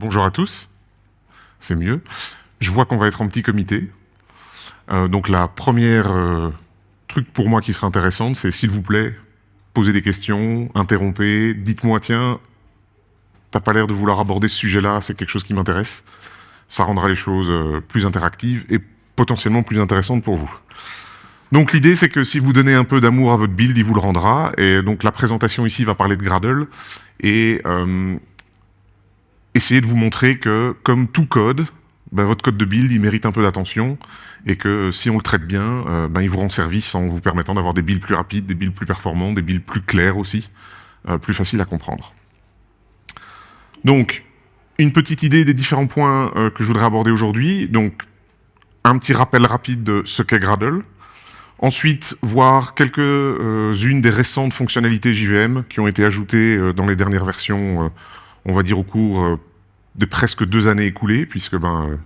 bonjour à tous. C'est mieux. Je vois qu'on va être en petit comité. Euh, donc la première euh, truc pour moi qui serait intéressante, c'est s'il vous plaît, posez des questions, interrompez, dites-moi tiens, t'as pas l'air de vouloir aborder ce sujet-là, c'est quelque chose qui m'intéresse. Ça rendra les choses euh, plus interactives et potentiellement plus intéressantes pour vous. Donc l'idée, c'est que si vous donnez un peu d'amour à votre build, il vous le rendra. Et donc la présentation ici va parler de Gradle et essayer de vous montrer que, comme tout code, ben, votre code de build, il mérite un peu d'attention et que si on le traite bien, euh, ben, il vous rend service en vous permettant d'avoir des builds plus rapides, des builds plus performants, des builds plus clairs aussi, euh, plus faciles à comprendre. Donc, une petite idée des différents points que je voudrais aborder aujourd'hui. Donc, un petit rappel rapide de ce qu'est Gradle. Ensuite, voir quelques-unes des récentes fonctionnalités JVM qui ont été ajoutées euh, dans les dernières versions, euh, on va dire au cours euh, de presque deux années écoulées, puisque ben,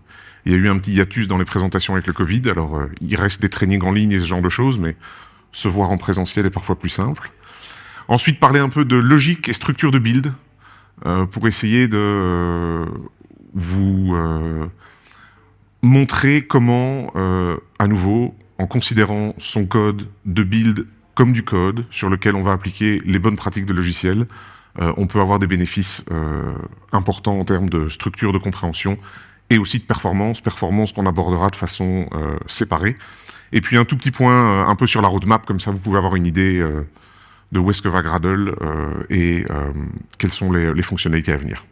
il y a eu un petit hiatus dans les présentations avec le Covid, alors il reste des trainings en ligne et ce genre de choses, mais se voir en présentiel est parfois plus simple. Ensuite, parler un peu de logique et structure de build, pour essayer de vous montrer comment, à nouveau, en considérant son code de build comme du code sur lequel on va appliquer les bonnes pratiques de logiciel, euh, on peut avoir des bénéfices euh, importants en termes de structure de compréhension et aussi de performance, performance qu'on abordera de façon euh, séparée. Et puis un tout petit point un peu sur la roadmap, comme ça vous pouvez avoir une idée de où est-ce que va Gradle et quelles sont les fonctionnalités à venir.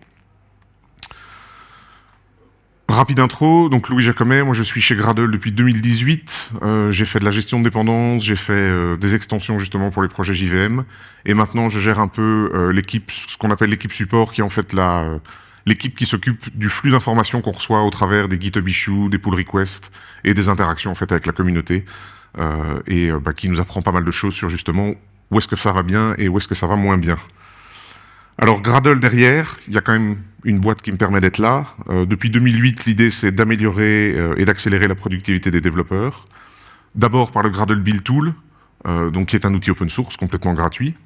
Rapide intro, donc Louis Jacomet, moi je suis chez Gradle depuis 2018, euh, j'ai fait de la gestion de dépendance, j'ai fait euh, des extensions justement pour les projets JVM, et maintenant je gère un peu euh, l'équipe, ce qu'on appelle l'équipe support, qui est en fait l'équipe qui s'occupe du flux d'informations qu'on reçoit au travers des GitHub issues, des pull requests et des interactions en fait avec la communauté, et bah, qui nous apprend pas mal de choses sur justement où est-ce que ça va bien et où est-ce que ça va moins bien. Alors Gradle derrière, il y a quand même une boîte qui me permet d'être là. Euh, depuis 2008, l'idée c'est d'améliorer euh, et d'accélérer la productivité des développeurs. D'abord par le Gradle Build Tool, euh, donc qui est un outil open source complètement gratuit.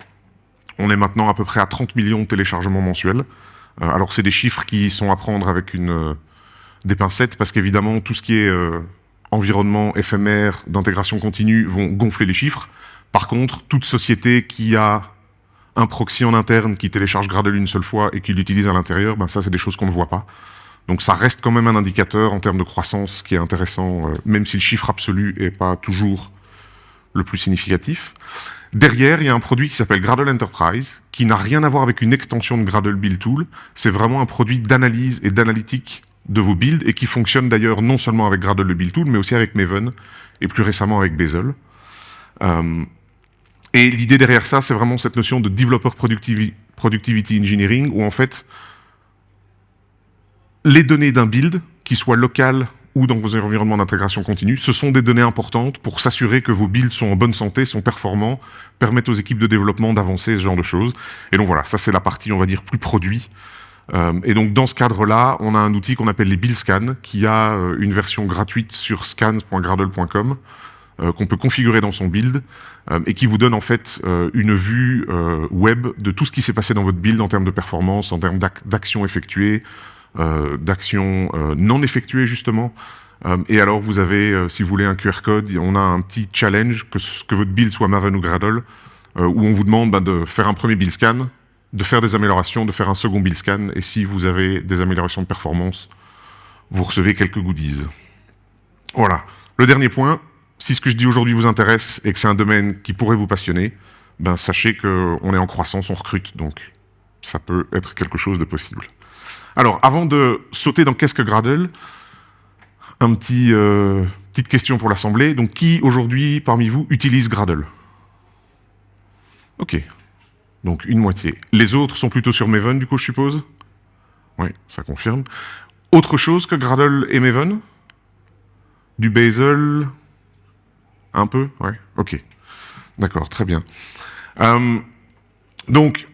On est maintenant à peu près à 30 millions de téléchargements mensuels. alors c'est des chiffres qui sont à prendre avec une, des pincettes parce qu'évidemment tout ce qui est environnement éphémère d'intégration continue vont gonfler les chiffres. Par contre, toute société qui a un proxy en interne qui télécharge Gradle une seule fois et qui l'utilise à l'intérieur, ben ça c'est des choses qu'on ne voit pas. Donc ça reste quand même un indicateur en termes de croissance qui est intéressant, euh, même si le chiffre absolu n'est pas toujours le plus significatif. Derrière, il y a un produit qui s'appelle Gradle Enterprise, qui n'a rien à voir avec une extension de Gradle Build Tool. C'est vraiment un produit d'analyse et d'analytique de vos builds, et qui fonctionne d'ailleurs non seulement avec Gradle Build Tool, mais aussi avec Maven, et plus récemment avec Bazel. Euh, et l'idée derrière ça, c'est vraiment cette notion de developer productivity, engineering, où en fait, les données d'un build, qui soit local ou dans vos environnements d'intégration continue, ce sont des données importantes pour s'assurer que vos builds sont en bonne santé, sont performants, permettent aux équipes de développement d'avancer, ce genre de choses. Et donc voilà, ça c'est la partie, on va dire, plus produit. Euh, et donc dans ce cadre-là, on a un outil qu'on appelle les build scans, qui a euh, une version gratuite sur scans.gradle.com, qu'on peut configurer dans son build euh, et qui vous donne en fait euh, une vue web de tout ce qui s'est passé dans votre build en termes de performance, en termes d'actions effectuées, d'actions non effectuées justement. et alors vous avez, si vous voulez, un QR code, on a un petit challenge, que, votre build soit Maven ou Gradle, où on vous demande ben, de faire un premier build scan, de faire des améliorations, de faire un second build scan, et si vous avez des améliorations de performance, vous recevez quelques goodies. Voilà. Le dernier point, si ce que je dis aujourd'hui vous intéresse et que c'est un domaine qui pourrait vous passionner, ben sachez qu'on est en croissance, on recrute, donc ça peut être quelque chose de possible. Alors, avant de sauter dans qu'est-ce que Gradle, un petit, euh, petite question pour l'Assemblée. Donc, qui aujourd'hui, parmi vous, utilise Gradle? Ok, donc une moitié. Les autres sont plutôt sur Maven, du coup, je suppose? Oui, ça confirme. Autre chose que Gradle et Maven? Du Bazel? Un peu Ouais, ok. D'accord, très bien. Euh, donc,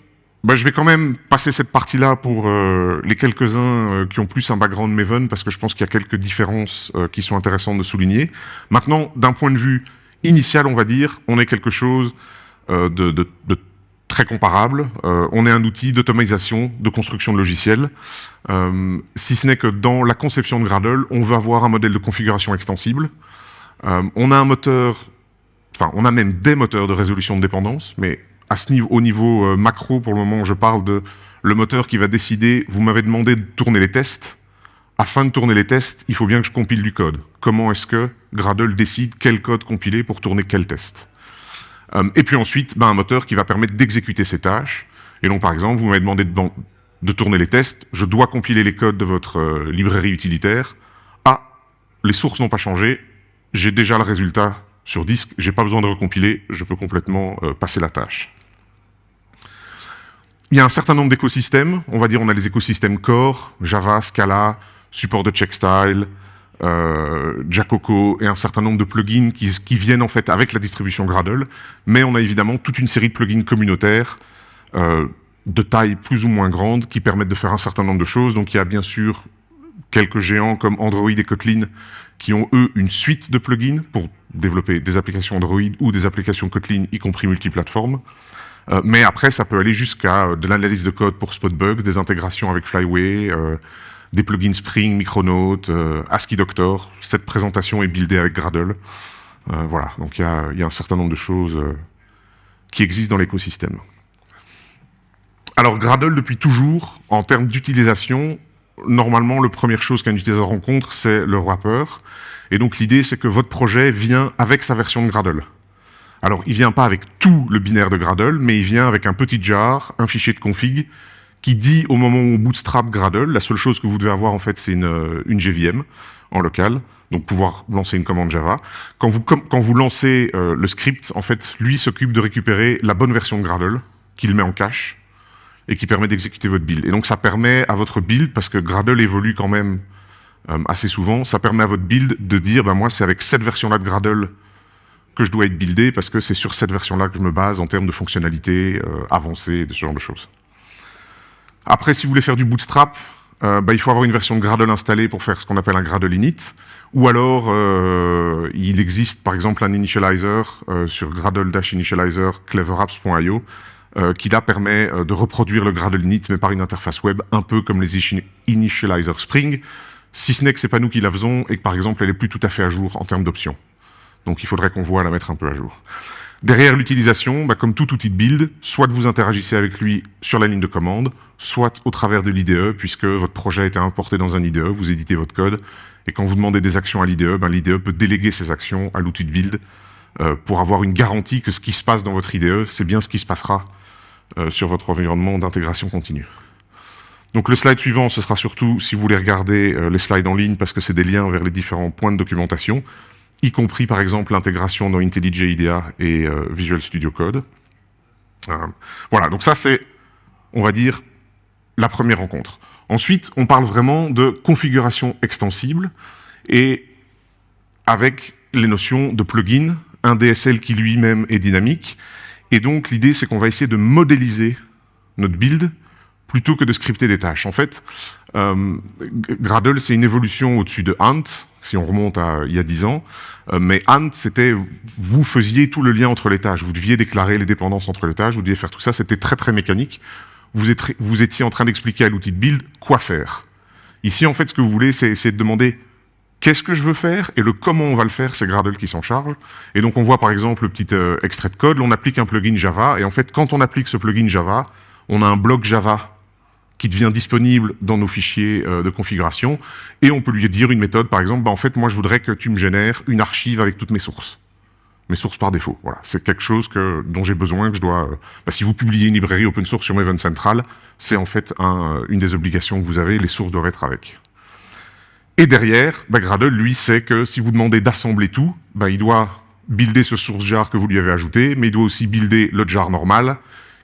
bah, je vais quand même passer cette partie-là pour euh, les quelques-uns euh, qui ont plus un background Maven, parce que je pense qu'il y a quelques différences qui sont intéressantes de souligner. Maintenant, d'un point de vue initial, on va dire, on est quelque chose de, très comparable. on est un outil d'automatisation, de construction de logiciels, si ce n'est que dans la conception de Gradle, on veut avoir un modèle de configuration extensible. On a un moteur, enfin, on a même des moteurs de résolution de dépendance, mais à ce niveau, au niveau macro, pour le moment, je parle de le moteur qui va décider, vous m'avez demandé de tourner les tests, afin de tourner les tests, il faut bien que je compile du code. Comment est-ce que Gradle décide quel code compiler pour tourner quel test? Euh, Et puis ensuite, ben, un moteur qui va permettre d'exécuter ces tâches. Et donc, par exemple, vous m'avez demandé de, tourner les tests, je dois compiler les codes de votre euh, librairie utilitaire. Ah, les sources n'ont pas changé, j'ai déjà le résultat sur disque, j'ai pas besoin de recompiler, je peux complètement euh, passer la tâche. Il y a un certain nombre d'écosystèmes, on va dire on a les écosystèmes core, Java, Scala, support de checkstyle, euh, Jacoco et un certain nombre de plugins qui, viennent en fait avec la distribution Gradle, mais on a évidemment toute une série de plugins communautaires euh, de taille plus ou moins grande qui permettent de faire un certain nombre de choses. Donc il y a bien sûr quelques géants comme Android et Kotlin qui ont eux une suite de plugins pour développer des applications Android ou des applications Kotlin, y compris multiplateformes. Euh, mais après, ça peut aller jusqu'à euh, de l'analyse de code pour Spotbugs, des intégrations avec Flyway, euh, des plugins Spring, Micronaut, ASCII Doctor. Cette présentation est buildée avec Gradle. Voilà, donc il y, a, un certain nombre de choses qui existent dans l'écosystème. Alors Gradle, depuis toujours, en termes d'utilisation, normalement, la première chose qu'un utilisateur rencontre, c'est le wrapper. Et donc l'idée, c'est que votre projet vient avec sa version de Gradle. Alors, il vient pas avec tout le binaire de Gradle, mais il vient avec un petit jar, un fichier de config, qui dit au moment où on bootstrap Gradle, la seule chose que vous devez avoir en fait c'est une, euh, une GVM en local, donc pouvoir lancer une commande Java. Quand vous, quand vous lancez euh, le script, en fait, lui s'occupe de récupérer la bonne version de Gradle, qu'il met en cache, et qui permet d'exécuter votre build. Et donc ça permet à votre build, parce que Gradle évolue quand même euh, assez souvent, ça permet à votre build de dire, ben moi c'est avec cette version-là de Gradle que je dois être buildé, parce que c'est sur cette version-là que je me base en termes de fonctionnalités avancées et de ce genre de choses. Après, si vous voulez faire du bootstrap, euh, bah, il faut avoir une version de Gradle installée pour faire ce qu'on appelle un Gradle init. Ou alors, euh, il existe par exemple un initializer euh, sur Gradle-initializer cleverapps.io qui là permet de reproduire le Gradle init mais par une interface web un peu comme les initializers Spring, si ce n'est que c'est pas nous qui la faisons et que par exemple elle est plus tout à fait à jour en termes d'options. Donc il faudrait qu'on voit la mettre un peu à jour. Derrière l'utilisation, bah, comme tout outil de build, soit vous interagissez avec lui sur la ligne de commande, soit au travers de l'IDE, puisque votre projet a été importé dans un IDE, vous éditez votre code, et quand vous demandez des actions à l'IDE, bah, l'IDE peut déléguer ces actions à l'outil de build euh, pour avoir une garantie que ce qui se passe dans votre IDE, c'est bien ce qui se passera euh, sur votre environnement d'intégration continue. Donc le slide suivant, ce sera surtout, si vous voulez regarder euh, les slides en ligne, parce que c'est des liens vers les différents points de documentation, y compris par exemple l'intégration dans IntelliJ IDEA et euh, Visual Studio Code. Euh, voilà, donc ça c'est, on va dire, la première rencontre. Ensuite, on parle vraiment de configuration extensible et avec les notions de plugin, un DSL qui lui-même est dynamique. Et donc l'idée c'est qu'on va essayer de modéliser notre build plutôt que de scripter des tâches. En fait, euh, Gradle, c'est une évolution au-dessus de Ant, si on remonte à il y a 10 ans. Euh, mais Ant, c'était, vous faisiez tout le lien entre les tâches. Vous deviez déclarer les dépendances entre les tâches, vous deviez faire tout ça. C'était très, très mécanique. Vous, vous étiez en train d'expliquer à l'outil de build quoi faire. Ici, en fait, ce que vous voulez, c'est essayer de demander qu'est-ce que je veux faire et le comment on va le faire, c'est Gradle qui s'en charge. Et donc, on voit par exemple le petit euh, extrait de code. On applique un plugin Java. Et en fait, quand on applique ce plugin Java, on a un bloc Java qui devient disponible dans nos fichiers euh, de configuration, et on peut lui dire une méthode, par exemple, bah, en fait, moi, je voudrais que tu me génères une archive avec toutes mes sources. Mes sources par défaut. Voilà, c'est quelque chose que, dont j'ai besoin, que je dois... Euh, bah, si vous publiez une librairie open source sur Maven Central, c'est en fait un, une des obligations que vous avez, les sources doivent être avec. Et derrière, bah, Gradle, lui, sait que si vous demandez d'assembler tout, bah, il doit builder ce source jar que vous lui avez ajouté, mais il doit aussi builder le jar normal,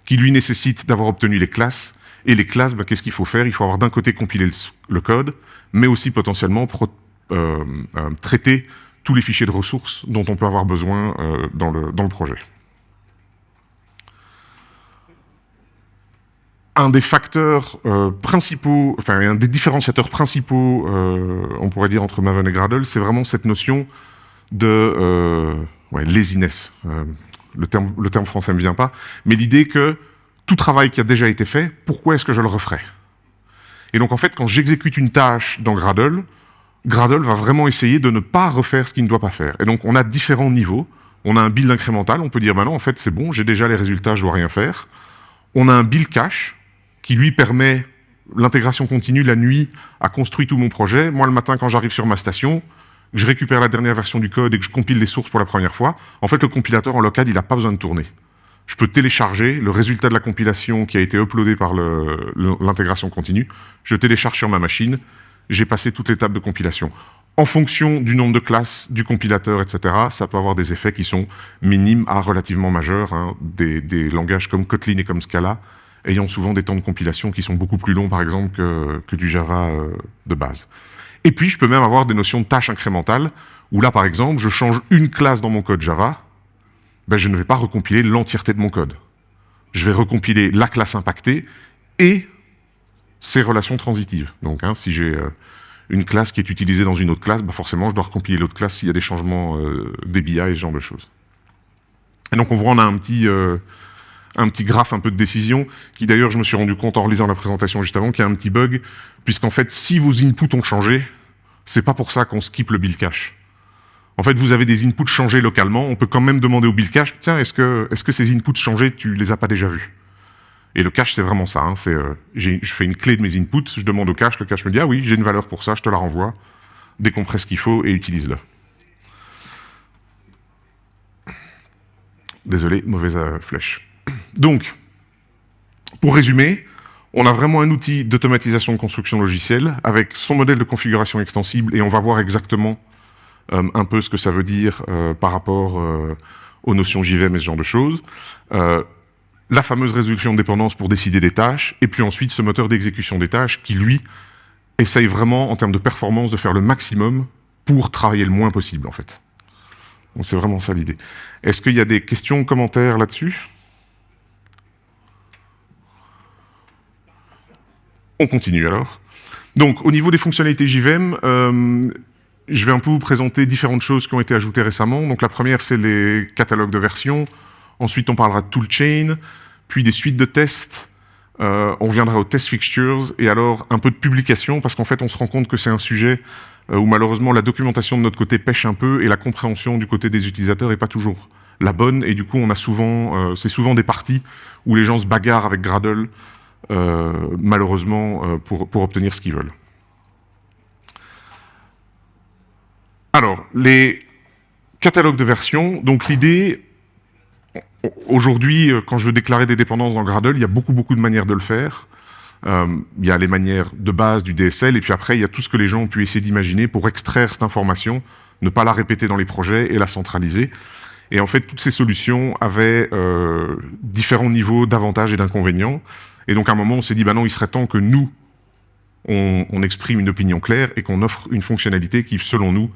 qui lui nécessite d'avoir obtenu les classes, et les classes, ben, qu'est-ce qu'il faut faire? Il faut avoir d'un côté compilé le, code, mais aussi potentiellement euh, euh, traiter tous les fichiers de ressources dont on peut avoir besoin euh, dans le projet. Un des facteurs principaux, enfin un des différenciateurs principaux, on pourrait dire, entre Maven et Gradle, c'est vraiment cette notion de ouais, laziness. le, terme, le terme français ne me vient pas, mais l'idée que tout travail qui a déjà été fait, pourquoi est-ce que je le referais? Et donc en fait, quand j'exécute une tâche dans Gradle, Gradle va vraiment essayer de ne pas refaire ce qu'il ne doit pas faire. Et donc on a différents niveaux. On a un build incrémental, on peut dire, maintenant, en fait, c'est bon, j'ai déjà les résultats, je dois rien faire. On a un build cache, qui lui permet l'intégration continue la nuit a construit tout mon projet. Moi, le matin, quand j'arrive sur ma station, je récupère la dernière version du code et que je compile les sources pour la première fois, en fait, le compilateur en local, il n'a pas besoin de tourner. Je peux télécharger le résultat de la compilation qui a été uploadé par l'intégration continue, je télécharge sur ma machine, j'ai passé toute l'étape de compilation. En fonction du nombre de classes, du compilateur, etc., ça peut avoir des effets qui sont minimes à relativement majeurs. Hein. Des, langages comme Kotlin et comme Scala ayant souvent des temps de compilation qui sont beaucoup plus longs, par exemple, que, du Java euh, de base. Et puis, je peux même avoir des notions de tâches incrémentales, où là, par exemple, je change une classe dans mon code Java, ben, je ne vais pas recompiler l'entièreté de mon code. Je vais recompiler la classe impactée et ses relations transitives. Donc, hein, si j'ai euh, une classe qui est utilisée dans une autre classe, ben, forcément, je dois recompiler l'autre classe s'il y a des changements euh, des et ce genre de choses. Et donc, on voit, on a un petit, un petit graphe un peu de décision, qui d'ailleurs, je me suis rendu compte en relisant la présentation juste avant, qu'il y a un petit bug, puisqu'en fait, si vos inputs ont changé, c'est pas pour ça qu'on skip le build cache. En fait, vous avez des inputs changés localement, on peut quand même demander au build cache, tiens, est-ce que, ces inputs changés, tu les as pas déjà vus? Et le cache, c'est vraiment ça, hein, euh, je fais une clé de mes inputs, je demande au cache, le cache me dit, ah oui, j'ai une valeur pour ça, je te la renvoie, décompresse ce qu'il faut et utilise-le. Désolé, mauvaise euh, flèche. Donc, pour résumer, on a vraiment un outil d'automatisation de construction logicielle avec son modèle de configuration extensible et on va voir exactement euh, un peu ce que ça veut dire euh, par rapport euh, aux notions JVM et ce genre de choses. la fameuse résolution de dépendance pour décider des tâches et puis ensuite ce moteur d'exécution des tâches qui, lui, essaye vraiment, en termes de performance, de faire le maximum pour travailler le moins possible, en fait. c'est vraiment ça l'idée. Est-ce qu'il y a des questions, commentaires là-dessus? On continue alors. Donc, au niveau des fonctionnalités JVM, euh, je vais un peu vous présenter différentes choses qui ont été ajoutées récemment. Donc, la première, c'est les catalogues de versions. Ensuite, on parlera de toolchain, puis des suites de tests. Euh, on reviendra aux test fixtures et alors un peu de publication parce qu'en fait, on se rend compte que c'est un sujet euh, où malheureusement la documentation de notre côté pêche un peu et la compréhension du côté des utilisateurs n'est pas toujours la bonne. Et du coup, on a souvent, c'est souvent des parties où les gens se bagarrent avec Gradle malheureusement, euh, pour, pour obtenir ce qu'ils veulent. Alors, les catalogues de versions, donc l'idée, aujourd'hui, euh, quand je veux déclarer des dépendances dans Gradle, il y a beaucoup, beaucoup de manières de le faire. il y a les manières de base du DSL, et puis après, il y a tout ce que les gens ont pu essayer d'imaginer pour extraire cette information, ne pas la répéter dans les projets et la centraliser. Et en fait, toutes ces solutions avaient différents niveaux d'avantages et d'inconvénients. Et donc à un moment, on s'est dit, bah non, il serait temps que nous, on, exprime une opinion claire et qu'on offre une fonctionnalité qui, selon nous,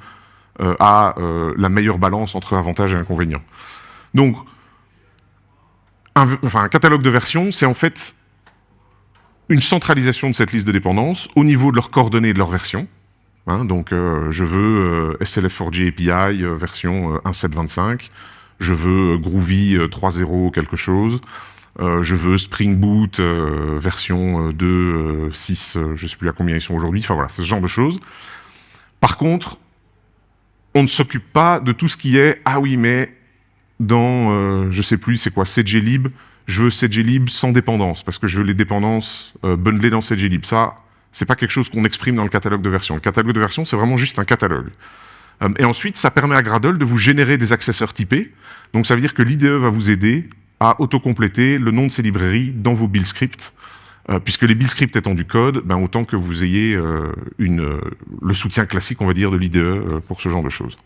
euh, a euh, la meilleure balance entre avantages et inconvénients. Donc, un, enfin, un catalogue de versions, c'est en fait une centralisation de cette liste de dépendances au niveau de leurs coordonnées et de leur version. Hein, donc, euh, je veux SLF4G API version 1.7.25, je veux Groovy 3.0 quelque chose, euh, je veux Spring Boot euh, version 2, euh, 6, je ne sais plus à combien ils sont aujourd'hui, enfin voilà, ce genre de choses. Par contre, on ne s'occupe pas de tout ce qui est « ah oui, mais dans, je ne sais plus, c'est quoi, CGLib, je veux CGLib sans dépendance, parce que je veux les dépendances bundlées dans CGLib. Ça, c'est pas quelque chose qu'on exprime dans le catalogue de version. Le catalogue de version, c'est vraiment juste un catalogue. et ensuite, ça permet à Gradle de vous générer des accesseurs typés. Donc ça veut dire que l'IDE va vous aider à autocompléter le nom de ces librairies dans vos build scripts, euh, puisque les build scripts étant du code, ben autant que vous ayez euh, une, euh, le soutien classique, on va dire, de l'IDE pour ce genre de choses.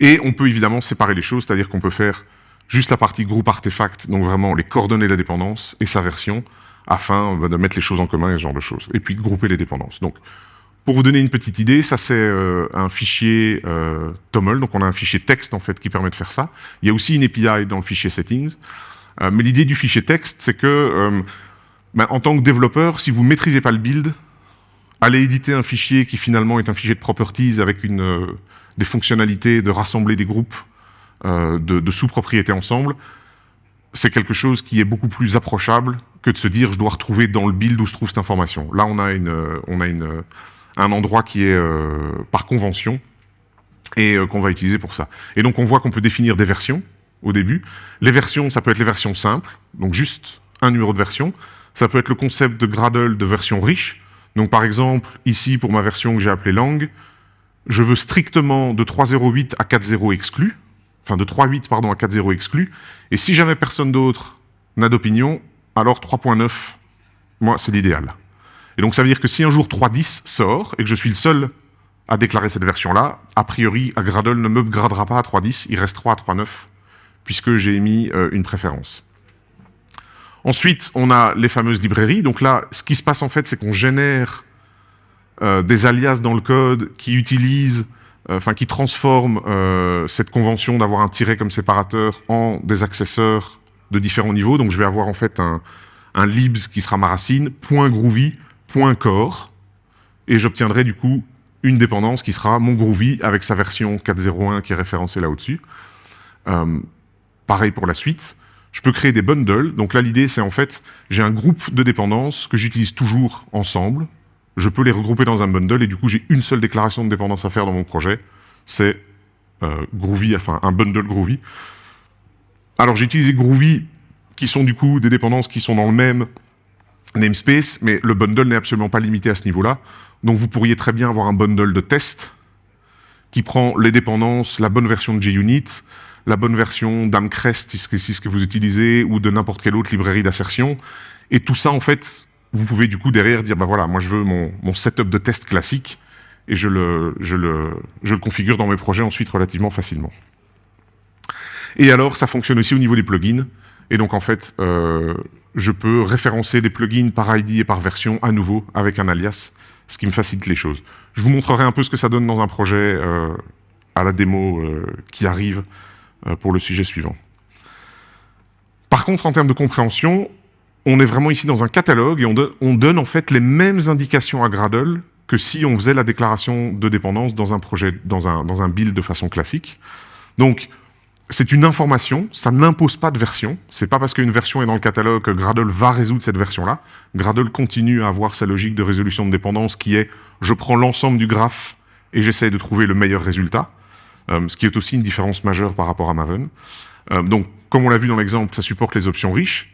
Et on peut évidemment séparer les choses, c'est-à-dire qu'on peut faire juste la partie groupe artefact, donc vraiment les coordonnées de la dépendance et sa version, afin de mettre les choses en commun et ce genre de choses. Et puis grouper les dépendances. Donc pour vous donner une petite idée, ça c'est euh, un fichier euh, TOML, donc on a un fichier texte en fait qui permet de faire ça. Il y a aussi une API dans le fichier settings. Euh, mais l'idée du fichier texte, c'est que ben, en tant que développeur, si vous ne maîtrisez pas le build, allez éditer un fichier qui finalement est un fichier de properties avec des fonctionnalités de rassembler des groupes de, de sous-propriétés ensemble. c'est quelque chose qui est beaucoup plus approchable que de se dire je dois retrouver dans le build où se trouve cette information. Là, on a, une, on a une, un endroit qui est euh, par convention et euh, qu'on va utiliser pour ça. Et donc, on voit qu'on peut définir des versions au début. Les versions, ça peut être les versions simples, donc juste un numéro de version. Ça peut être le concept de Gradle de version riche. Donc, par exemple, ici, pour ma version que j'ai appelée langue, je veux strictement de 3.0.8 à 4.0 exclu, enfin de 3.8 pardon à 4.0 exclu, et si jamais personne d'autre n'a d'opinion, alors 3.9, moi c'est l'idéal. Et donc ça veut dire que si un jour 3.10 sort, et que je suis le seul à déclarer cette version-là, a priori, Gradle ne me gradera pas à 3.10, il restera à 3.9, puisque j'ai émis euh, une préférence. Ensuite, on a les fameuses librairies. Donc là, ce qui se passe en fait, c'est qu'on génère euh, des alias dans le code qui utilisent, euh, enfin qui transforment cette convention d'avoir un tiret comme séparateur en des accesseurs de différents niveaux. Donc je vais avoir en fait un, libs qui sera ma racine, point .groovy, .core, et j'obtiendrai du coup une dépendance qui sera mon Groovy avec sa version 4.0.1 qui est référencée là au-dessus. pareil pour la suite. Je peux créer des bundles. Donc là, l'idée, c'est en fait, j'ai un groupe de dépendances que j'utilise toujours ensemble je peux les regrouper dans un bundle et du coup j'ai une seule déclaration de dépendance à faire dans mon projet, c'est euh, Groovy, enfin un bundle Groovy. Alors j'ai utilisé Groovy qui sont du coup des dépendances qui sont dans le même namespace, mais le bundle n'est absolument pas limité à ce niveau-là. Donc vous pourriez très bien avoir un bundle de test qui prend les dépendances, la bonne version de JUnit, la bonne version d'Amcrest, si ce que vous utilisez, ou de n'importe quelle autre librairie d'assertion. Et tout ça, en fait, vous pouvez du coup derrière dire, bah voilà, moi je veux mon, setup de test classique et je le configure dans mes projets ensuite relativement facilement. Et alors, ça fonctionne aussi au niveau des plugins. Et donc, en fait, euh, je peux référencer les plugins par ID et par version à nouveau avec un alias, ce qui me facilite les choses. Je vous montrerai un peu ce que ça donne dans un projet euh, à la démo euh, qui arrive pour le sujet suivant. Par contre, en termes de compréhension, on est vraiment ici dans un catalogue et on, donne en fait les mêmes indications à Gradle que si on faisait la déclaration de dépendance dans un projet, dans un, dans un build de façon classique. Donc, c'est une information, ça n'impose pas de version. C'est pas parce qu'une version est dans le catalogue que Gradle va résoudre cette version-là. Gradle continue à avoir sa logique de résolution de dépendance qui est je prends l'ensemble du graphe et j'essaie de trouver le meilleur résultat, euh, ce qui est aussi une différence majeure par rapport à Maven. Euh, donc, comme on l'a vu dans l'exemple, ça supporte les options riches.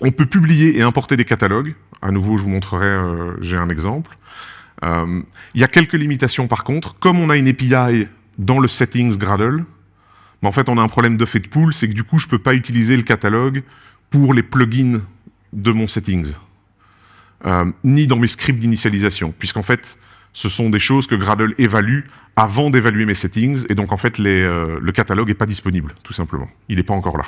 On peut publier et importer des catalogues. À nouveau, je vous montrerai, euh, j'ai un exemple. Il y a quelques limitations par contre. Comme on a une API dans le settings Gradle, mais en fait, on a un problème de fait de pool, c'est que du coup, je ne peux pas utiliser le catalogue pour les plugins de mon settings, euh, ni dans mes scripts d'initialisation, puisqu'en fait, ce sont des choses que Gradle évalue avant d'évaluer mes settings, et donc en fait, le catalogue n'est pas disponible, tout simplement. Il n'est pas encore là.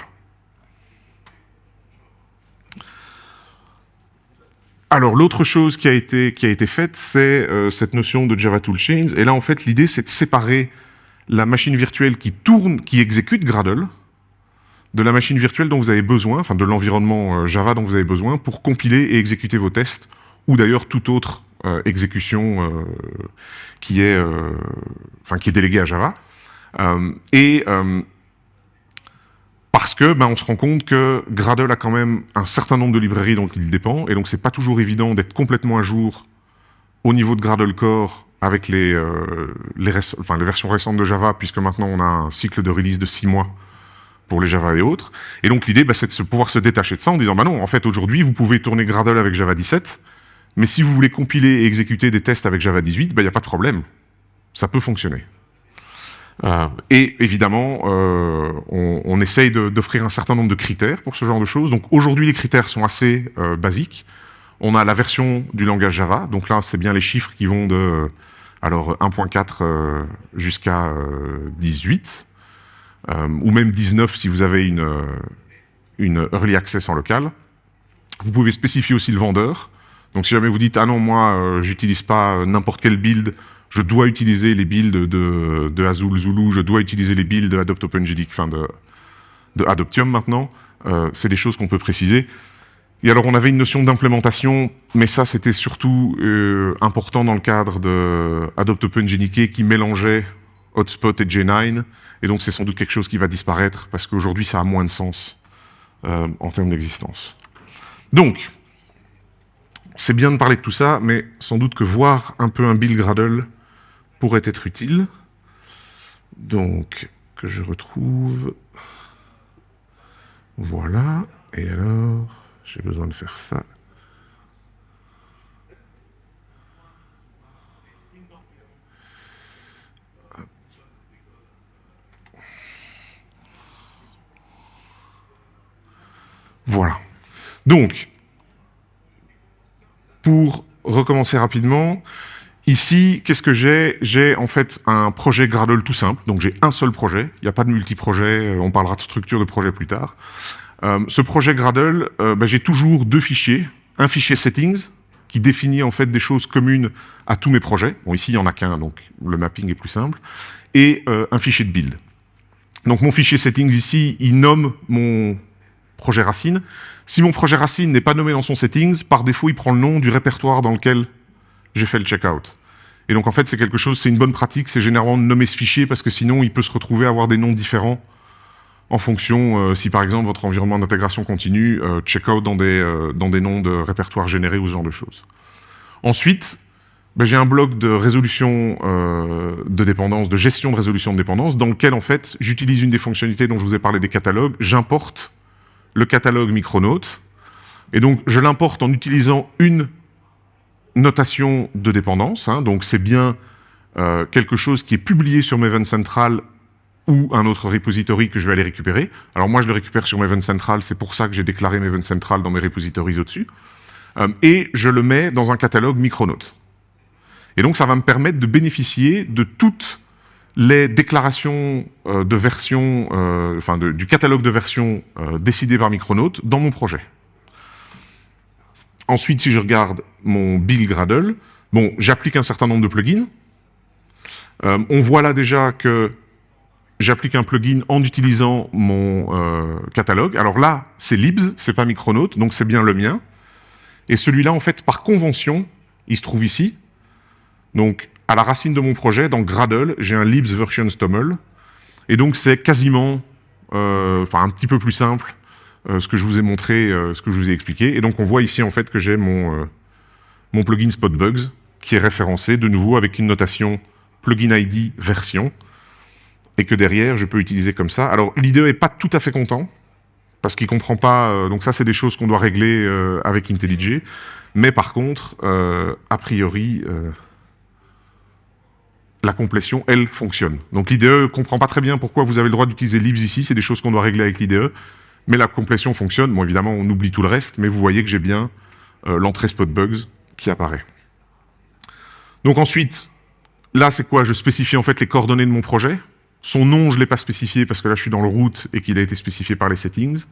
Alors, l'autre chose qui a été, qui a été faite, c'est euh, cette notion de Java Toolchains. Et là, en fait, l'idée, c'est de séparer la machine virtuelle qui tourne, qui exécute Gradle, de la machine virtuelle dont vous avez besoin, enfin de l'environnement euh, Java dont vous avez besoin pour compiler et exécuter vos tests, ou d'ailleurs toute autre euh, exécution qui, est, enfin, qui est déléguée à Java. et parce que ben, on se rend compte que Gradle a quand même un certain nombre de librairies dont il dépend, et donc c'est pas toujours évident d'être complètement à jour au niveau de Gradle Core avec les, euh, les, versions récentes de Java, puisque maintenant on a un cycle de release de 6 mois pour les Java et autres. Et donc l'idée, ben, c'est de pouvoir se détacher de ça en disant, bah non, en fait aujourd'hui, vous pouvez tourner Gradle avec Java 17, mais si vous voulez compiler et exécuter des tests avec Java 18, il n'y a pas de problème. Ça peut fonctionner. Euh, et évidemment, euh, on, essaye d'offrir un certain nombre de critères pour ce genre de choses. Donc aujourd'hui, les critères sont assez basiques. On a la version du langage Java. Donc là, c'est bien les chiffres qui vont de alors 1.4 jusqu'à 18, ou même 19 si vous avez une, early access en local. Vous pouvez spécifier aussi le vendeur. Donc si jamais vous dites « Ah non, moi, j'utilise pas n'importe quel build, je dois utiliser les builds de, de Azul Zulu, je dois utiliser les builds de Adopt OpenGDIC, enfin de, Adoptium maintenant. Euh, c'est des choses qu'on peut préciser. Et alors, on avait une notion d'implémentation, mais ça, c'était surtout euh, important dans le cadre de Adopt OpenGDK qui mélangeait Hotspot et J9. Et donc, c'est sans doute quelque chose qui va disparaître parce qu'aujourd'hui, ça a moins de sens euh, en termes d'existence. Donc, c'est bien de parler de tout ça, mais sans doute que voir un peu un build Gradle pourrait être utile. Donc, que je retrouve... Voilà, et alors, j'ai besoin de faire ça. Voilà. Donc, pour recommencer rapidement, ici, qu'est-ce que j'ai? J'ai en fait un projet Gradle tout simple, donc j'ai un seul projet, il n'y a pas de multi-projet, euh, on parlera de structure de projet plus tard. Euh, ce projet Gradle, euh, ben, j'ai toujours deux fichiers, un fichier settings, qui définit en fait des choses communes à tous mes projets, bon ici il n'y en a qu'un, donc le mapping est plus simple, et un fichier de build. Donc mon fichier settings ici, il nomme mon projet racine. Si mon projet racine n'est pas nommé dans son settings, par défaut, il prend le nom du répertoire dans lequel j'ai fait le checkout. Et donc, en fait, c'est quelque chose, c'est une bonne pratique, c'est généralement de nommer ce fichier, parce que sinon, il peut se retrouver à avoir des noms différents en fonction, euh, si par exemple, votre environnement d'intégration continue, euh, checkout dans des, euh, dans des noms de répertoire générés ou ce genre de choses. Ensuite, ben, j'ai un bloc de résolution de dépendance, de gestion de résolution de dépendance, dans lequel, en fait, j'utilise une des fonctionnalités dont je vous ai parlé des catalogues, j'importe le catalogue Micronaut. Et donc, je l'importe en utilisant une notation de dépendance. Hein. donc, c'est bien quelque chose qui est publié sur Maven Central ou un autre repository que je vais aller récupérer. Alors moi, je le récupère sur Maven Central, c'est pour ça que j'ai déclaré Maven Central dans mes repositories au-dessus. Euh, et je le mets dans un catalogue Micronaut. Et donc, ça va me permettre de bénéficier de toutes les déclarations euh, de version, euh, enfin du catalogue de versions décidé par Micronaut dans mon projet. Ensuite, si je regarde mon build Gradle, bon, j'applique un certain nombre de plugins. on voit là déjà que j'applique un plugin en utilisant mon catalogue. Alors là, c'est libs, c'est pas Micronaut, donc c'est bien le mien. Et celui-là, en fait, par convention, il se trouve ici. Donc, à la racine de mon projet, dans Gradle, j'ai un libs version STOML. Et donc, c'est quasiment, euh, enfin, un petit peu plus simple, euh, ce que je vous ai montré, euh, ce que je vous ai expliqué. Et donc, on voit ici, en fait, que j'ai mon, mon plugin Spotbugs, qui est référencé, de nouveau, avec une notation plugin ID version, et que derrière, je peux utiliser comme ça. Alors, l'IDE n'est pas tout à fait content, parce qu'il ne comprend pas... donc ça, c'est des choses qu'on doit régler avec IntelliJ. Mais par contre, a priori la complétion, elle, fonctionne. Donc l'IDE ne comprend pas très bien pourquoi vous avez le droit d'utiliser libs ici, c'est des choses qu'on doit régler avec l'IDE, mais la complétion fonctionne. Bon, évidemment, on oublie tout le reste, mais vous voyez que j'ai bien euh, l'entrée spotbugs qui apparaît. Donc ensuite, là, c'est quoi? Je spécifie en fait les coordonnées de mon projet. Son nom, je ne l'ai pas spécifié parce que là, je suis dans le root et qu'il a été spécifié par les settings,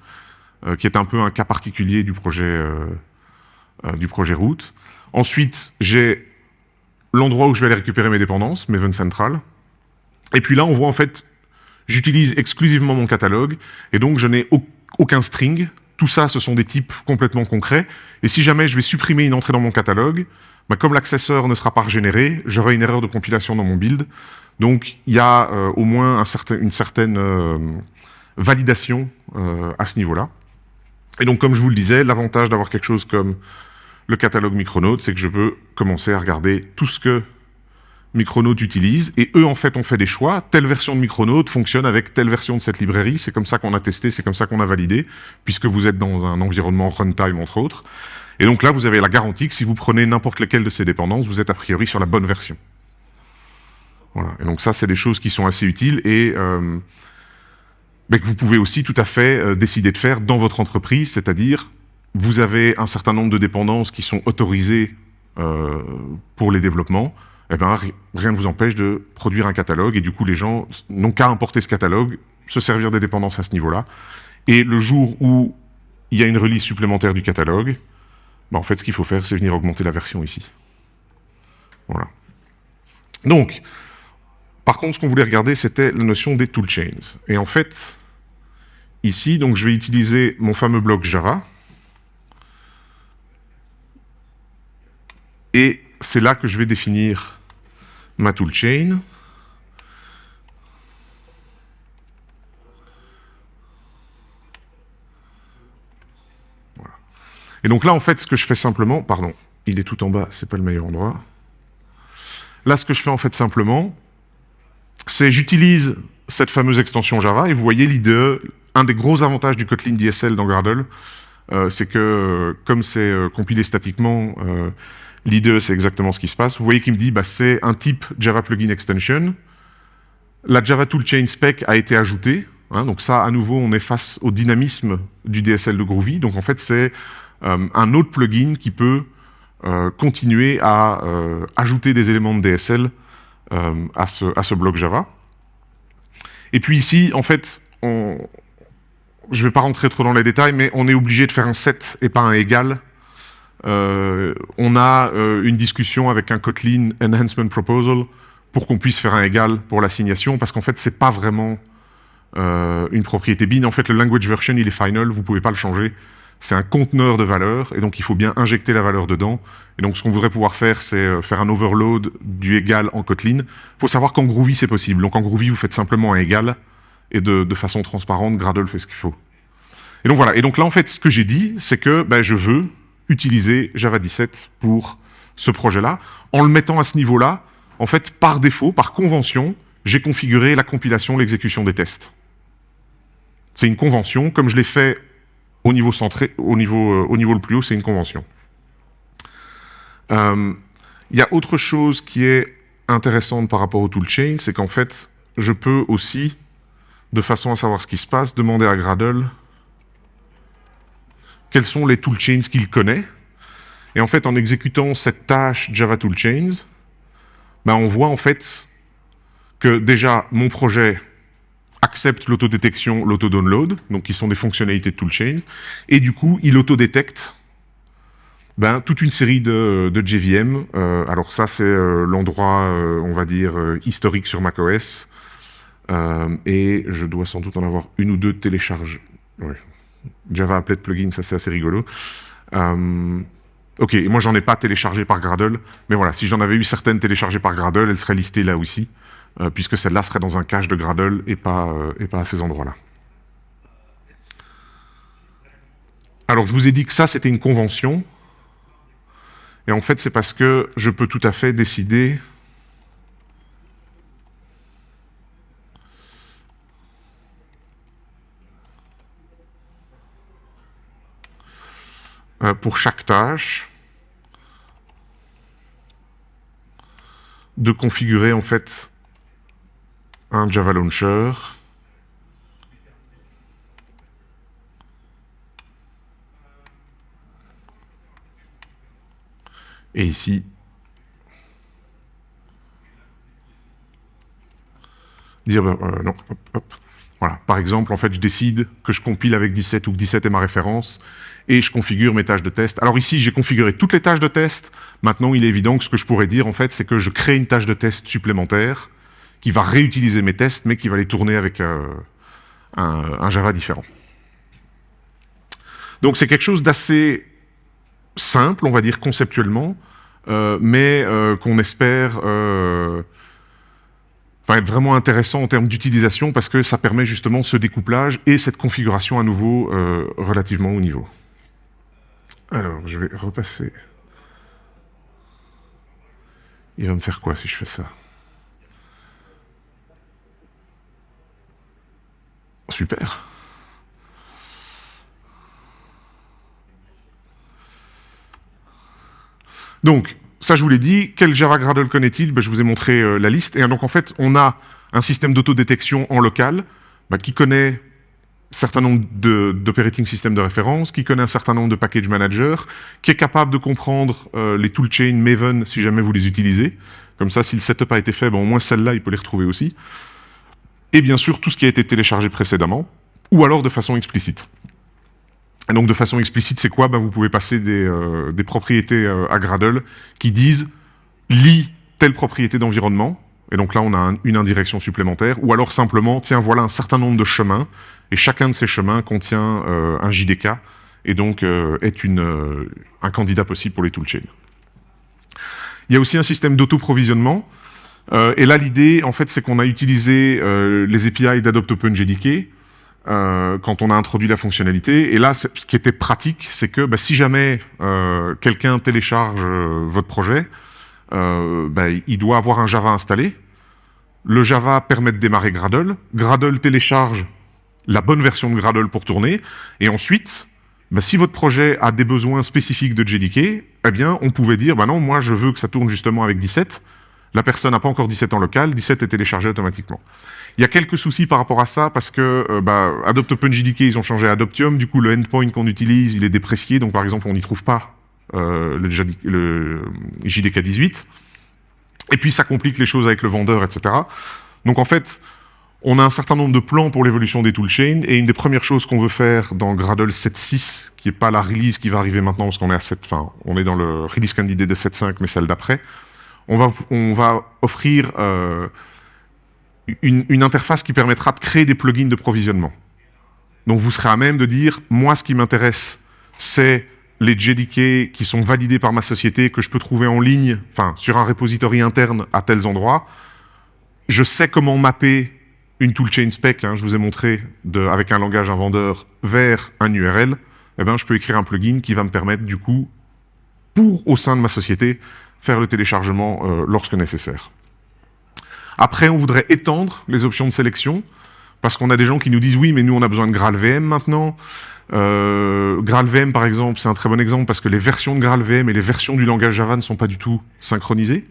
euh, qui est un peu un cas particulier du projet, euh, du projet root. Ensuite, j'ai l'endroit où je vais aller récupérer mes dépendances, Maven Central. Et puis là, on voit en fait, j'utilise exclusivement mon catalogue, et donc je n'ai aucun string. Tout ça, ce sont des types complètement concrets. Et si jamais je vais supprimer une entrée dans mon catalogue, bah, comme l'accesseur ne sera pas régénéré, j'aurai une erreur de compilation dans mon build. Donc il y a euh, au moins une certaine euh, validation euh, à ce niveau-là. Et donc comme je vous le disais, l'avantage d'avoir quelque chose comme le catalogue Micronaut, c'est que je peux commencer à regarder tout ce que Micronaut utilise, et eux, en fait, ont fait des choix. Telle version de Micronaut fonctionne avec telle version de cette librairie, c'est comme ça qu'on a testé, c'est comme ça qu'on a validé, puisque vous êtes dans un environnement runtime, entre autres. Et donc là, vous avez la garantie que si vous prenez n'importe lequel de ces dépendances, vous êtes a priori sur la bonne version. Voilà. Et donc ça, c'est des choses qui sont assez utiles, et euh, que vous pouvez aussi tout à fait euh, décider de faire dans votre entreprise, c'est-à-dire vous avez un certain nombre de dépendances qui sont autorisées euh, pour les développements, eh ben, rien ne vous empêche de produire un catalogue, et du coup, les gens n'ont qu'à importer ce catalogue, se servir des dépendances à ce niveau-là, et le jour où il y a une release supplémentaire du catalogue, ben, en fait, ce qu'il faut faire, c'est venir augmenter la version ici. Voilà. Donc, par contre, ce qu'on voulait regarder, c'était la notion des toolchains. Et en fait, ici, donc, je vais utiliser mon fameux bloc Java, Et c'est là que je vais définir ma toolchain. Et donc là, en fait, ce que je fais simplement, pardon, il est tout en bas, c'est pas le meilleur endroit. Là, ce que je fais en fait simplement, c'est j'utilise cette fameuse extension Java, et vous voyez l'IDE, un des gros avantages du Kotlin DSL dans Gradle, euh, c'est que euh, comme c'est euh, compilé statiquement, l'IDE c'est exactement ce qui se passe. Vous voyez qu'il me dit bah, c'est un type Java Plugin Extension. La Java Toolchain spec a été ajoutée. Hein, donc ça, à nouveau, on est face au dynamisme du DSL de Groovy. Donc en fait, c'est un autre plugin qui peut continuer à ajouter des éléments de DSL à, ce, à ce bloc Java. Et puis ici, en fait, je ne vais pas rentrer trop dans les détails, mais on est obligé de faire un set et pas un égal. Euh, on a euh, une discussion avec un Kotlin Enhancement Proposal pour qu'on puisse faire un égal pour l'assignation, parce qu'en fait, c'est pas vraiment euh, une propriété bin. En fait, le language version, il est final, vous pouvez pas le changer. C'est un conteneur de valeur, et donc il faut bien injecter la valeur dedans. Et donc, ce qu'on voudrait pouvoir faire, c'est faire un overload du égal en Kotlin. Il faut savoir qu'en Groovy, c'est possible. Donc, en Groovy, vous faites simplement un égal, et de, façon transparente, Gradle fait ce qu'il faut. Et donc voilà, et donc là en fait ce que j'ai dit, c'est que ben, je veux utiliser Java 17 pour ce projet-là. En le mettant à ce niveau-là, en fait par défaut, par convention, j'ai configuré la compilation, l'exécution des tests. C'est une convention, comme je l'ai fait au niveau centré, au niveau, euh, au niveau le plus haut, c'est une convention. Euh, il y a autre chose qui est intéressante par rapport au toolchain, c'est qu'en fait, je peux aussi de façon à savoir ce qui se passe, demander à Gradle quels sont les toolchains qu'il connaît. Et en fait, en exécutant cette tâche Java Toolchains, ben on voit en fait que déjà mon projet accepte l'autodétection, l'auto-download, donc qui sont des fonctionnalités de toolchains, et du coup, il autodétecte ben, toute une série de, JVM. Euh, alors ça, c'est euh, l'endroit, euh, on va dire, historique sur macOS, et je dois sans doute en avoir une ou deux télécharges. Java Applet Plugin, ça c'est assez rigolo. Ok, moi j'en ai pas téléchargé par Gradle, mais voilà, si j'en avais eu certaines téléchargées par Gradle, elles seraient listées là aussi, puisque celle-là serait dans un cache de Gradle et pas, et pas à ces endroits-là. Alors je vous ai dit que ça c'était une convention, et en fait c'est parce que je peux tout à fait décider Euh, pour chaque tâche de configurer en fait un Java Launcher et ici dire ben, euh, non, hop, hop. Voilà. Par exemple, en fait, je décide que je compile avec 17 ou que 17 est ma référence, et je configure mes tâches de test. Alors ici, j'ai configuré toutes les tâches de test. Maintenant, il est évident que ce que je pourrais dire, en fait, c'est que je crée une tâche de test supplémentaire qui va réutiliser mes tests, mais qui va les tourner avec euh, un, Java différent. Donc c'est quelque chose d'assez simple, on va dire conceptuellement, euh, mais euh, qu'on espère être vraiment intéressant en termes d'utilisation parce que ça permet justement ce découplage et cette configuration à nouveau relativement haut niveau. Alors, je vais repasser. Il va me faire quoi si je fais ça? Super. Donc, ça, je vous l'ai dit. Quel Java Gradle connaît-il? Ben, Je vous ai montré euh, la liste. Et donc, en fait, on a un système d'autodétection en local ben, qui connaît un certain nombre d'operating systems de référence, qui connaît un certain nombre de package managers, qui est capable de comprendre euh, les toolchains Maven si jamais vous les utilisez. Comme ça, si le setup a été fait, ben, au moins celle-là, il peut les retrouver aussi. Et bien sûr, tout ce qui a été téléchargé précédemment, ou alors de façon explicite. Et donc de façon explicite, c'est quoi? Ben, Vous pouvez passer des, euh, propriétés euh, à Gradle qui disent « lis telle propriété d'environnement », et donc là on a une indirection supplémentaire, ou alors simplement « tiens, voilà un certain nombre de chemins, et chacun de ces chemins contient euh, un JDK, et donc est un candidat possible pour les toolchains ». Il y a aussi un système d'auto-provisionnement, et là l'idée, en fait, c'est qu'on a utilisé les API d'Adopt OpenJDK, euh, quand on a introduit la fonctionnalité. Et là, ce qui était pratique, c'est que bah, si jamais euh, quelqu'un télécharge euh, votre projet, bah, il doit avoir un Java installé. Le Java permet de démarrer Gradle. Gradle télécharge la bonne version de Gradle pour tourner. Et ensuite, bah, si votre projet a des besoins spécifiques de JDK, eh bien, on pouvait dire, bah non, moi, je veux que ça tourne justement avec 17. La personne n'a pas encore 17 en local, 17 est téléchargé automatiquement. Il y a quelques soucis par rapport à ça parce que euh, bah, Adopt OpenJDK, ils ont changé Adoptium. Du coup, le endpoint qu'on utilise, il est déprécié. Donc, par exemple, on n'y trouve pas euh, le, JDK 18. Et puis, ça complique les choses avec le vendeur, etc. Donc, en fait, on a un certain nombre de plans pour l'évolution des toolchains. Et une des premières choses qu'on veut faire dans Gradle 7.6, qui n'est pas la release qui va arriver maintenant, parce qu'on est à 7, enfin, on est dans le release candidate de 7.5, mais celle d'après, on va, offrir euh, une, interface qui permettra de créer des plugins de provisionnement. Donc vous serez à même de dire, moi ce qui m'intéresse, c'est les JDK qui sont validés par ma société, que je peux trouver en ligne, enfin sur un repository interne à tels endroits. Je sais comment mapper une toolchain spec, hein, je vous ai montré, avec un langage un vendeur, vers un URL. Eh ben, je peux écrire un plugin qui va me permettre, du coup, pour, au sein de ma société, faire le téléchargement euh, lorsque nécessaire. Après, on voudrait étendre les options de sélection, parce qu'on a des gens qui nous disent « oui, mais nous, on a besoin de GraalVM maintenant euh, GraalVM, par exemple, c'est un très bon exemple, parce que les versions de GraalVM et les versions du langage Java ne sont pas du tout synchronisées.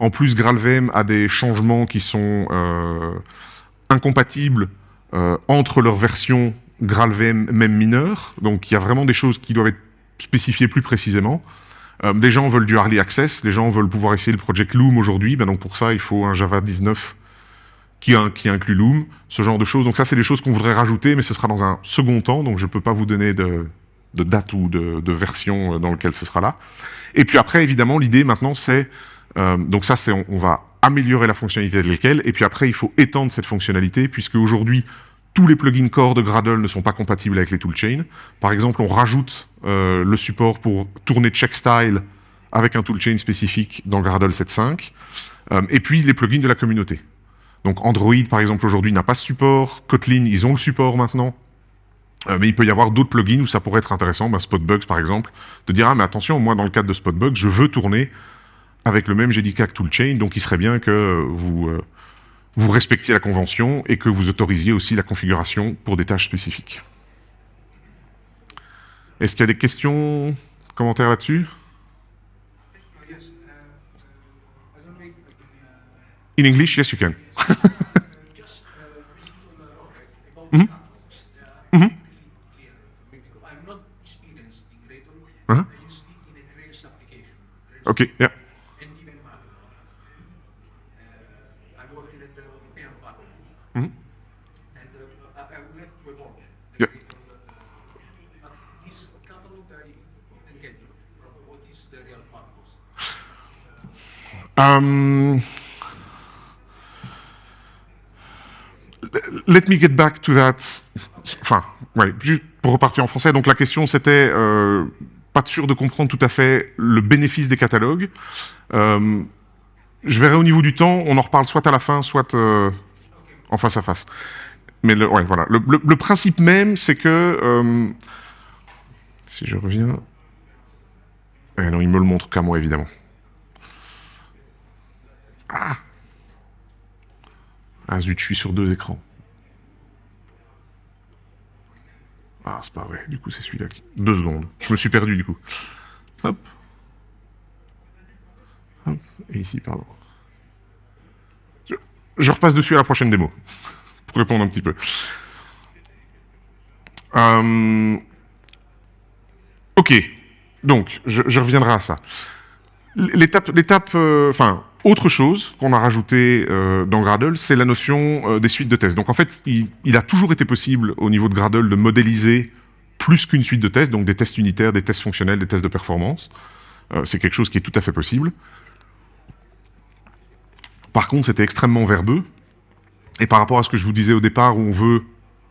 En plus, GraalVM a des changements qui sont euh, incompatibles entre leurs versions GraalVM même mineures, donc il y a vraiment des choses qui doivent être spécifiées plus précisément. Euh, les gens veulent du early access, les gens veulent pouvoir essayer le Project Loom aujourd'hui, ben donc pour ça, il faut un Java 19 qui, inclut Loom, ce genre de choses. Donc ça, c'est des choses qu'on voudrait rajouter, mais ce sera dans un second temps, donc je ne peux pas vous donner de, date ou de, version euh, dans lequel ce sera là. Et puis après, évidemment, l'idée maintenant, c'est... Euh, donc ça, c'est on, on, va améliorer la fonctionnalité de laquelle, et puis après, il faut étendre cette fonctionnalité, puisque aujourd'hui, tous les plugins core de Gradle ne sont pas compatibles avec les toolchains. Par exemple, on rajoute euh, le support pour tourner checkstyle avec un toolchain spécifique dans Gradle 7.5. Euh, et puis, les plugins de la communauté. Donc Android, par exemple, aujourd'hui n'a pas ce support. Kotlin, ils ont le support maintenant. Euh, mais il peut y avoir d'autres plugins où ça pourrait être intéressant, ben, Spotbugs par exemple, de dire « Ah, mais attention, moi, dans le cadre de Spotbugs, je veux tourner avec le même JDK que toolchain, donc il serait bien que vous vous respectiez la convention et que vous autorisiez aussi la configuration pour des tâches spécifiques. Est-ce qu'il y a des questions, commentaires là-dessus? In English, yes, you can. mm -hmm. Mm -hmm. Uh -huh. Okay, yeah. Um, let me get back to that. Enfin, ouais, juste pour repartir en français. Donc la question c'était, euh, pas sûr de comprendre tout à fait le bénéfice des catalogues. Euh, je verrai au niveau du temps, on en reparle soit à la fin, soit euh, en face à face. Mais le, voilà. Le, principe même, c'est que... Euh, si je reviens... Eh non, il me le montre qu'à moi, évidemment. Ah Ah zut, je suis sur deux écrans. Ah, c'est pas vrai. Du coup, c'est celui-là qui... Deux secondes. Je me suis perdu, du coup. Hop. Hop. Et ici, pardon. Je, repasse dessus à la prochaine démo. pour répondre un petit peu. Euh, ok. Donc, je, reviendrai à ça. L'étape... l'étape, euh, Enfin, autre chose qu'on a rajouté euh, dans Gradle, c'est la notion euh, des suites de tests. Donc en fait, il, a toujours été possible au niveau de Gradle de modéliser plus qu'une suite de tests, donc des tests unitaires, des tests fonctionnels, des tests de performance. Euh, c'est quelque chose qui est tout à fait possible. Par contre, c'était extrêmement verbeux. Et par rapport à ce que je vous disais au départ, où on veut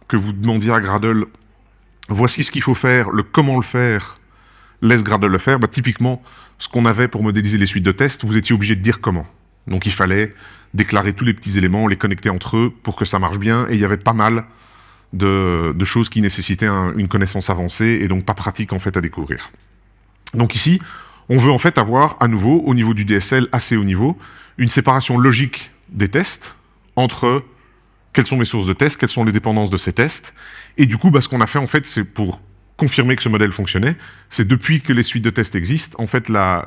que vous demandiez à Gradle « voici ce qu'il faut faire, le comment le faire », laisse Gradle le faire, bah, typiquement, ce qu'on avait pour modéliser les suites de tests, vous étiez obligé de dire comment. Donc il fallait déclarer tous les petits éléments, les connecter entre eux pour que ça marche bien, et il y avait pas mal de, choses qui nécessitaient une connaissance avancée et donc pas pratique en fait à découvrir. Donc ici, on veut en fait avoir à nouveau, au niveau du DSL assez haut niveau, une séparation logique des tests entre quelles sont mes sources de tests, quelles sont les dépendances de ces tests. Et du coup, bah, ce qu'on a fait en fait, c'est pour confirmer que ce modèle fonctionnait, c'est depuis que les suites de tests existent, en fait, la,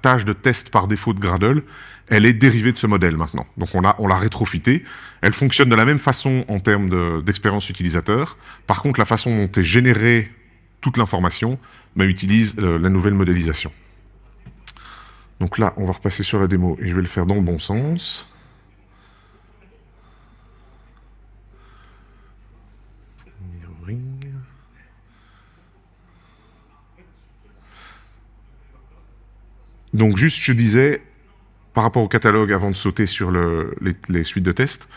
tâche de test par défaut de Gradle, elle est dérivée de ce modèle maintenant. Donc on l'a on rétrofité. Elle fonctionne de la même façon en termes d'expérience utilisateur. Par contre, la façon dont est générée toute l'information bah, utilise euh, la nouvelle modélisation. Donc là, on va repasser sur la démo et je vais le faire dans le bon sens. Donc juste, je disais, par rapport au catalogue, avant de sauter sur les, suites de tests,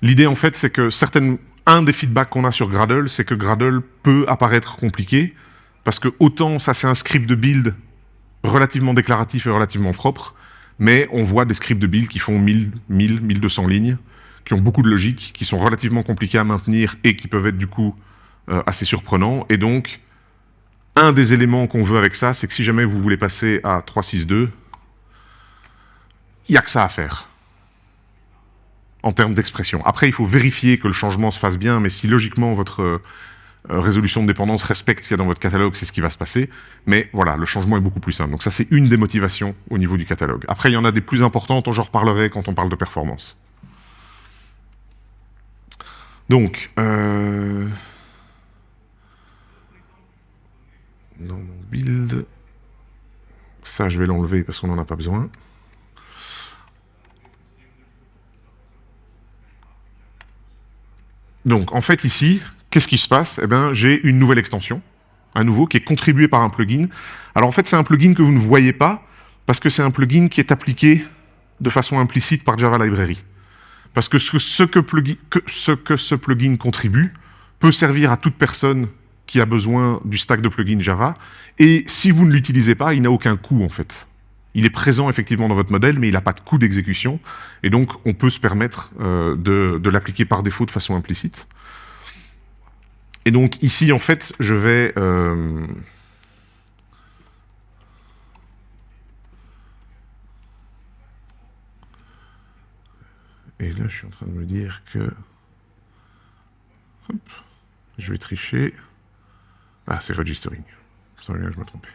l'idée en fait, c'est que certaines, un des feedbacks qu'on a sur Gradle, c'est que Gradle peut apparaître compliqué, parce que autant ça c'est un script de build relativement déclaratif et relativement propre, mais on voit des scripts de build qui font 1000, 1000, 1200 lignes, qui ont beaucoup de logique, qui sont relativement compliqués à maintenir et qui peuvent être du coup euh, assez surprenants. Et donc, un des éléments qu'on veut avec ça, c'est que si jamais vous voulez passer à 3.6.2, il n'y a que ça à faire en termes d'expression. Après, il faut vérifier que le changement se fasse bien, mais si logiquement votre euh, résolution de dépendance respecte ce qu'il y a dans votre catalogue, c'est ce qui va se passer. Mais voilà, le changement est beaucoup plus simple. Donc ça, c'est une des motivations au niveau du catalogue. Après, il y en a des plus importantes, j'en reparlerai quand on parle de performance. Donc, euh, dans mon build. Ça, je vais l'enlever parce qu'on n'en a pas besoin. Donc, en fait, ici, qu'est-ce qui se passe? Eh bien, j'ai une nouvelle extension, à nouveau, qui est contribuée par un plugin. Alors, en fait, c'est un plugin que vous ne voyez pas, parce que c'est un plugin qui est appliqué de façon implicite par Java Library. Parce que ce que, ce que ce plugin contribue peut servir à toute personne qui a besoin du stack de plugins Java. Et si vous ne l'utilisez pas, il n'a aucun coût en fait. Il est présent effectivement dans votre modèle, mais il n'a pas de coût d'exécution. Et donc, on peut se permettre euh, de, l'appliquer par défaut de façon implicite. Et donc, ici, en fait, je vais... Euh, et là, je suis en train de me dire que... je vais tricher. Ah, c'est registering. Ça je me trompais.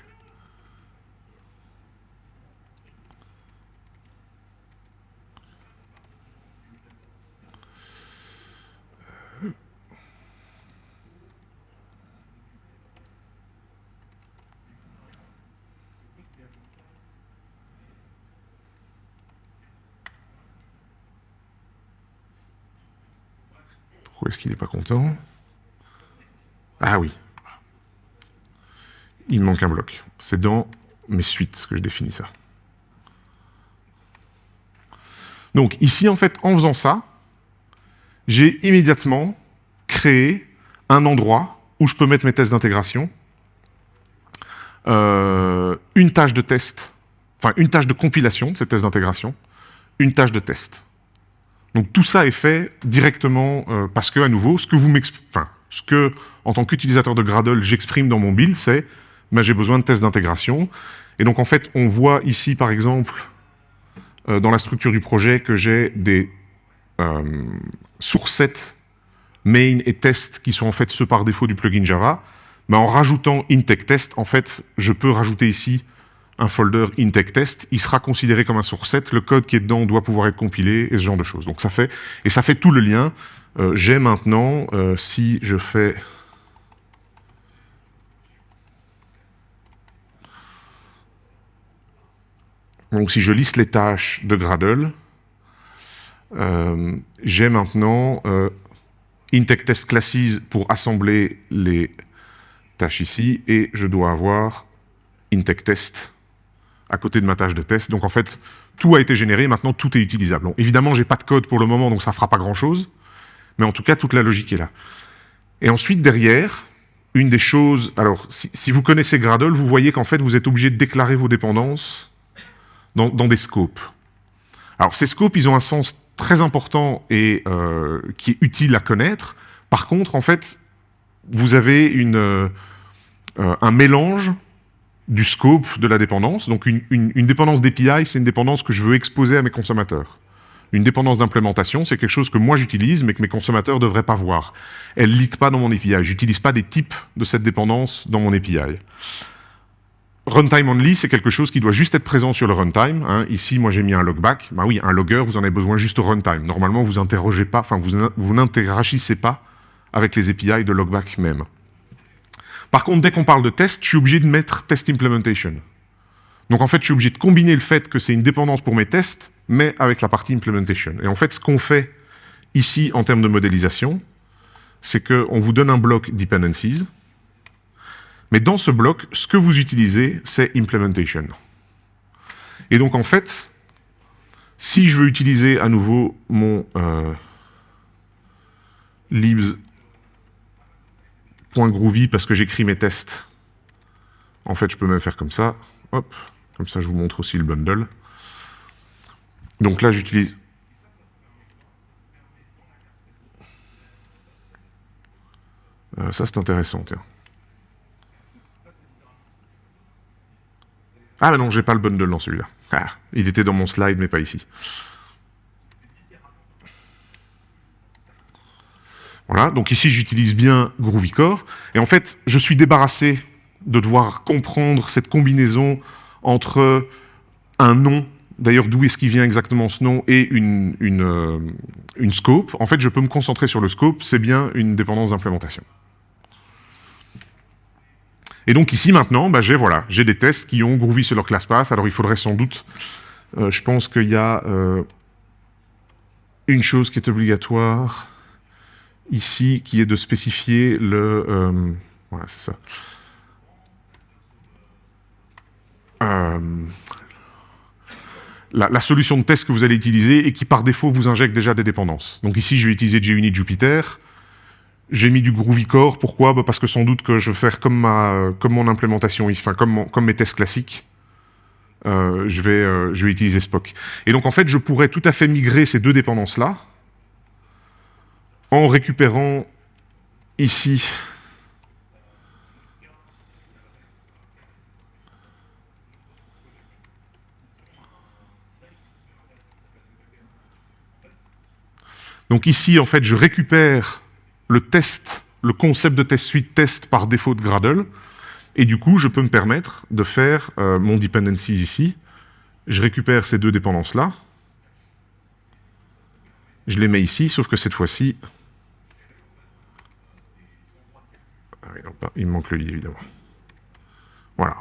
Pourquoi est-ce qu'il n'est pas content? Ah oui, il manque un bloc. C'est dans mes suites que je définis ça. Donc ici, en fait, en faisant ça, j'ai immédiatement créé un endroit où je peux mettre mes tests d'intégration, euh, une tâche de test, enfin une tâche de compilation de ces tests d'intégration, une tâche de test. Donc tout ça est fait directement euh, parce que, à nouveau, ce que vous enfin, ce que, en tant qu'utilisateur de Gradle, j'exprime dans mon build, c'est j'ai besoin de tests d'intégration. Et donc, en fait, on voit ici, par exemple, euh, dans la structure du projet, que j'ai des euh, main et test qui sont en fait ceux par défaut du plugin Java. En rajoutant intech test, en fait, je peux rajouter ici un folder intech test. Il sera considéré comme un source set. Le code qui est dedans doit pouvoir être compilé et ce genre de choses. Donc ça fait et ça fait tout le lien. Euh, j'ai maintenant, euh, si je fais Donc si je liste les tâches de Gradle, euh, j'ai maintenant euh, Classes pour assembler les tâches ici, et je dois avoir Intech Test à côté de ma tâche de test. Donc en fait, tout a été généré, maintenant tout est utilisable. évidemment, je n'ai pas de code pour le moment, donc ça ne fera pas grand-chose, mais en tout cas, toute la logique est là. Et ensuite, derrière, une des choses... Alors, si vous connaissez Gradle, vous voyez qu'en fait, vous êtes obligé de déclarer vos dépendances dans, des scopes. Alors ces scopes, ils ont un sens très important et euh, qui est utile à connaître. Par contre, en fait, vous avez une, euh, un mélange du scope de la dépendance. Donc une, une dépendance d'API, c'est une dépendance que je veux exposer à mes consommateurs. Une dépendance d'implémentation, c'est quelque chose que moi j'utilise, mais que mes consommateurs ne devraient pas voir. Elle ne leak pas dans mon API. J'utilise pas des types de cette dépendance dans mon API. Runtime only, c'est quelque chose qui doit juste être présent sur le runtime. Hein. Ici, moi, j'ai mis un logback. Bah oui, un logger, vous en avez besoin juste au runtime. Normalement, vous interrogez pas, enfin, vous, vous n'interagissez pas avec les API de logback même. Par contre, dès qu'on parle de test, je suis obligé de mettre test implementation. Donc en fait, je suis obligé de combiner le fait que c'est une dépendance pour mes tests, mais avec la partie implementation. Et en fait, ce qu'on fait ici en termes de modélisation, c'est qu'on vous donne un bloc dependencies, mais dans ce bloc, ce que vous utilisez, c'est implementation. Et donc en fait, si je veux utiliser à nouveau mon euh, libs.groovy parce que j'écris mes tests, en fait, je peux même faire comme ça. Hop, comme ça, je vous montre aussi le bundle. Donc là, j'utilise... Euh, ça, c'est intéressant, tiens. Ah, mais non, j'ai pas le bundle dans celui-là. Ah, il était dans mon slide, mais pas ici. Voilà, donc ici, j'utilise bien GroovyCore. Et en fait, je suis débarrassé de devoir comprendre cette combinaison entre un nom, d'ailleurs d'où est-ce qu'il vient exactement ce nom, et une, euh, une, scope. En fait, je peux me concentrer sur le scope, c'est bien une dépendance d'implémentation. Et donc ici maintenant, bah, j'ai des tests qui ont Groovy sur leur class path. Alors il faudrait sans doute, euh, je pense qu'il y a euh, une chose qui est obligatoire ici, qui est de spécifier le... voilà, c'est ça. Euh, la, solution de test que vous allez utiliser et qui par défaut vous injecte déjà des dépendances. Donc ici, je vais utiliser JUnit Jupyter. J'ai mis du Groovy Core. Pourquoi? Bah, Parce que sans doute que je vais faire comme, ma, comme mon implémentation, enfin comme, comme mes tests classiques. Euh, je, vais, euh, je vais utiliser Spock. Et donc en fait, je pourrais tout à fait migrer ces deux dépendances-là en récupérant ici Donc ici, en fait, je récupère le test, le concept de test suite test par défaut de Gradle, et du coup, je peux me permettre de faire euh, mon dependencies ici. Je récupère ces deux dépendances-là, je les mets ici, sauf que cette fois-ci... Ah il me manque le lit, évidemment. Voilà.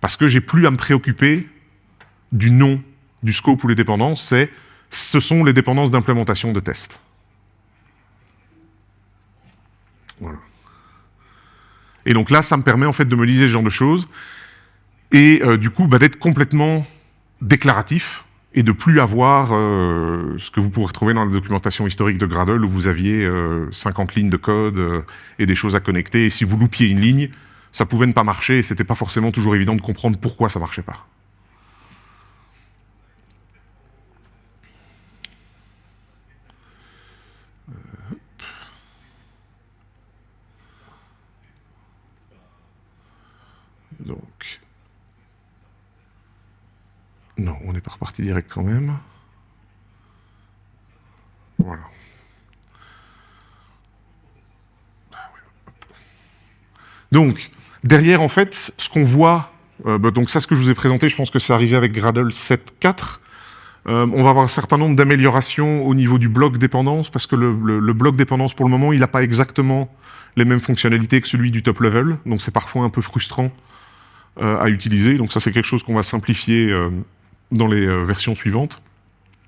Parce que j'ai plus à me préoccuper du nom du scope ou les dépendances, c'est ce sont les dépendances d'implémentation de tests. Et donc là, ça me permet en fait de me liser ce genre de choses, et euh, du coup, bah, d'être complètement déclaratif, et de plus avoir euh, ce que vous pourrez retrouver dans la documentation historique de Gradle, où vous aviez 50 euh, lignes de code et des choses à connecter, et si vous loupiez une ligne, ça pouvait ne pas marcher, et c'était pas forcément toujours évident de comprendre pourquoi ça marchait pas. Donc, non, on n'est pas reparti direct quand même. Voilà. Donc, derrière, en fait, ce qu'on voit, euh, bah, donc ça, ce que je vous ai présenté, je pense que c'est arrivé avec Gradle 7.4. Euh, on va avoir un certain nombre d'améliorations au niveau du bloc dépendance, parce que le bloc dépendance, pour le moment, il n'a pas exactement les mêmes fonctionnalités que celui du top level, donc c'est parfois un peu frustrant à utiliser. Donc ça, c'est quelque chose qu'on va simplifier euh, dans les euh, versions suivantes.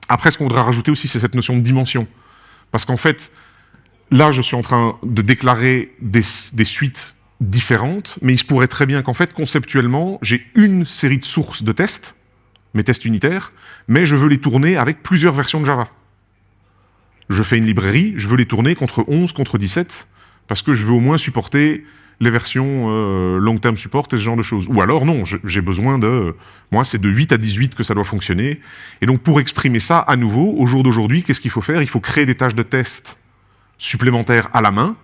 Après, ce qu'on voudra rajouter aussi, c'est cette notion de dimension. Parce qu'en fait, là, je suis en train de déclarer des suites différentes, mais il se pourrait très bien qu'en fait, conceptuellement, j'ai une série de sources de tests, mes tests unitaires, mais je veux les tourner avec plusieurs versions de Java. Je fais une librairie, je veux les tourner contre 11, contre 17, parce que je veux au moins supporter les versions euh, long term support et ce genre de choses. Ou alors non, j'ai besoin de... Moi, c'est de 8 à 18 que ça doit fonctionner. Et donc, pour exprimer ça, à nouveau, au jour d'aujourd'hui, qu'est-ce qu'il faut faire? Il faut créer des tâches de test supplémentaires à la main,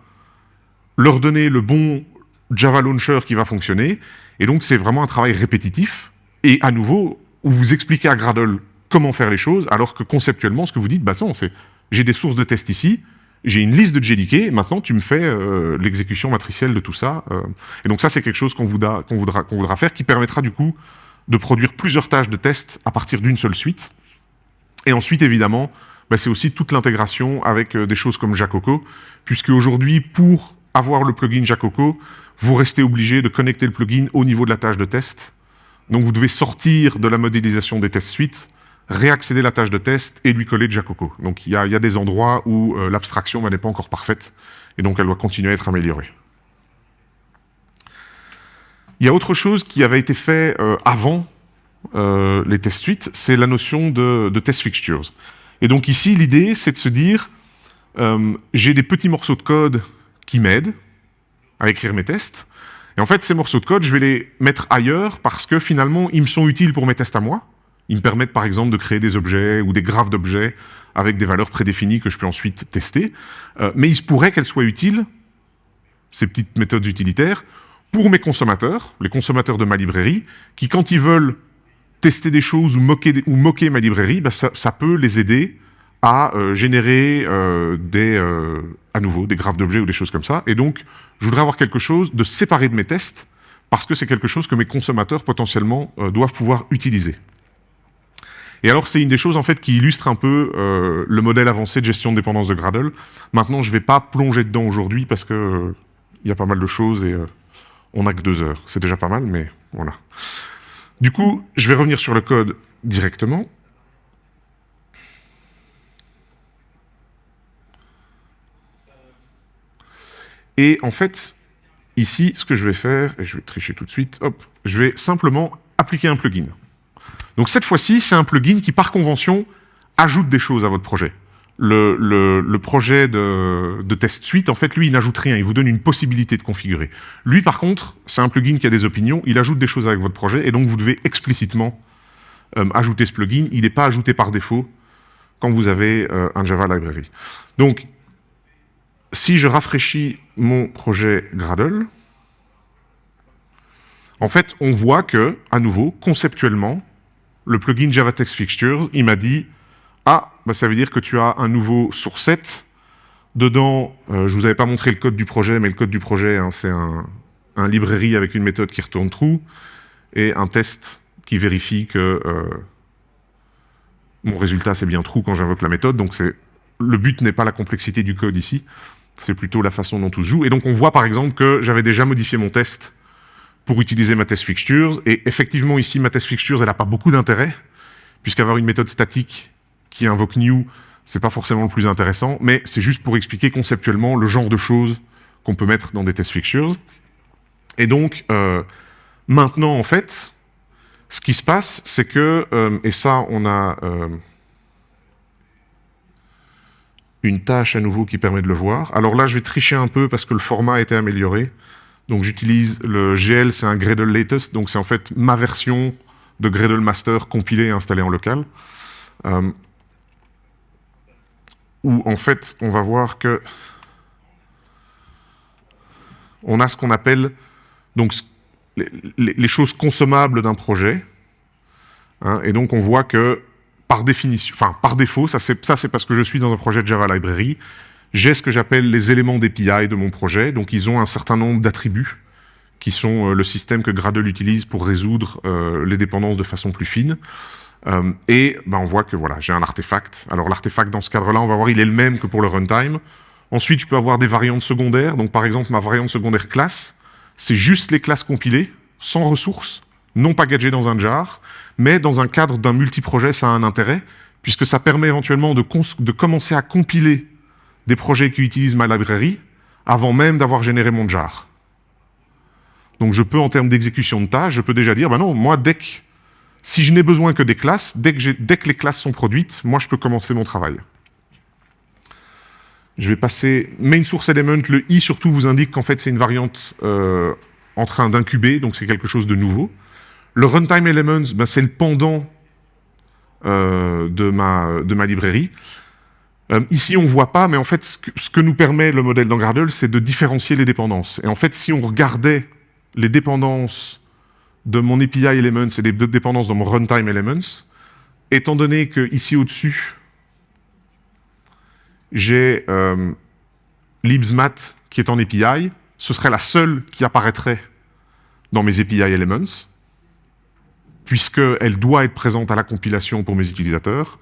leur donner le bon Java Launcher qui va fonctionner, et donc c'est vraiment un travail répétitif, et à nouveau, vous expliquez à Gradle comment faire les choses, alors que conceptuellement, ce que vous dites, bah non, c'est j'ai des sources de tests ici, j'ai une liste de JDK, maintenant tu me fais euh, l'exécution matricielle de tout ça. Euh. et donc ça, c'est quelque chose qu'on voudra faire, qui permettra du coup de produire plusieurs tâches de test à partir d'une seule suite. Et ensuite, évidemment, bah, c'est aussi toute l'intégration avec euh, des choses comme Jacoco, puisque aujourd'hui, pour avoir le plugin Jacoco, vous restez obligé de connecter le plugin au niveau de la tâche de test. Donc vous devez sortir de la modélisation des tests suites, réaccéder à la tâche de test et lui coller Jacoco. Donc il y, a, des endroits où euh, l'abstraction bah, n'est pas encore parfaite, et donc elle doit continuer à être améliorée. Il y a autre chose qui avait été fait euh, avant euh, les test suites, c'est la notion de, test fixtures. Et donc ici, l'idée, c'est de se dire, j'ai des petits morceaux de code qui m'aident à écrire mes tests, et en fait, ces morceaux de code, je vais les mettre ailleurs parce que finalement, ils me sont utiles pour mes tests à moi. Ils me permettent par exemple de créer des objets ou des graphes d'objets avec des valeurs prédéfinies que je peux ensuite tester. mais il se pourrait qu'elles soient utiles, ces petites méthodes utilitaires, pour mes consommateurs, les consommateurs de ma librairie, qui quand ils veulent tester des choses ou moquer, ma librairie, bah, ça, peut les aider à euh, générer euh, euh, à nouveau des graphes d'objets ou des choses comme ça. Et donc, je voudrais avoir quelque chose de séparé de mes tests, parce que c'est quelque chose que mes consommateurs potentiellement doivent pouvoir utiliser. Et alors, c'est une des choses en fait qui illustre un peu le modèle avancé de gestion de dépendance de Gradle. Maintenant, je ne vais pas plonger dedans aujourd'hui parce que il y a pas mal de choses et on n'a que deux heures. C'est déjà pas mal, mais voilà. Du coup, je vais revenir sur le code directement. Et en fait, ici, ce que je vais faire, et je vais tricher tout de suite, hop, je vais simplement appliquer un plugin. Donc cette fois-ci, c'est un plugin qui, par convention, ajoute des choses à votre projet le, projet de, test suite, en fait, lui, il n'ajoute rien, il vous donne une possibilité de configurer. Lui, par contre, c'est un plugin qui a des opinions, il ajoute des choses avec votre projet, et donc vous devez explicitement euh, ajouter ce plugin. Il n'est pas ajouté par défaut quand vous avez euh, un Java Library. Donc, si je rafraîchis mon projet Gradle, en fait, on voit que, à nouveau, conceptuellement, le plugin Java Text Fixtures, il m'a dit ah, bah, ça veut dire que tu as un nouveau source set. Dedans, euh, je ne vous avais pas montré le code du projet, mais le code du projet, hein, c'est un, librairie avec une méthode qui retourne true et un test qui vérifie que euh, mon résultat c'est bien true quand j'invoque la méthode. Donc le but n'est pas la complexité du code ici, c'est plutôt la façon dont tout se joue. Et donc on voit par exemple que j'avais déjà modifié mon test pour utiliser ma test fixtures. Et effectivement ici, ma test fixtures, elle n'a pas beaucoup d'intérêt, puisqu'avoir une méthode statique qui invoque new, c'est pas forcément le plus intéressant, mais c'est juste pour expliquer conceptuellement le genre de choses qu'on peut mettre dans des test fixtures. Et donc, euh, maintenant, en fait, ce qui se passe, c'est que, euh, et ça, on a euh, une tâche à nouveau qui permet de le voir. Alors là, je vais tricher un peu parce que le format a été amélioré. Donc j'utilise le GL, c'est un Gradle Latest, donc c'est en fait ma version de Gradle Master compilée et installée en local où en fait on va voir que on a ce qu'on appelle donc les, choses consommables d'un projet. Hein, et donc on voit que par définition, enfin par défaut, ça c'est parce que je suis dans un projet de Java Library, j'ai ce que j'appelle les éléments d'API de mon projet. Donc ils ont un certain nombre d'attributs qui sont euh, le système que Gradle utilise pour résoudre euh, les dépendances de façon plus fine. Euh, et ben, on voit que voilà, j'ai un artefact. Alors l'artefact, dans ce cadre-là, on va voir, il est le même que pour le runtime. Ensuite, je peux avoir des variantes secondaires. Donc par exemple, ma variante secondaire classe, c'est juste les classes compilées, sans ressources, non packagées dans un jar, mais dans un cadre d'un multiprojet, ça a un intérêt, puisque ça permet éventuellement de, de commencer à compiler des projets qui utilisent ma librairie avant même d'avoir généré mon jar. Donc je peux, en termes d'exécution de tâches, je peux déjà dire, ben non, moi, dès que si je n'ai besoin que des classes, dès que, les classes sont produites, moi, je peux commencer mon travail. Je vais passer main source element. Le i surtout vous indique qu'en fait c'est une variante euh, en train d'incuber, donc c'est quelque chose de nouveau. Le runtime elements, ben, c'est le pendant euh, de, ma, de ma librairie. Euh, ici, on ne voit pas, mais en fait, ce que, nous permet le modèle dans Gradle, c'est de différencier les dépendances. Et en fait, si on regardait les dépendances de mon API Elements et les dépendances de mon Runtime Elements, étant donné que ici au-dessus, j'ai euh, libsmat qui est en API, ce serait la seule qui apparaîtrait dans mes API Elements, puisqu'elle doit être présente à la compilation pour mes utilisateurs.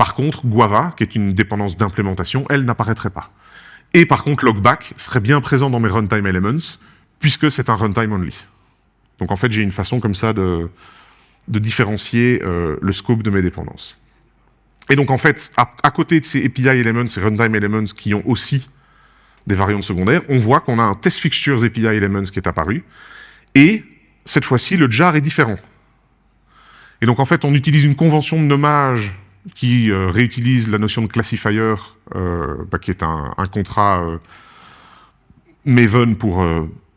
Par contre, Guava, qui est une dépendance d'implémentation, elle n'apparaîtrait pas. Et par contre, Logback serait bien présent dans mes runtime elements, puisque c'est un runtime only. Donc en fait, j'ai une façon comme ça de, différencier euh, le scope de mes dépendances. Et donc en fait, à, côté de ces API elements, ces runtime elements qui ont aussi des variantes secondaires, on voit qu'on a un test fixtures API elements qui est apparu, et cette fois-ci, le jar est différent. Et donc en fait, on utilise une convention de nommage qui euh, réutilise la notion de classifier, euh, bah, qui est un, contrat euh, Maven pour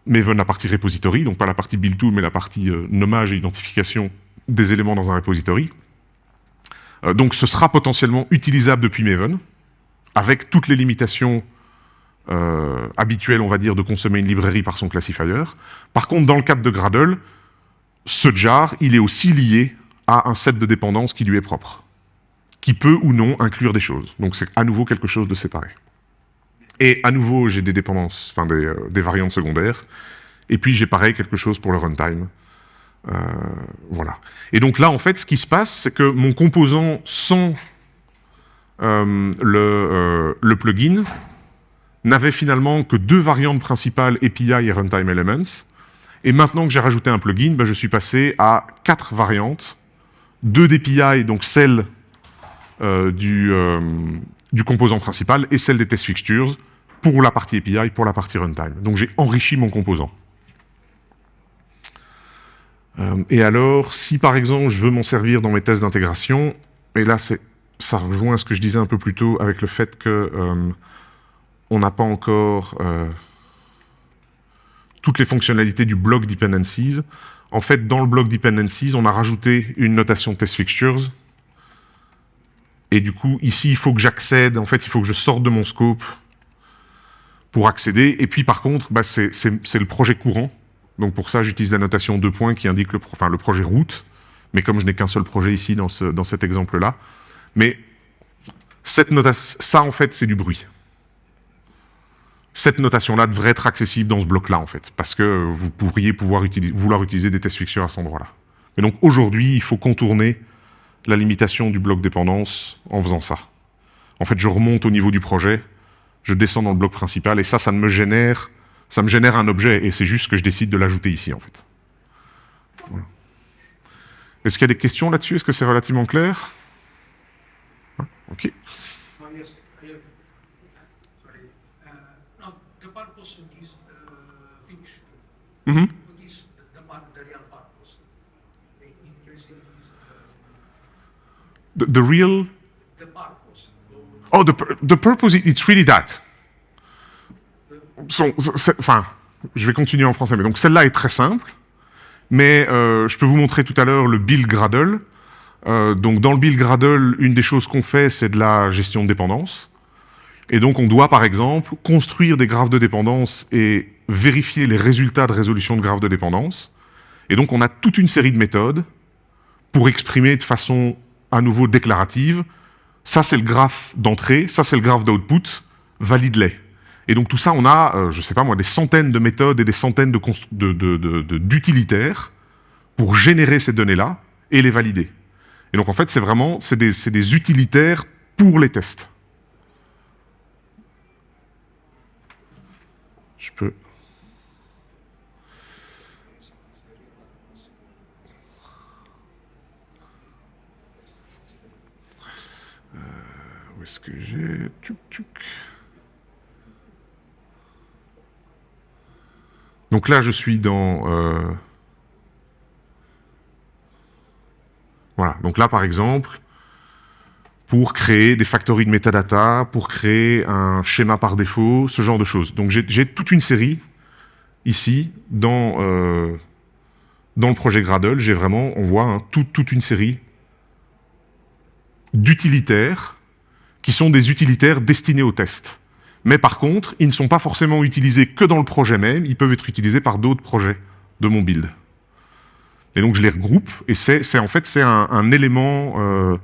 Maven la partie repository, donc pas la partie build tool, mais la partie nommage et identification des éléments dans un repository. donc ce sera potentiellement utilisable depuis Maven, avec toutes les limitations habituelles, on va dire, de consommer une librairie par son classifier. Par contre, dans le cadre de Gradle, ce jar, il est aussi lié à un set de dépendances qui lui est propre, qui peut ou non inclure des choses. Donc c'est à nouveau quelque chose de séparé. Et à nouveau, j'ai des dépendances, enfin des, euh, variantes secondaires, et puis j'ai pareil quelque chose pour le runtime. Euh, voilà. Et donc là, en fait, ce qui se passe, c'est que mon composant sans euh, le, plugin n'avait finalement que deux variantes principales, API et Runtime Elements. Et maintenant que j'ai rajouté un plugin, ben, je suis passé à quatre variantes deux DPI, donc celle du, euh, du, composant principal, et celle des test fixtures, pour la partie API, pour la partie runtime. Donc j'ai enrichi mon composant. Euh, et alors, si par exemple je veux m'en servir dans mes tests d'intégration, et là ça rejoint ce que je disais un peu plus tôt avec le fait que on n'a pas encore toutes les fonctionnalités du block dependencies, en fait, dans le bloc dependencies, on a rajouté une notation test fixtures. Et du coup, ici, il faut que j'accède, en fait, il faut que je sorte de mon scope pour accéder. Et puis, par contre, bah, c'est le projet courant. Donc, pour ça, j'utilise la notation deux points qui indique le, projet route. Mais comme je n'ai qu'un seul projet ici dans, ce, dans cet exemple-là. Mais cette ça, en fait, c'est du bruit cette notation-là devrait être accessible dans ce bloc-là, en fait, parce que vous pourriez pouvoir vouloir utiliser des test fixtures à cet endroit-là. Mais donc aujourd'hui, il faut contourner la limitation du bloc dépendance en faisant ça. En fait, je remonte au niveau du projet, je descends dans le bloc principal, et ça, ça me génère, ça me génère un objet, et c'est juste que je décide de l'ajouter ici, en fait. Est-ce qu'il y a des questions là-dessus? Est-ce que c'est relativement clair? Ok. Mm -hmm. What is the, the, real purpose? The, real? Oh, the, purpose, it's really that. Enfin, je vais continuer en français, mais donc celle-là est très simple, mais euh, je peux vous montrer tout à l'heure le build Gradle. Euh, donc dans le build Gradle, une des choses qu'on fait, c'est de la gestion de dépendance. Et donc on doit, par exemple, construire des graphes de dépendance et vérifier les résultats de résolution de graphes de dépendance. Et donc on a toute une série de méthodes pour exprimer de façon à nouveau déclarative, ça c'est le graphe d'entrée, ça c'est le graphe d'output, valide-les. Et donc tout ça, on a, euh, je ne sais pas moi, des centaines de méthodes et des centaines d'utilitaires de, pour générer ces données-là et les valider. Et donc en fait, c'est vraiment des, des utilitaires pour les tests. Je peux... est-ce que j'ai... Donc là, je suis dans... Euh, voilà. Donc là, par exemple, pour créer des factories de metadata, pour créer un schéma par défaut, ce genre de choses. Donc j'ai toute une série ici dans, euh, dans le projet Gradle. J'ai vraiment, on voit, hein, toute une série d'utilitaires qui sont des utilitaires destinés au test. Mais par contre, ils ne sont pas forcément utilisés que dans le projet même, ils peuvent être utilisés par d'autres projets de mon build. Et donc je les regroupe, et c'est en fait un, élément euh,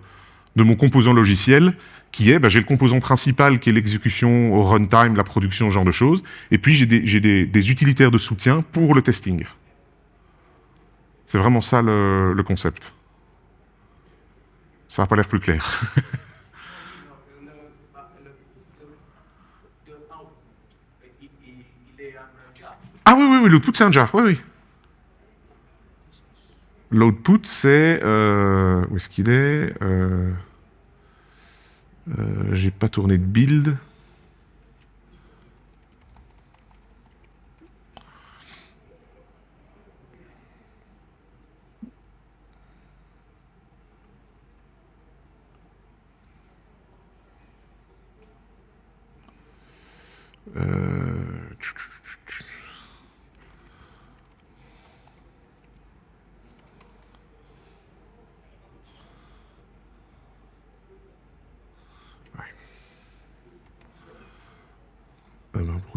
de mon composant logiciel qui est, bah, j'ai le composant principal qui est l'exécution au runtime, la production, ce genre de choses, et puis j'ai des, utilitaires de soutien pour le testing. C'est vraiment ça le, concept. Ça n'a pas l'air plus clair. ah oui, oui, oui, l'output c'est un jar, oui, oui. L'output c'est... Euh, où est-ce qu'il est, euh, euh, J'ai pas tourné de build.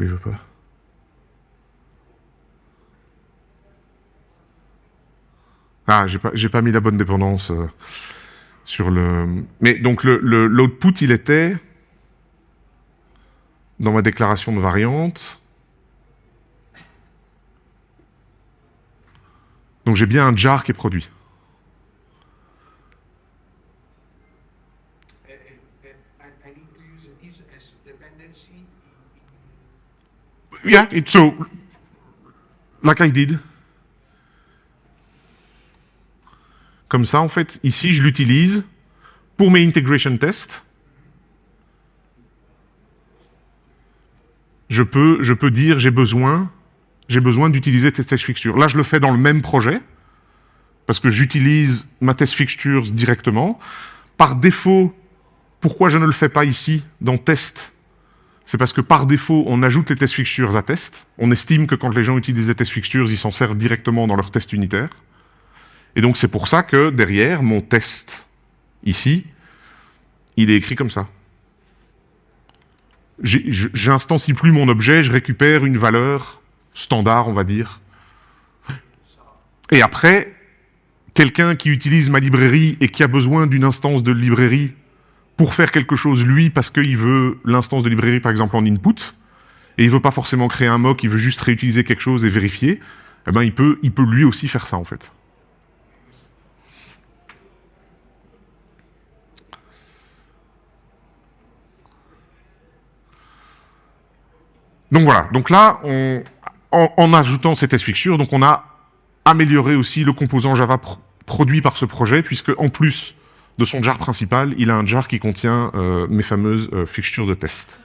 Pourquoi il veut pas Ah, j'ai pas, mis la bonne dépendance euh, sur le... Mais donc l'output, il était dans ma déclaration de variante. Donc j'ai bien un jar qui est produit. Yeah, so, like I did. Comme ça, en fait, ici, je l'utilise pour mes integration tests. Je peux, je peux dire j'ai besoin, besoin d'utiliser test fixture. Là, je le fais dans le même projet, parce que j'utilise ma test fixtures directement. Par défaut, pourquoi je ne le fais pas ici, dans test c'est parce que par défaut, on ajoute les test fixtures à test. On estime que quand les gens utilisent les test fixtures, ils s'en servent directement dans leur test unitaire. Et donc c'est pour ça que derrière, mon test, ici, il est écrit comme ça. J'instancie plus mon objet, je récupère une valeur standard, on va dire. Et après, quelqu'un qui utilise ma librairie et qui a besoin d'une instance de librairie pour faire quelque chose, lui, parce qu'il veut l'instance de librairie, par exemple, en input, et il veut pas forcément créer un mock, il veut juste réutiliser quelque chose et vérifier, eh ben, il, peut, il peut lui aussi faire ça, en fait. Donc voilà, donc là, en, ajoutant ces test fixtures, donc on a amélioré aussi le composant Java produit par ce projet, puisque en plus de son jar principal, il a un jar qui contient euh, mes fameuses euh, fixtures de test.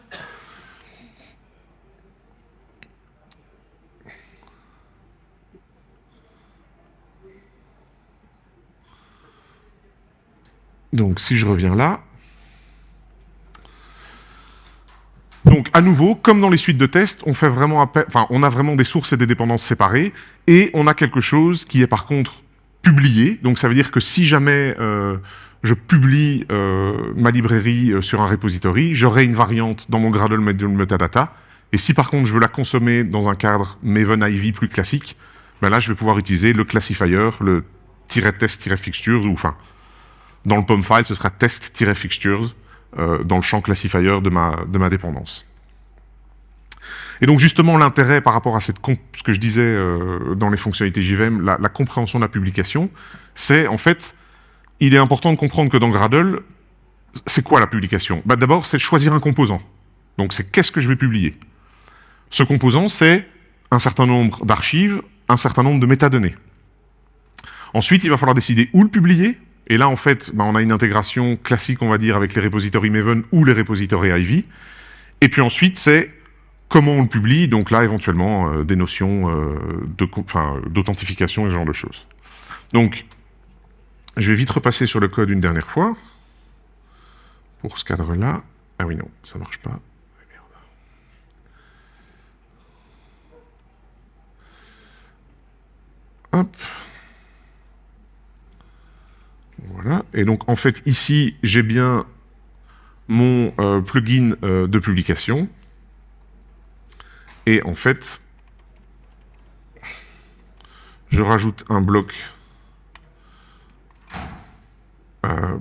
Donc si je reviens là, donc à nouveau, comme dans les suites de tests, on a vraiment des sources et des dépendances séparées, et on a quelque chose qui est par contre publié. Donc ça veut dire que si jamais euh, je publie euh, ma librairie euh, sur un repository, j'aurai une variante dans mon Gradle metadata, et si par contre je veux la consommer dans un cadre Maven Ivy plus classique, ben là je vais pouvoir utiliser le classifier, le test-fixtures, ou enfin, dans le POM file, ce sera test-fixtures euh, dans le champ classifier de ma, dépendance. Et donc justement l'intérêt par rapport à cette ce que je disais dans les fonctionnalités JVM, la compréhension de la publication, c'est en fait il est important de comprendre que dans Gradle, c'est quoi la publication? Bah, D'abord, c'est choisir un composant. Donc c'est qu'est-ce que je vais publier? Ce composant, c'est un certain nombre d'archives, un certain nombre de métadonnées. Ensuite, il va falloir décider où le publier. Et là, en fait, bah, on a une intégration classique, on va dire, avec les repositories Maven ou les repositories Ivy. Et puis ensuite, c'est comment on le publie. Donc là, éventuellement, euh, des notions euh, d'authentification et ce genre de choses. Donc, je vais vite repasser sur le code une dernière fois. Pour ce cadre-là. Ah oui, non, ça marche pas. Hop. Voilà. Et donc, en fait, ici, j'ai bien mon euh, plugin euh, de publication. Et en fait, je rajoute un bloc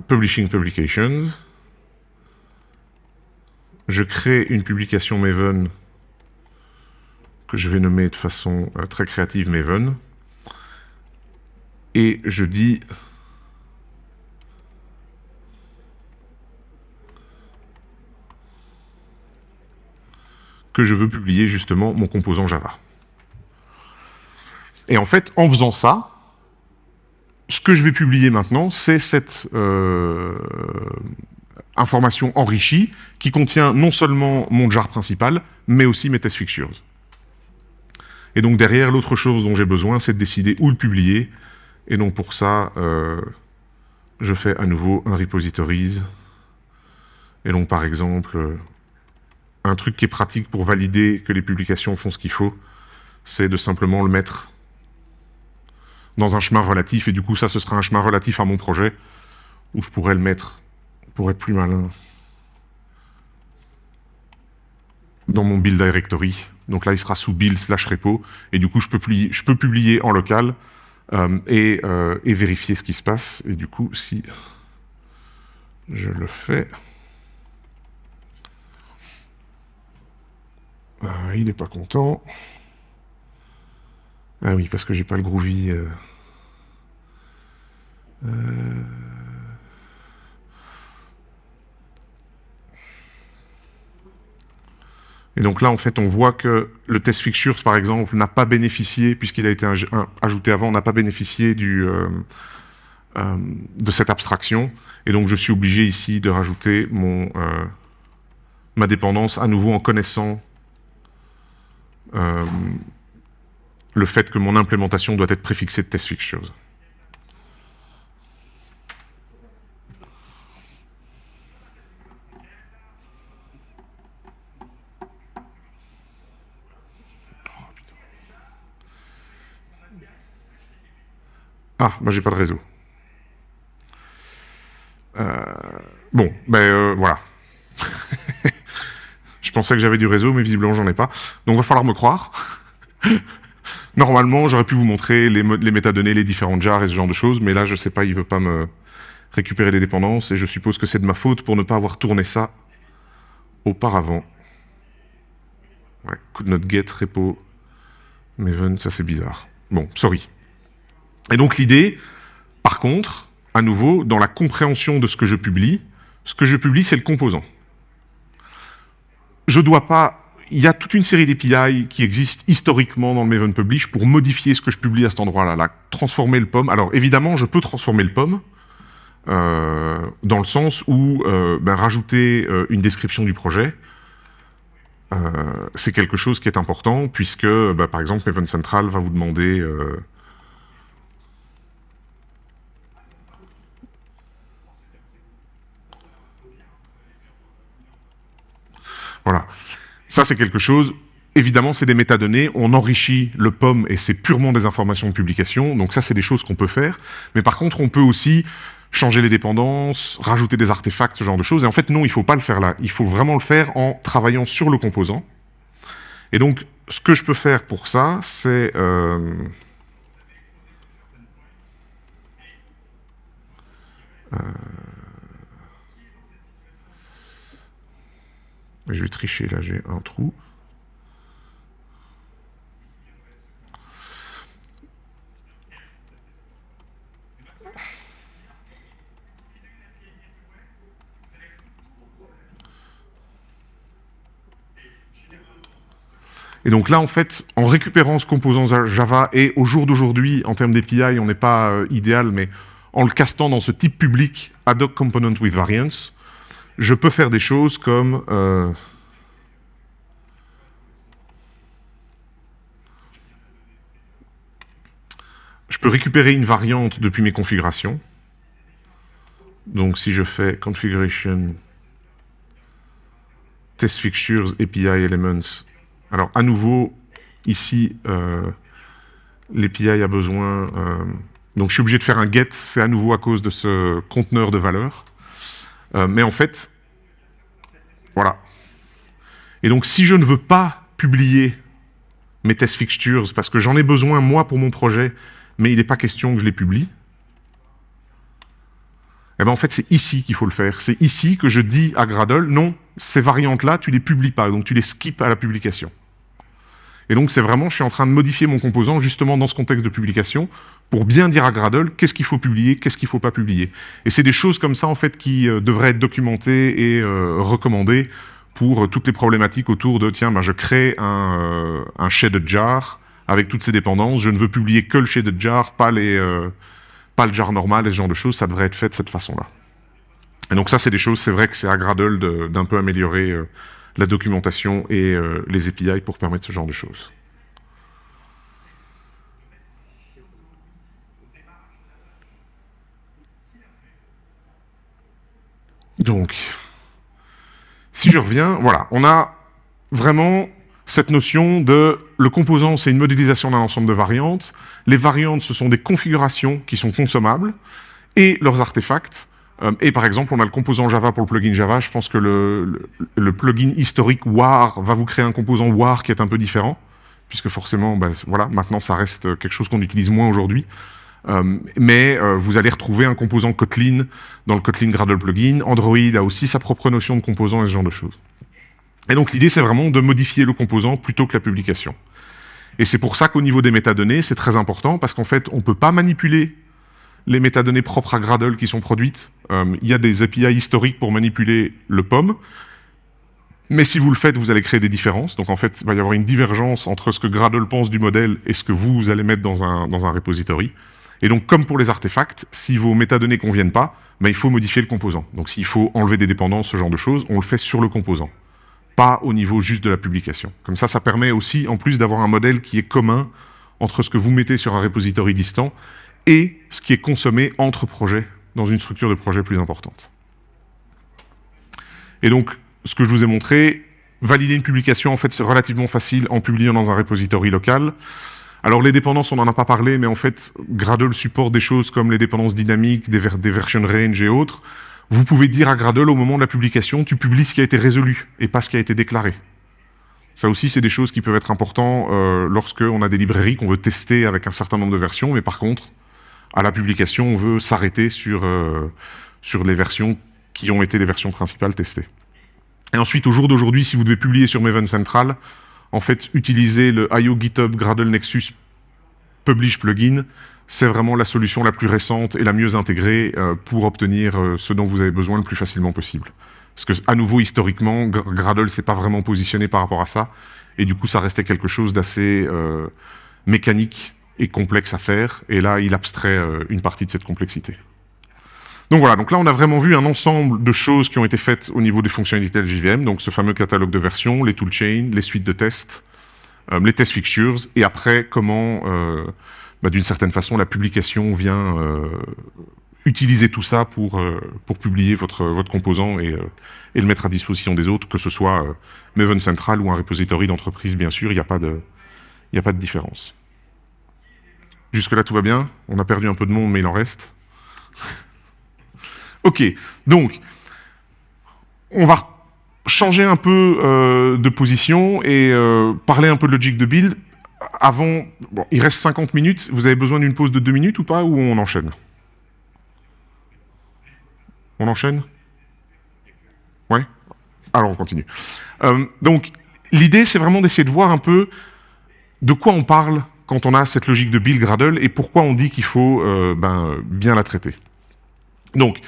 Publishing Publications. Je crée une publication Maven que je vais nommer de façon très créative Maven. Et je dis que je veux publier justement mon composant Java. Et en fait, en faisant ça, ce que je vais publier maintenant, c'est cette euh, information enrichie qui contient non seulement mon jar principal, mais aussi mes test fixtures. Et donc derrière, l'autre chose dont j'ai besoin, c'est de décider où le publier. Et donc pour ça, euh, je fais à nouveau un repositories. Et donc par exemple, un truc qui est pratique pour valider que les publications font ce qu'il faut, c'est de simplement le mettre dans un chemin relatif, et du coup ça ce sera un chemin relatif à mon projet, où je pourrais le mettre, pour être plus malin, dans mon build directory. Donc là il sera sous build slash repo, et du coup je peux, publier, je peux publier en local, euh, et, euh, et vérifier ce qui se passe, et du coup si je le fais... Ah, il n'est pas content. Ah oui, parce que j'ai pas le groovy. Euh. Euh. Et donc là, en fait, on voit que le test fixtures, par exemple, n'a pas bénéficié, puisqu'il a été ajouté avant, n'a pas bénéficié du, euh, de cette abstraction. Et donc, je suis obligé ici de rajouter mon, ma dépendance à nouveau en connaissant le fait que mon implémentation doit être préfixée de test fixtures. Ah, moi j'ai pas de réseau. Euh, bon, ben euh, voilà. Je pensais que j'avais du réseau, mais visiblement j'en ai pas. Donc va falloir me croire. Normalement, j'aurais pu vous montrer les, métadonnées, les différentes jars et ce genre de choses, mais là, je sais pas, il veut pas me récupérer les dépendances, et je suppose que c'est de ma faute pour ne pas avoir tourné ça auparavant. Ouais, could not get repo Maven, ça c'est bizarre. Bon, sorry. Et donc l'idée, par contre, à nouveau, dans la compréhension de ce que je publie, ce que je publie, c'est le composant je dois pas... Il y a toute une série d'API qui existent historiquement dans le Maven Publish pour modifier ce que je publie à cet endroit-là, transformer le POM. Alors évidemment, je peux transformer le POM, euh, dans le sens où euh, ben, rajouter euh, une description du projet, c'est quelque chose qui est important, puisque, ben, par exemple, Maven Central va vous demander... Voilà. Ça, c'est quelque chose... Évidemment, c'est des métadonnées, on enrichit le POM et c'est purement des informations de publication, donc ça, c'est des choses qu'on peut faire. Mais par contre, on peut aussi changer les dépendances, rajouter des artefacts, ce genre de choses. Et en fait, non, il ne faut pas le faire là. Il faut vraiment le faire en travaillant sur le composant. Et donc, ce que je peux faire pour ça, c'est... Euh, euh, Je vais tricher, là j'ai un trou. Et donc là, en fait, en récupérant ce composant Java, et au jour d'aujourd'hui, en termes d'API, on n'est pas euh, idéal, mais en le castant dans ce type public, ad hoc component with variance, je peux faire des choses comme... Euh, je peux récupérer une variante depuis mes configurations. Donc si je fais configuration test fixtures API elements, alors à nouveau, ici, euh, l'API a besoin... Euh, donc je suis obligé de faire un get, c'est à nouveau à cause de ce conteneur de valeurs. Euh, mais en fait, Voilà. Et donc, si je ne veux pas publier mes test fixtures parce que j'en ai besoin, moi, pour mon projet, mais il n'est pas question que je les publie, eh ben en fait, c'est ici qu'il faut le faire. C'est ici que je dis à Gradle, non, ces variantes-là, tu les publies pas, donc tu les skips à la publication. Et donc, c'est vraiment, je suis en train de modifier mon composant justement dans ce contexte de publication pour bien dire à Gradle qu'est-ce qu'il faut publier, qu'est-ce qu'il ne faut pas publier. Et c'est des choses comme ça, en fait, qui euh, devraient être documentées et euh, recommandées pour euh, toutes les problématiques autour de, tiens, ben, je crée un, un shaded jar avec toutes ces dépendances, je ne veux publier que le shaded jar, pas, les, pas le jar normal et ce genre de choses, ça devrait être fait de cette façon-là. Et donc ça, c'est des choses, c'est vrai que c'est à Gradle d'un peu améliorer la documentation et les API pour permettre ce genre de choses. Donc, si je reviens, voilà, on a vraiment cette notion de le composant, c'est une modélisation d'un ensemble de variantes. Les variantes, ce sont des configurations qui sont consommables et leurs artefacts. Euh, et par exemple, on a le composant Java pour le plugin Java. Je pense que le, plugin historique WAR va vous créer un composant WAR qui est un peu différent, puisque forcément, ben, voilà, maintenant ça reste quelque chose qu'on utilise moins aujourd'hui. Euh, mais euh, vous allez retrouver un composant Kotlin dans le Kotlin Gradle plugin. Android a aussi sa propre notion de composant et ce genre de choses. Et donc l'idée, c'est vraiment de modifier le composant plutôt que la publication. Et c'est pour ça qu'au niveau des métadonnées, c'est très important, parce qu'en fait, on ne peut pas manipuler les métadonnées propres à Gradle qui sont produites. Euh, il y a des API historiques pour manipuler le POM. Mais si vous le faites, vous allez créer des différences. Donc en fait, il va y avoir une divergence entre ce que Gradle pense du modèle et ce que vous allez mettre dans un, dans un repository. Et donc, comme pour les artefacts, si vos métadonnées ne conviennent pas, ben, il faut modifier le composant. Donc s'il faut enlever des dépendances, ce genre de choses, on le fait sur le composant, pas au niveau juste de la publication. Comme ça, ça permet aussi, en plus, d'avoir un modèle qui est commun entre ce que vous mettez sur un repository distant et ce qui est consommé entre projets dans une structure de projet plus importante. Et donc, ce que je vous ai montré, valider une publication, en fait, c'est relativement facile en publiant dans un repository local. Alors, les dépendances, on n'en a pas parlé, mais en fait, Gradle supporte des choses comme les dépendances dynamiques, des, des version range et autres. Vous pouvez dire à Gradle, au moment de la publication, tu publies ce qui a été résolu et pas ce qui a été déclaré. Ça aussi, c'est des choses qui peuvent être importantes euh, lorsque on a des librairies qu'on veut tester avec un certain nombre de versions, mais par contre, à la publication, on veut s'arrêter sur, euh, sur les versions qui ont été les versions principales testées. Et ensuite, au jour d'aujourd'hui, si vous devez publier sur Maven Central, en fait, utiliser le IO GitHub Gradle Nexus Publish plugin, c'est vraiment la solution la plus récente et la mieux intégrée euh, pour obtenir euh, ce dont vous avez besoin le plus facilement possible. Parce que, à nouveau, historiquement, Gradle s'est pas vraiment positionné par rapport à ça, et du coup, ça restait quelque chose d'assez mécanique et complexe à faire, et là, il abstrait euh, une partie de cette complexité. Donc voilà, donc là, on a vraiment vu un ensemble de choses qui ont été faites au niveau des fonctionnalités de JVM, donc ce fameux catalogue de versions, les toolchains, les suites de tests, euh, les test fixtures, et après, comment, euh, bah, d'une certaine façon, la publication vient utiliser tout ça pour, pour publier votre, votre composant et, et, le mettre à disposition des autres, que ce soit Maven Central ou un repository d'entreprise, bien sûr, il n'y a, pas de, a pas de différence. Jusque-là, tout va bien. On a perdu un peu de monde, mais il en reste. Ok, donc, on va changer un peu euh, de position et euh, parler un peu de logique de build. Avant, bon, il reste 50 minutes. Vous avez besoin d'une pause de 2 minutes ou pas, ou on enchaîne? On enchaîne? Ouais Alors, on continue. Euh, donc, l'idée, c'est vraiment d'essayer de voir un peu de quoi on parle quand on a cette logique de build Gradle et pourquoi on dit qu'il faut ben, bien la traiter. Donc,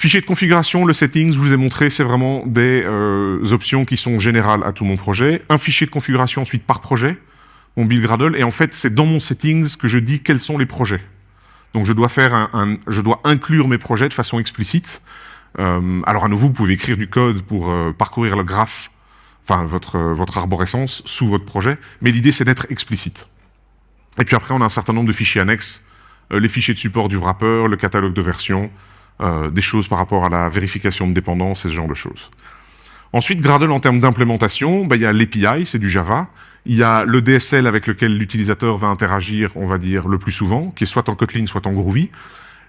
fichier de configuration, le settings, je vous ai montré, c'est vraiment des euh, options qui sont générales à tout mon projet. Un fichier de configuration ensuite par projet, mon build Gradle, et en fait, c'est dans mon settings que je dis quels sont les projets. Donc, je dois, faire un, je dois inclure mes projets de façon explicite. Euh, alors, à nouveau, vous pouvez écrire du code pour parcourir le graphe, enfin, votre, votre arborescence sous votre projet, mais l'idée, c'est d'être explicite. Et puis après, on a un certain nombre de fichiers annexes, euh, les fichiers de support du wrapper, le catalogue de versions, euh, des choses par rapport à la vérification de dépendance et ce genre de choses. Ensuite, Gradle, en termes d'implémentation, bah, il y a l'API, c'est du Java. Il y a le DSL avec lequel l'utilisateur va interagir, on va dire, le plus souvent, qui est soit en Kotlin, soit en Groovy.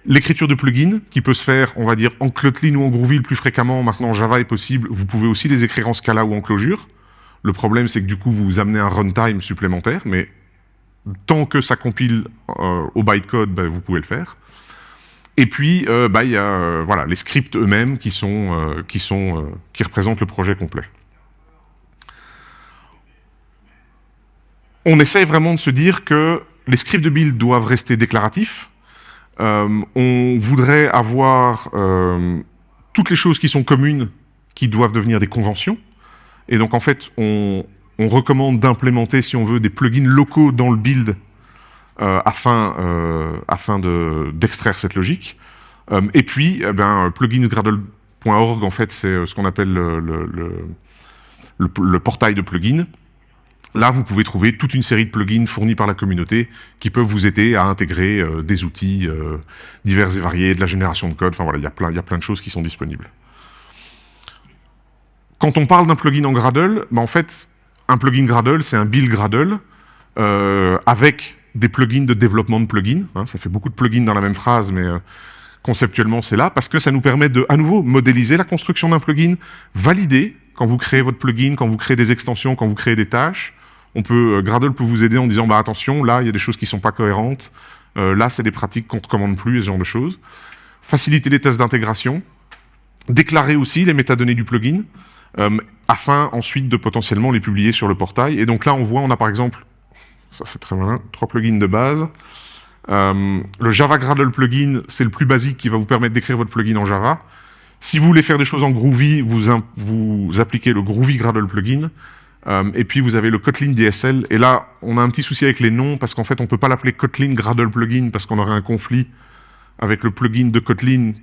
L'écriture de plugins, qui peut se faire, on va dire, en Kotlin ou en Groovy le plus fréquemment, maintenant Java est possible, vous pouvez aussi les écrire en Scala ou en Clojure. Le problème, c'est que du coup, vous amenez un runtime supplémentaire, mais tant que ça compile euh, au bytecode, ben, vous pouvez le faire. Et puis, euh, bah, il y a euh, les scripts eux-mêmes qui, sont, qui, représentent le projet complet. On essaie vraiment de se dire que les scripts de build doivent rester déclaratifs. on voudrait avoir toutes les choses qui sont communes qui doivent devenir des conventions. Et donc, en fait, on, recommande d'implémenter, si on veut, des plugins locaux dans le build euh, afin, euh, afin d'extraire cette logique. Euh, et puis, eh ben, pluginsgradle.org, en fait, c'est ce qu'on appelle le, le, portail de plugins. Là, vous pouvez trouver toute une série de plugins fournis par la communauté qui peuvent vous aider à intégrer des outils divers et variés, de la génération de code. Enfin voilà, il y, a plein, de choses qui sont disponibles. Quand on parle d'un plugin en Gradle, bah, en fait, un plugin Gradle, c'est un build Gradle euh, avec des plugins de développement de plugins. Hein. ça fait beaucoup de plugins dans la même phrase, mais euh, conceptuellement, c'est là, parce que ça nous permet de, à nouveau, modéliser la construction d'un plugin, valider quand vous créez votre plugin, quand vous créez des extensions, quand vous créez des tâches. On peut, euh, Gradle peut vous aider en disant, bah, attention, là, il y a des choses qui ne sont pas cohérentes, là, c'est des pratiques qu'on ne recommande plus, et ce genre de choses. Faciliter les tests d'intégration, déclarer aussi les métadonnées du plugin, euh, afin ensuite de potentiellement les publier sur le portail. Et donc là, on voit, on a par exemple, ça c'est très malin, trois plugins de base. Euh, le Java Gradle plugin, c'est le plus basique qui va vous permettre d'écrire votre plugin en Java. Si vous voulez faire des choses en Groovy, vous, appliquez le Groovy Gradle plugin. Euh, et puis vous avez le Kotlin DSL. Et là, on a un petit souci avec les noms, parce qu'en fait, on ne peut pas l'appeler Kotlin Gradle plugin, parce qu'on aurait un conflit avec le plugin de Kotlin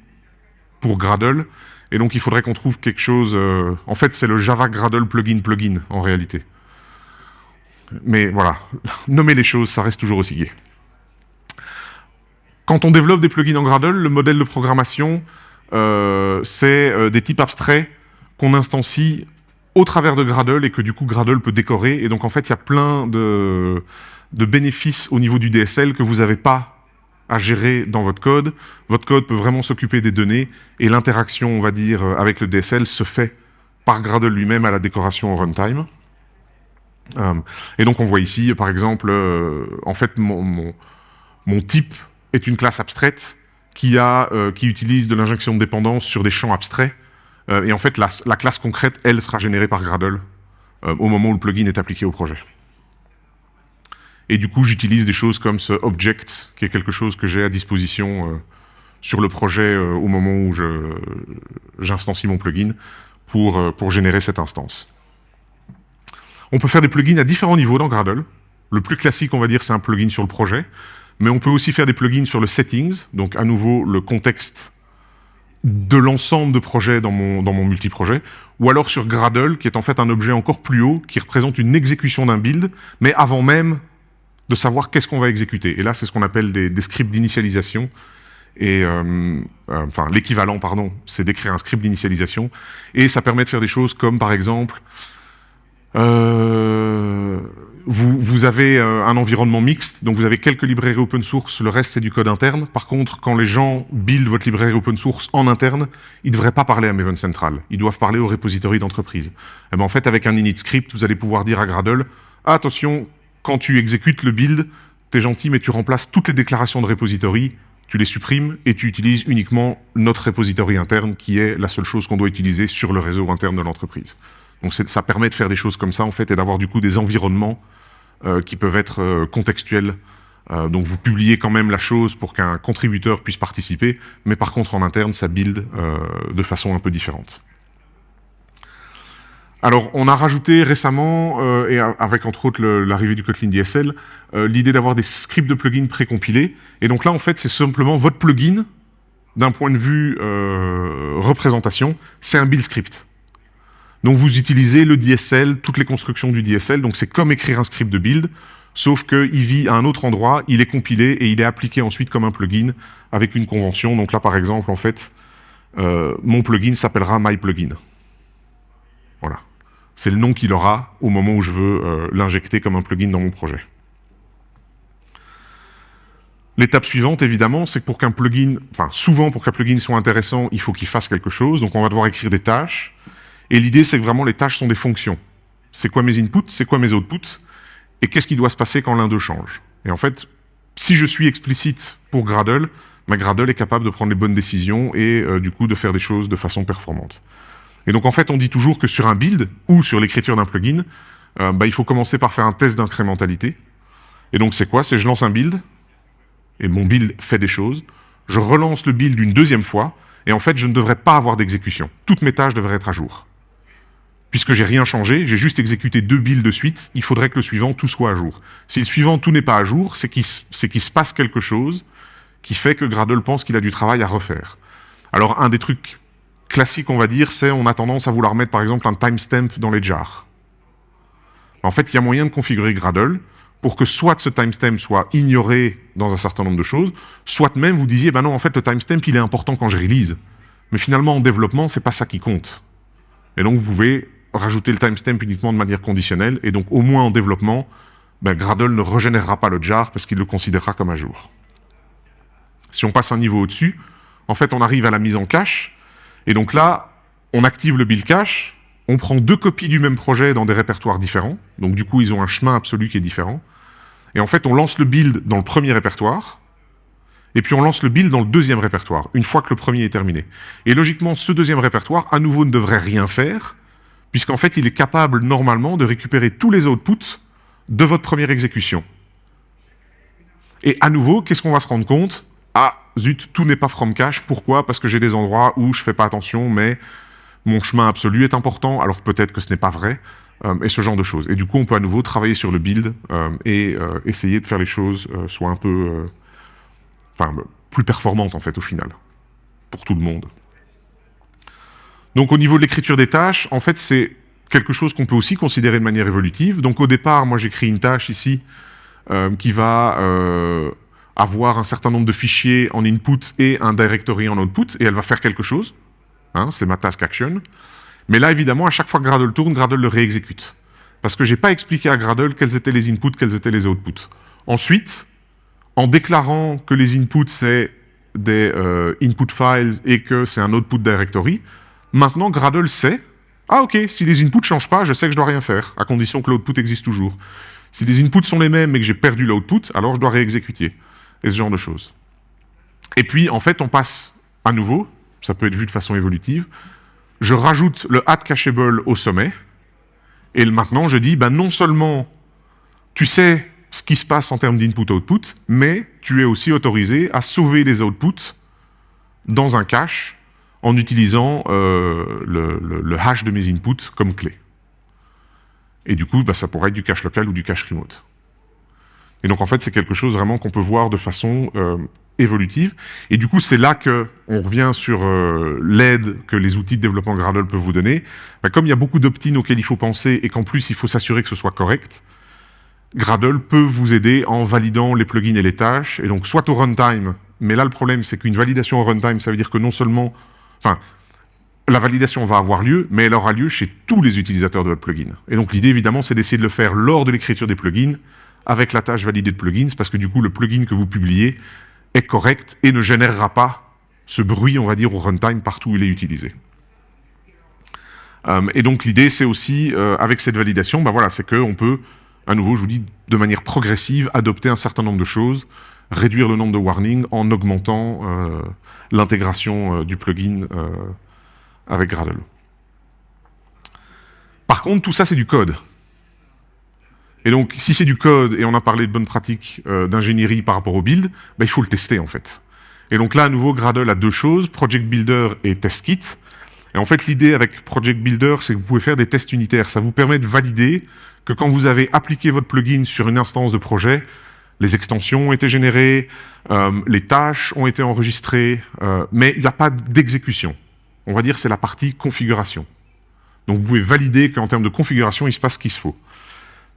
pour Gradle. Et donc, il faudrait qu'on trouve quelque chose... Euh, en fait, c'est le Java Gradle plugin plugin, en réalité. Mais voilà, nommer les choses, ça reste toujours aussi gai. Quand on développe des plugins en Gradle, le modèle de programmation, euh, c'est euh, des types abstraits qu'on instancie au travers de Gradle et que du coup Gradle peut décorer. Et donc en fait, il y a plein de, de bénéfices au niveau du DSL que vous n'avez pas à gérer dans votre code. Votre code peut vraiment s'occuper des données et l'interaction, on va dire, avec le DSL se fait par Gradle lui-même à la décoration au runtime. Euh, et donc on voit ici, par exemple, euh, en fait, mon, type est une classe abstraite qui, a, qui utilise de l'injection de dépendance sur des champs abstraits. et en fait, la, la, classe concrète, elle, sera générée par Gradle au moment où le plugin est appliqué au projet. Et du coup, j'utilise des choses comme ce object, qui est quelque chose que j'ai à disposition euh, sur le projet euh, au moment où j'instancie mon plugin pour, euh, pour générer cette instance. On peut faire des plugins à différents niveaux dans Gradle. Le plus classique, on va dire, c'est un plugin sur le projet. Mais on peut aussi faire des plugins sur le settings, donc à nouveau le contexte de l'ensemble de projets dans mon, dans mon multiprojet, ou alors sur Gradle, qui est en fait un objet encore plus haut, qui représente une exécution d'un build, mais avant même de savoir qu'est-ce qu'on va exécuter. Et là, c'est ce qu'on appelle des, scripts d'initialisation. Et euh, euh, enfin, l'équivalent, pardon, c'est d'écrire un script d'initialisation. Et ça permet de faire des choses comme, par exemple, euh, vous, avez un environnement mixte, donc vous avez quelques librairies open source, le reste c'est du code interne. Par contre, quand les gens build votre librairie open source en interne, ils ne devraient pas parler à Maven Central. Ils doivent parler au repository d'entreprise. Eh ben, en fait, avec un init script, vous allez pouvoir dire à Gradle, attention, quand tu exécutes le build, tu es gentil, mais tu remplaces toutes les déclarations de repository, tu les supprimes et tu utilises uniquement notre repository interne qui est la seule chose qu'on doit utiliser sur le réseau interne de l'entreprise. Donc ça permet de faire des choses comme ça en fait et d'avoir du coup des environnements euh, qui peuvent être euh, contextuels. Euh, donc vous publiez quand même la chose pour qu'un contributeur puisse participer, mais par contre en interne ça build de façon un peu différente. Alors, on a rajouté récemment, et avec entre autres l'arrivée du Kotlin DSL, l'idée d'avoir des scripts de plugins précompilés. Et donc là, en fait, c'est simplement votre plugin, d'un point de vue représentation, c'est un build script. Donc vous utilisez le DSL, toutes les constructions du DSL, donc c'est comme écrire un script de build, sauf qu'il vit à un autre endroit, il est compilé et il est appliqué ensuite comme un plugin avec une convention. Donc là, par exemple, en fait, mon plugin s'appellera MyPlugin. Voilà c'est le nom qu'il aura au moment où je veux euh, l'injecter comme un plugin dans mon projet. L'étape suivante, évidemment, c'est que pour qu'un plugin, enfin souvent pour qu'un plugin soit intéressant, il faut qu'il fasse quelque chose, donc on va devoir écrire des tâches. Et l'idée, c'est que vraiment les tâches sont des fonctions. C'est quoi mes inputs, c'est quoi mes outputs, et qu'est-ce qui doit se passer quand l'un d'eux change. Et en fait, si je suis explicite pour Gradle, ma Gradle est capable de prendre les bonnes décisions et euh, du coup de faire des choses de façon performante. Et donc en fait, on dit toujours que sur un build ou sur l'écriture d'un plugin, euh, bah, il faut commencer par faire un test d'incrémentalité. Et donc c'est quoi? C'est je lance un build, et mon build fait des choses, je relance le build une deuxième fois, et en fait je ne devrais pas avoir d'exécution. Toutes mes tâches devraient être à jour. Puisque j'ai rien changé, j'ai juste exécuté deux builds de suite, il faudrait que le suivant, tout soit à jour. Si le suivant, tout n'est pas à jour, c'est qu'il se passe quelque chose qui fait que Gradle pense qu'il a du travail à refaire. Alors un des trucs classiques, on va dire, c'est on a tendance à vouloir mettre par exemple un timestamp dans les jars. En fait, il y a moyen de configurer Gradle pour que soit ce timestamp soit ignoré dans un certain nombre de choses, soit même vous disiez, ben non, en fait, le timestamp, il est important quand je release. Mais finalement, en développement, c'est pas ça qui compte. Et donc, vous pouvez rajouter le timestamp uniquement de manière conditionnelle, et donc, au moins en développement, ben, Gradle ne régénérera pas le jar parce qu'il le considérera comme à jour. Si on passe un niveau au-dessus, en fait, on arrive à la mise en cache, et donc là, on active le build cache, on prend deux copies du même projet dans des répertoires différents, donc du coup, ils ont un chemin absolu qui est différent. Et en fait, on lance le build dans le premier répertoire, et puis on lance le build dans le deuxième répertoire, une fois que le premier est terminé. Et logiquement, ce deuxième répertoire, à nouveau, ne devrait rien faire, puisqu'en fait, il est capable, normalement, de récupérer tous les outputs de votre première exécution. Et à nouveau, qu'est-ce qu'on va se rendre compte? Ah, zut, tout n'est pas from cache. Pourquoi? Parce que j'ai des endroits où je fais pas attention, mais mon chemin absolu est important, alors peut-être que ce n'est pas vrai, euh, et ce genre de choses. Et du coup, on peut à nouveau travailler sur le build euh, et euh, essayer de faire les choses soit un peu... plus performantes, en fait, au final, pour tout le monde. Donc, au niveau de l'écriture des tâches, en fait, c'est quelque chose qu'on peut aussi considérer de manière évolutive. Donc, au départ, moi, j'écris une tâche ici qui va avoir un certain nombre de fichiers en input et un directory en output, et elle va faire quelque chose. Hein, c'est ma task action. Mais là, évidemment, à chaque fois que Gradle tourne, Gradle le réexécute. Parce que je n'ai pas expliqué à Gradle quels étaient les inputs, quels étaient les outputs. Ensuite, en déclarant que les inputs, c'est des euh, input files et que c'est un output directory, maintenant Gradle sait, ah ok, si les inputs ne changent pas, je sais que je dois rien faire, à condition que l'output existe toujours. Si les inputs sont les mêmes et que j'ai perdu l'output, alors je dois réexécuter. Et ce genre de choses. Et puis, en fait, on passe à nouveau, ça peut être vu de façon évolutive, je rajoute le add cacheable au sommet, et maintenant je dis, ben non seulement tu sais ce qui se passe en termes d'input-output, mais tu es aussi autorisé à sauver les outputs dans un cache en utilisant euh, le, hash de mes inputs comme clé. Et du coup, ben, ça pourrait être du cache local ou du cache remote. Et donc en fait, c'est quelque chose vraiment qu'on peut voir de façon euh, évolutive. Et du coup, c'est là qu'on revient sur euh, l'aide que les outils de développement Gradle peuvent vous donner. Bah, comme il y a beaucoup d'opt-in auxquels il faut penser et qu'en plus, il faut s'assurer que ce soit correct, Gradle peut vous aider en validant les plugins et les tâches. Et donc, soit au runtime, mais là, le problème, c'est qu'une validation au runtime, ça veut dire que non seulement... Enfin, la validation va avoir lieu, mais elle aura lieu chez tous les utilisateurs de votre plugin. Et donc, l'idée, évidemment, c'est d'essayer de le faire lors de l'écriture des plugins, avec la tâche validée de plugins, parce que du coup, le plugin que vous publiez est correct et ne générera pas ce bruit, on va dire, au runtime partout où il est utilisé. Euh, et donc l'idée, c'est aussi, euh, avec cette validation, ben voilà, c'est qu'on peut, à nouveau, je vous dis, de manière progressive, adopter un certain nombre de choses, réduire le nombre de warnings en augmentant euh, l'intégration du plugin avec Gradle. Par contre, tout ça, c'est du code. Et donc, si c'est du code, et on a parlé de bonnes pratiques euh, d'ingénierie par rapport au build, bah, il faut le tester en fait. Et donc là, à nouveau, Gradle a deux choses, Project Builder et Test Kit. Et en fait, l'idée avec Project Builder, c'est que vous pouvez faire des tests unitaires. Ça vous permet de valider que quand vous avez appliqué votre plugin sur une instance de projet, les extensions ont été générées, euh, les tâches ont été enregistrées, euh, mais il n'y a pas d'exécution. On va dire c'est la partie configuration. Donc vous pouvez valider qu'en termes de configuration, il se passe ce qu'il se faut.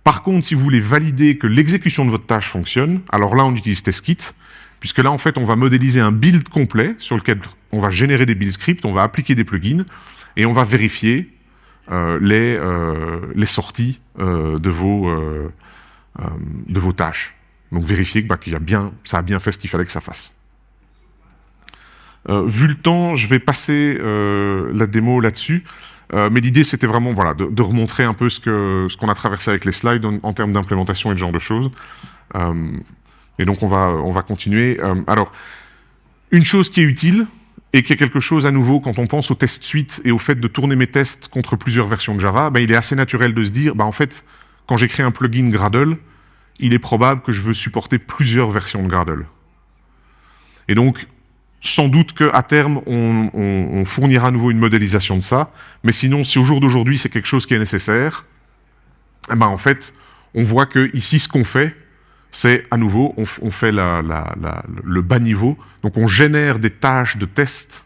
Par contre, si vous voulez valider que l'exécution de votre tâche fonctionne, alors là, on utilise TestKit, puisque là, en fait, on va modéliser un build complet sur lequel on va générer des build scripts, on va appliquer des plugins, et on va vérifier euh, les, sorties de vos tâches. Donc vérifier bah, qu'il a bien, ça a bien fait ce qu'il fallait que ça fasse. Euh, vu le temps, je vais passer euh, la démo là-dessus. Euh, mais l'idée, c'était vraiment voilà, de, remontrer un peu ce qu'on ce a traversé avec les slides en, termes d'implémentation et de genre de choses. et donc, on va, on va continuer. alors, une chose qui est utile, et qui est quelque chose à nouveau, quand on pense au test suite et au fait de tourner mes tests contre plusieurs versions de Java, ben, il est assez naturel de se dire, ben, en fait, quand j'écris un plugin Gradle, il est probable que je veux supporter plusieurs versions de Gradle. Et donc, sans doute qu'à terme, on, fournira à nouveau une modélisation de ça, mais sinon, si au jour d'aujourd'hui, c'est quelque chose qui est nécessaire, eh ben, en fait, on voit que ici, ce qu'on fait, c'est à nouveau, on, fait le bas niveau, donc on génère des tâches de test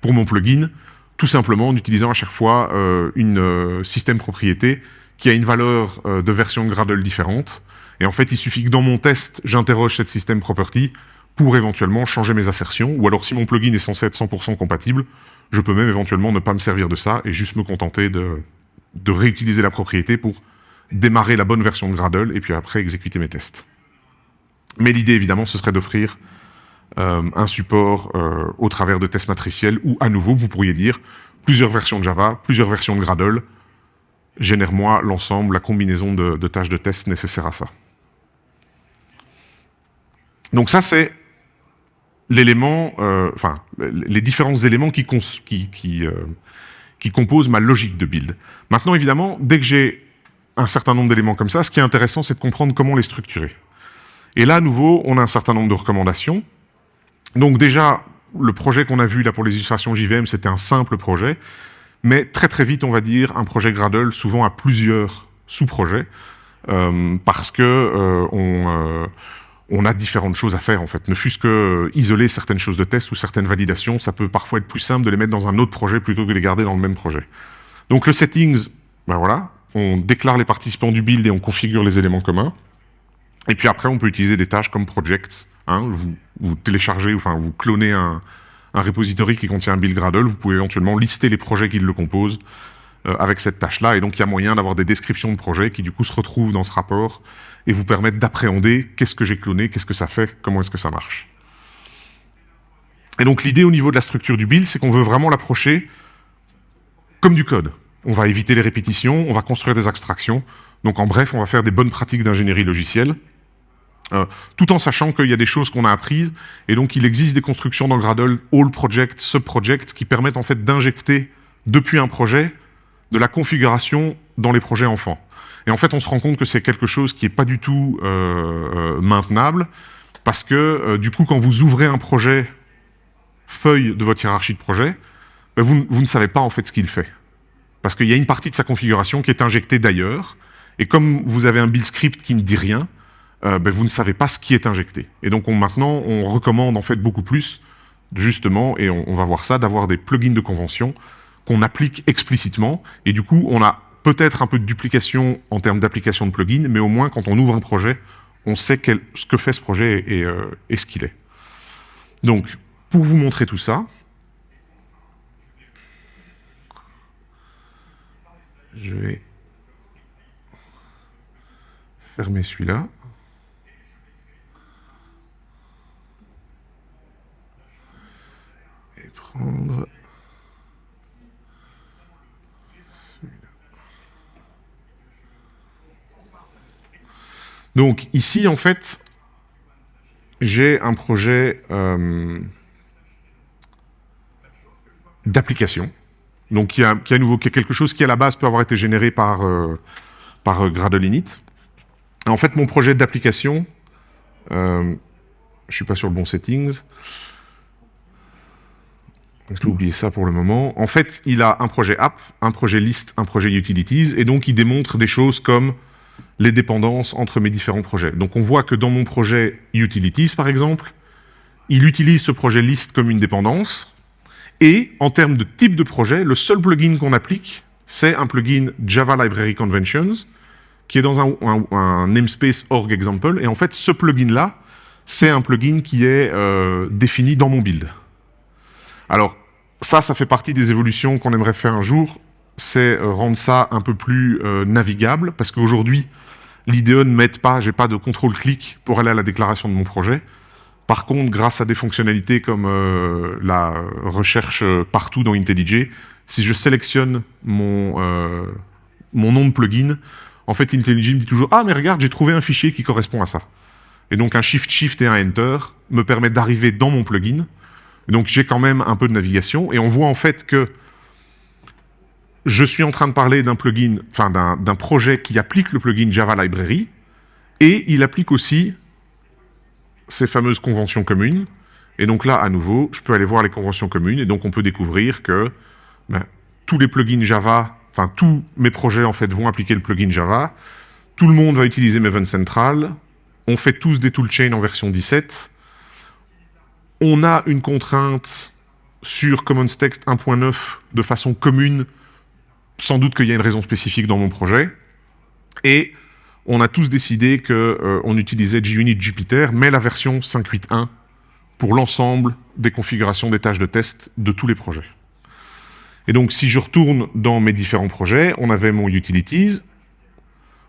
pour mon plugin, tout simplement en utilisant à chaque fois euh, une euh, système propriété qui a une valeur euh, de version Gradle différente. Et en fait, il suffit que dans mon test, j'interroge cette système property pour éventuellement changer mes assertions, ou alors si mon plugin est censé être 100% compatible, je peux même éventuellement ne pas me servir de ça et juste me contenter de, réutiliser la propriété pour démarrer la bonne version de Gradle et puis après exécuter mes tests. Mais l'idée, évidemment, ce serait d'offrir euh, un support euh, au travers de tests matriciels où, à nouveau, vous pourriez dire plusieurs versions de Java, plusieurs versions de Gradle, génère-moi l'ensemble, la combinaison de, tâches de test nécessaires à ça. Donc ça, c'est l'élément, euh, les différents éléments qui, euh, qui, composent ma logique de build. Maintenant, évidemment, dès que j'ai un certain nombre d'éléments comme ça, ce qui est intéressant, c'est de comprendre comment les structurer. Et là, à nouveau, on a un certain nombre de recommandations. Donc déjà, le projet qu'on a vu là pour les illustrations JVM, c'était un simple projet, mais très très vite, on va dire, un projet Gradle, souvent a plusieurs sous-projets, euh, parce que on on a différentes choses à faire en fait. Ne fût-ce que euh, isoler certaines choses de test ou certaines validations, ça peut parfois être plus simple de les mettre dans un autre projet plutôt que de les garder dans le même projet. Donc le settings, ben voilà, on déclare les participants du build et on configure les éléments communs. Et puis après, on peut utiliser des tâches comme projects. Hein, vous, vous, téléchargez, enfin vous clonez un, un repository qui contient un build Gradle, vous pouvez éventuellement lister les projets qui le composent euh, avec cette tâche-là. Et donc, il y a moyen d'avoir des descriptions de projets qui, du coup, se retrouvent dans ce rapport et vous permettent d'appréhender qu'est-ce que j'ai cloné, qu'est-ce que ça fait, comment est-ce que ça marche. Et donc l'idée au niveau de la structure du build, c'est qu'on veut vraiment l'approcher comme du code. On va éviter les répétitions, on va construire des abstractions. Donc en bref, on va faire des bonnes pratiques d'ingénierie logicielle, euh, tout en sachant qu'il y a des choses qu'on a apprises, et donc il existe des constructions dans Gradle, All Project, Sub-Project, qui permettent en fait d'injecter depuis un projet de la configuration dans les projets enfants. Et en fait, on se rend compte que c'est quelque chose qui n'est pas du tout euh, euh, maintenable, parce que du coup, quand vous ouvrez un projet feuille de votre hiérarchie de projet, ben, vous, ne savez pas en fait ce qu'il fait. Parce qu'il y a une partie de sa configuration qui est injectée d'ailleurs, et comme vous avez un build script qui ne dit rien, ben, vous ne savez pas ce qui est injecté. Et donc maintenant, on recommande en fait beaucoup plus, justement, et on, va voir ça, d'avoir des plugins de convention qu'on applique explicitement, et du coup, on a peut-être un peu de duplication en termes d'application de plugin, mais au moins, quand on ouvre un projet, on sait ce que fait ce projet et, euh, et ce qu'il est. Donc, pour vous montrer tout ça, je vais fermer celui-là. Et Donc ici, en fait, j'ai un projet euh, d'application, donc qui a, quelque chose qui à la base peut avoir été généré par, euh, euh, Gradle Init. En fait, mon projet d'application, je ne suis pas sur le bon settings, je vais oublier ça pour le moment. En fait, il a un projet app, un projet list, un projet utilities, et donc il démontre des choses comme les dépendances entre mes différents projets. Donc on voit que dans mon projet Utilities, par exemple, il utilise ce projet list comme une dépendance, et en termes de type de projet, le seul plugin qu'on applique, c'est un plugin Java Library Conventions, qui est dans un, namespace org example, et en fait, ce plugin-là, c'est un plugin qui est euh, défini dans mon build. Alors, ça, ça fait partie des évolutions qu'on aimerait faire un jour, c'est euh, rendre ça un peu plus euh, navigable, parce qu'aujourd'hui, l'IDE ne m'aide pas, j'ai pas de contrôle-clic pour aller à la déclaration de mon projet. Par contre, grâce à des fonctionnalités comme euh, la recherche partout dans IntelliJ, si je sélectionne mon, mon nom de plugin, en fait, IntelliJ me dit toujours « Ah, mais regarde, j'ai trouvé un fichier qui correspond à ça ». Et donc, un Shift-Shift et un Enter me permettent d'arriver dans mon plugin. Donc, j'ai quand même un peu de navigation. Et on voit en fait que je suis en train de parler d'un plugin, enfin d'un projet qui applique le plugin Java Library, et il applique aussi ces fameuses conventions communes. Et donc là, à nouveau, je peux aller voir les conventions communes, et donc on peut découvrir que ben, tous les plugins Java, enfin tous mes projets en fait vont appliquer le plugin Java, tout le monde va utiliser Maven Central, on fait tous des toolchains en version 17, on a une contrainte sur Commons Text 1.9 de façon commune sans doute qu'il y a une raison spécifique dans mon projet. Et on a tous décidé qu'on euh, utilisait JUnit Jupyter, mais la version 5.8.1 pour l'ensemble des configurations des tâches de test de tous les projets. Et donc, si je retourne dans mes différents projets, on avait mon Utilities,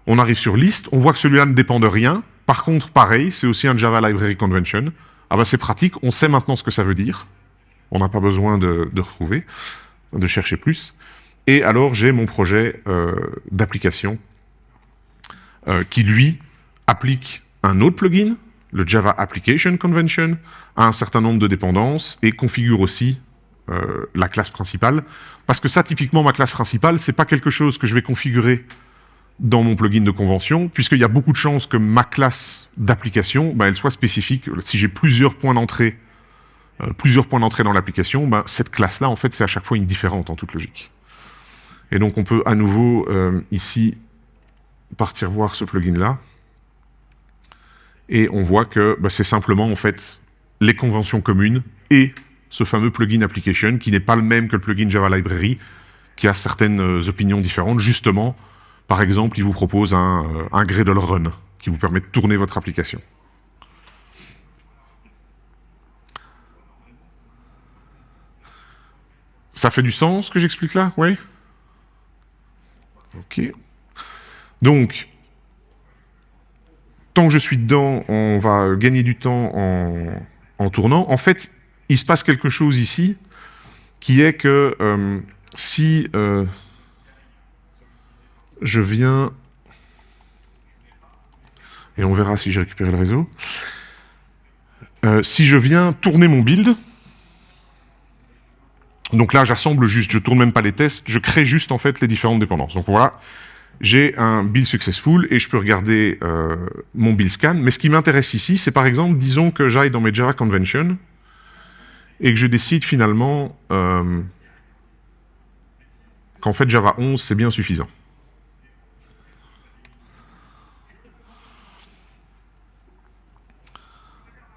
on arrive sur List, on voit que celui-là ne dépend de rien. Par contre, pareil, c'est aussi un Java Library Convention. Ah ben c'est pratique, on sait maintenant ce que ça veut dire. On n'a pas besoin de, de retrouver, de chercher plus. Et alors, j'ai mon projet euh, d'application euh, qui, lui, applique un autre plugin, le Java Application Convention, à un certain nombre de dépendances et configure aussi euh, la classe principale. Parce que ça, typiquement, ma classe principale, c'est pas quelque chose que je vais configurer dans mon plugin de convention, puisqu'il y a beaucoup de chances que ma classe d'application, ben, soit spécifique. Si j'ai plusieurs points d'entrée plusieurs points d'entrée dans l'application, ben, cette classe-là, en fait, c'est à chaque fois une différente en toute logique. Et donc on peut à nouveau euh, ici partir voir ce plugin-là. Et on voit que bah, c'est simplement en fait les conventions communes et ce fameux plugin application qui n'est pas le même que le plugin Java Library, qui a certaines euh, opinions différentes. Justement, par exemple, il vous propose un, euh, un Gradle Run qui vous permet de tourner votre application. Ça fait du sens ce que j'explique là Oui Ok. Donc, tant que je suis dedans, on va gagner du temps en, tournant. En fait, il se passe quelque chose ici, qui est que euh, si euh, je viens... Et on verra si j'ai récupéré le réseau. Euh, si je viens tourner mon build, donc là, j'assemble juste, je tourne même pas les tests, je crée juste en fait les différentes dépendances. Donc voilà, j'ai un build successful et je peux regarder euh, mon build scan. Mais ce qui m'intéresse ici, c'est par exemple, disons que j'aille dans mes Java Convention et que je décide finalement euh, qu'en fait Java 11, c'est bien suffisant.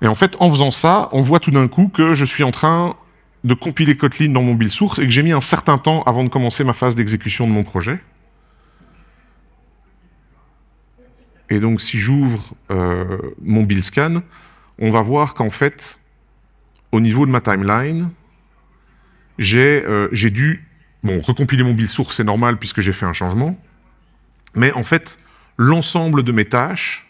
Et en fait, en faisant ça, on voit tout d'un coup que je suis en train de compiler Kotlin dans mon build source et que j'ai mis un certain temps avant de commencer ma phase d'exécution de mon projet. Et donc, si j'ouvre euh, mon build scan, on va voir qu'en fait, au niveau de ma timeline, j'ai euh, dû... Bon, recompiler mon build source, c'est normal puisque j'ai fait un changement. Mais en fait, l'ensemble de mes tâches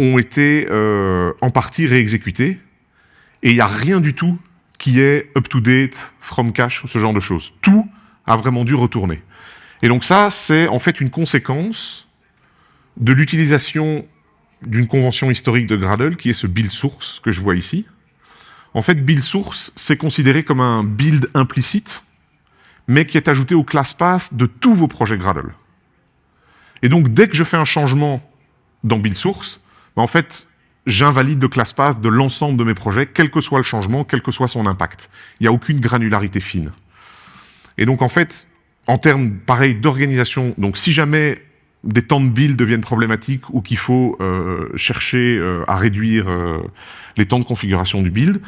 ont été euh, en partie réexécutées et il n'y a rien du tout qui est up-to-date, from cache, ce genre de choses. Tout a vraiment dû retourner. Et donc ça, c'est en fait une conséquence de l'utilisation d'une convention historique de Gradle, qui est ce build source que je vois ici. En fait, build source, c'est considéré comme un build implicite, mais qui est ajouté au class path de tous vos projets Gradle. Et donc, dès que je fais un changement dans build source, en fait, j'invalide le class path de l'ensemble de mes projets, quel que soit le changement, quel que soit son impact. Il n'y a aucune granularité fine. Et donc, en fait, en termes, pareil, d'organisation, donc si jamais des temps de build deviennent problématiques ou qu'il faut euh, chercher euh, à réduire euh, les temps de configuration du build,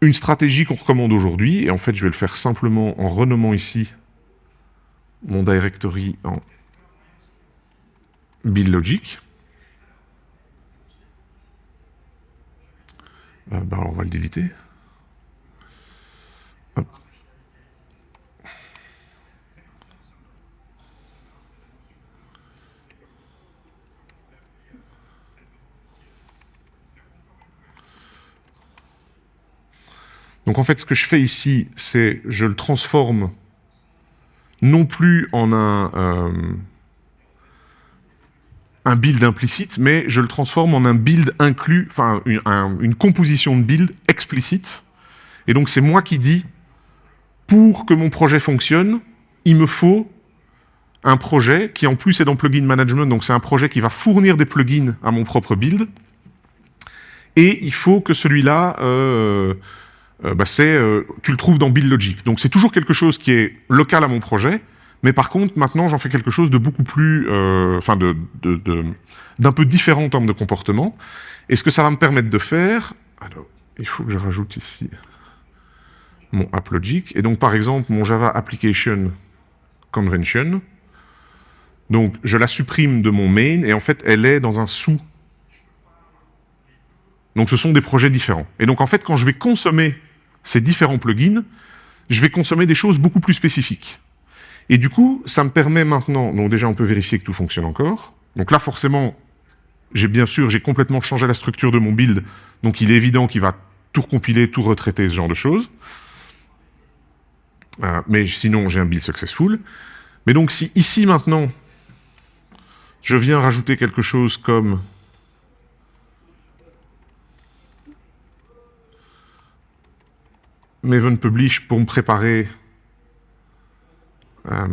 une stratégie qu'on recommande aujourd'hui, et en fait je vais le faire simplement en renommant ici mon directory en build logic, Euh, bah, on va le déliter. Donc en fait, ce que je fais ici, c'est je le transforme non plus en un... Euh, un build implicite, mais je le transforme en un build inclus, enfin une, composition de build explicite. Et donc c'est moi qui dis, pour que mon projet fonctionne, il me faut un projet qui en plus est dans plugin management, donc c'est un projet qui va fournir des plugins à mon propre build. Et il faut que celui-là, euh, euh, bah euh, tu le trouves dans Build Logic. Donc c'est toujours quelque chose qui est local à mon projet, mais par contre maintenant j'en fais quelque chose de beaucoup plus, enfin de, d'un peu différent en termes de comportement. Et ce que ça va me permettre de faire, alors il faut que je rajoute ici mon AppLogic. Et donc par exemple mon Java Application Convention, donc, je la supprime de mon main, et en fait, elle est dans un sous. Donc, ce sont des projets différents. Et donc, en fait, quand je vais consommer ces différents plugins, je vais consommer des choses beaucoup plus spécifiques. Et du coup, ça me permet maintenant... Donc déjà, on peut vérifier que tout fonctionne encore. Donc là, forcément, j'ai bien sûr, j'ai complètement changé la structure de mon build, donc il est évident qu'il va tout recompiler, tout retraiter, ce genre de choses. Euh, mais sinon, j'ai un build successful. Mais donc, si ici, maintenant, je viens rajouter quelque chose comme Maven Publish pour me préparer euh,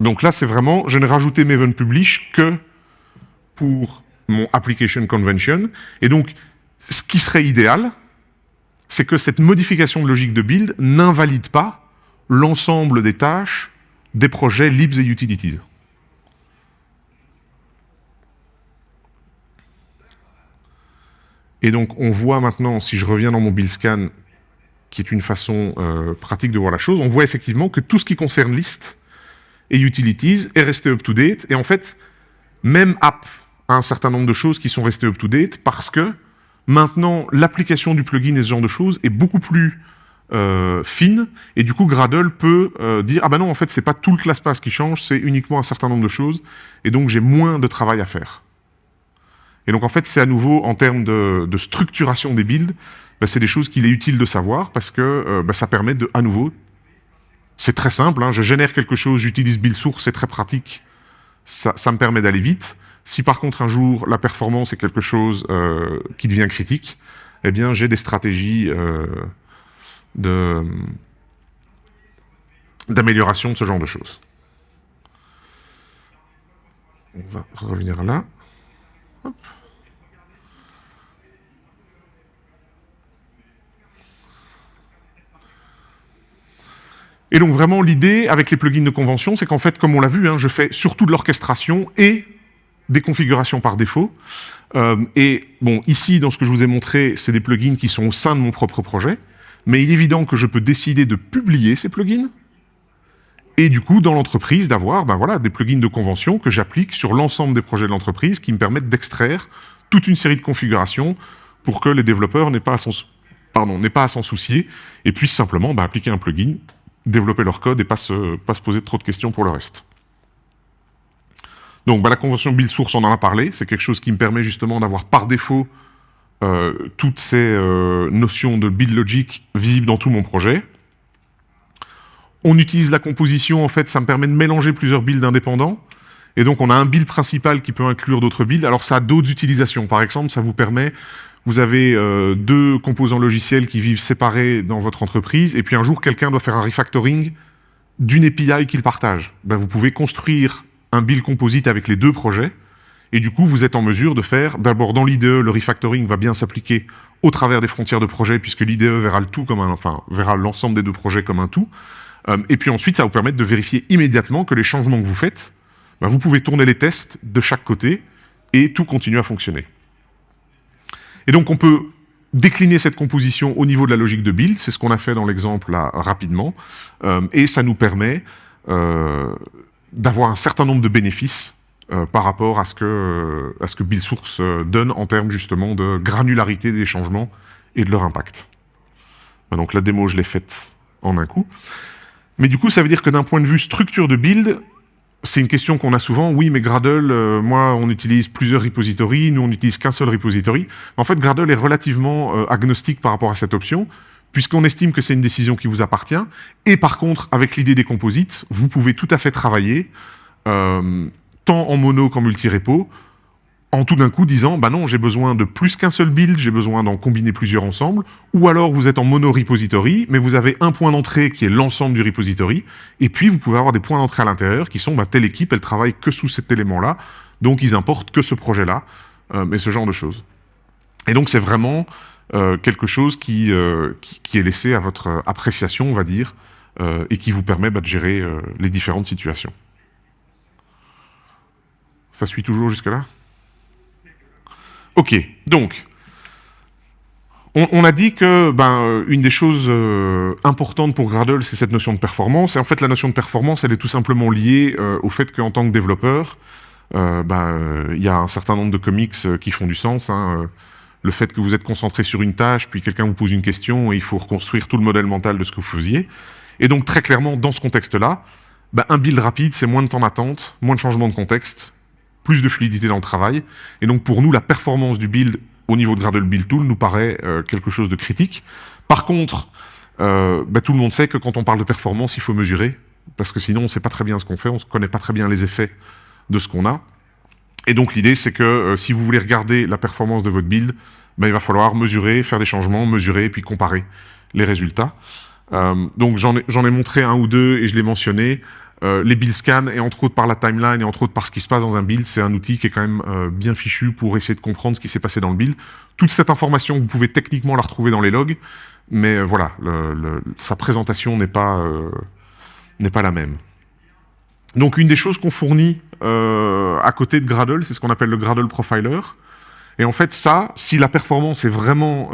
Donc là, c'est vraiment, je n'ai rajouté Maven Publish que pour mon Application Convention. Et donc, ce qui serait idéal, c'est que cette modification de logique de build n'invalide pas l'ensemble des tâches des projets libs et utilities. Et donc, on voit maintenant, si je reviens dans mon build scan, qui est une façon euh, pratique de voir la chose, on voit effectivement que tout ce qui concerne list et utilities est resté up-to-date. Et en fait, même app a un certain nombre de choses qui sont restées up-to-date parce que maintenant, l'application du plugin et ce genre de choses est beaucoup plus euh, fine, et du coup Gradle peut euh, dire « Ah ben non, en fait, c'est pas tout le ClassPass qui change, c'est uniquement un certain nombre de choses, et donc j'ai moins de travail à faire. » Et donc en fait, c'est à nouveau, en termes de, structuration des builds, ben, c'est des choses qu'il est utile de savoir, parce que euh, ben, ça permet de, à nouveau, c'est très simple, hein, je génère quelque chose, j'utilise build source, c'est très pratique, ça, ça me permet d'aller vite. Si par contre un jour la performance est quelque chose qui devient critique, eh bien j'ai des stratégies d'amélioration de, ce genre de choses. On va revenir là. Et donc vraiment l'idée avec les plugins de convention, c'est qu'en fait, comme on l'a vu, hein, je fais surtout de l'orchestration et des configurations par défaut. Euh, et bon, ici, dans ce que je vous ai montré, c'est des plugins qui sont au sein de mon propre projet. Mais il est évident que je peux décider de publier ces plugins, et du coup, dans l'entreprise, d'avoir ben voilà, des plugins de convention que j'applique sur l'ensemble des projets de l'entreprise qui me permettent d'extraire toute une série de configurations pour que les développeurs n'aient pas à s'en soucier et puissent simplement ben, appliquer un plugin, développer leur code et pas se, pas se poser trop de questions pour le reste. Donc ben, la convention build source, on en a parlé, c'est quelque chose qui me permet justement d'avoir par défaut euh, toutes ces euh, notions de build logic visibles dans tout mon projet. On utilise la composition, en fait, ça me permet de mélanger plusieurs builds indépendants. Et donc, on a un build principal qui peut inclure d'autres builds. Alors, ça a d'autres utilisations. Par exemple, ça vous permet, vous avez euh, deux composants logiciels qui vivent séparés dans votre entreprise, et puis un jour, quelqu'un doit faire un refactoring d'une API qu'il partage. Ben, vous pouvez construire un build composite avec les deux projets, et du coup, vous êtes en mesure de faire, d'abord dans l'IDE, le refactoring va bien s'appliquer au travers des frontières de projet, puisque l'IDE verra le tout comme un, enfin, verra l'ensemble des deux projets comme un tout. Euh, et puis ensuite, ça va vous permettre de vérifier immédiatement que les changements que vous faites, ben, vous pouvez tourner les tests de chaque côté et tout continue à fonctionner. Et donc, on peut décliner cette composition au niveau de la logique de build, c'est ce qu'on a fait dans l'exemple là rapidement, euh, et ça nous permet euh, d'avoir un certain nombre de bénéfices par rapport à ce que, à ce que Build Source donne en termes justement de granularité des changements et de leur impact. Donc la démo, je l'ai faite en un coup. Mais du coup, ça veut dire que d'un point de vue structure de build, c'est une question qu'on a souvent. Oui, mais Gradle, euh, moi, on utilise plusieurs repositories, nous, on n'utilise qu'un seul repository. En fait, Gradle est relativement euh, agnostique par rapport à cette option, puisqu'on estime que c'est une décision qui vous appartient. Et par contre, avec l'idée des composites, vous pouvez tout à fait travailler, euh, tant en mono qu'en multi-repo, en tout d'un coup disant, bah non, j'ai besoin de plus qu'un seul build, j'ai besoin d'en combiner plusieurs ensemble, ou alors vous êtes en mono repository, mais vous avez un point d'entrée qui est l'ensemble du repository, et puis vous pouvez avoir des points d'entrée à l'intérieur qui sont, bah, telle équipe, elle travaille que sous cet élément-là, donc ils importent que ce projet-là, euh, et ce genre de choses. Et donc c'est vraiment euh, quelque chose euh, qui, est laissé à votre appréciation, on va dire, et qui vous permet bah, de gérer les différentes situations. Ça suit toujours jusque-là? Ok, donc, on, a dit que ben, euh, une des choses euh, importantes pour Gradle, c'est cette notion de performance. Et en fait, la notion de performance, elle est tout simplement liée euh, au fait qu'en tant que développeur, ben, il y a un certain nombre de comics qui font du sens. Hein, le fait que vous êtes concentré sur une tâche, puis quelqu'un vous pose une question, et il faut reconstruire tout le modèle mental de ce que vous faisiez. Et donc, très clairement, dans ce contexte-là, ben, un build rapide, c'est moins de temps d'attente, moins de changement de contexte, plus de fluidité dans le travail. Et donc pour nous, la performance du build au niveau de Gradle Build Tool nous paraît euh, quelque chose de critique. Par contre, euh, bah, tout le monde sait que quand on parle de performance, il faut mesurer, parce que sinon on ne sait pas très bien ce qu'on fait, on ne connaît pas très bien les effets de ce qu'on a. Et donc l'idée, c'est que euh, si vous voulez regarder la performance de votre build, bah, il va falloir mesurer, faire des changements, mesurer, puis comparer les résultats. donc j'en ai, montré un ou deux, et je l'ai mentionné. Euh, les build scans, et entre autres par la timeline, et entre autres par ce qui se passe dans un build, c'est un outil qui est quand même euh, bien fichu pour essayer de comprendre ce qui s'est passé dans le build. Toute cette information, vous pouvez techniquement la retrouver dans les logs, mais euh, voilà, sa présentation n'est pas, n'est pas la même. Donc une des choses qu'on fournit à côté de Gradle, c'est ce qu'on appelle le Gradle Profiler. Et en fait, ça, si la performance est vraiment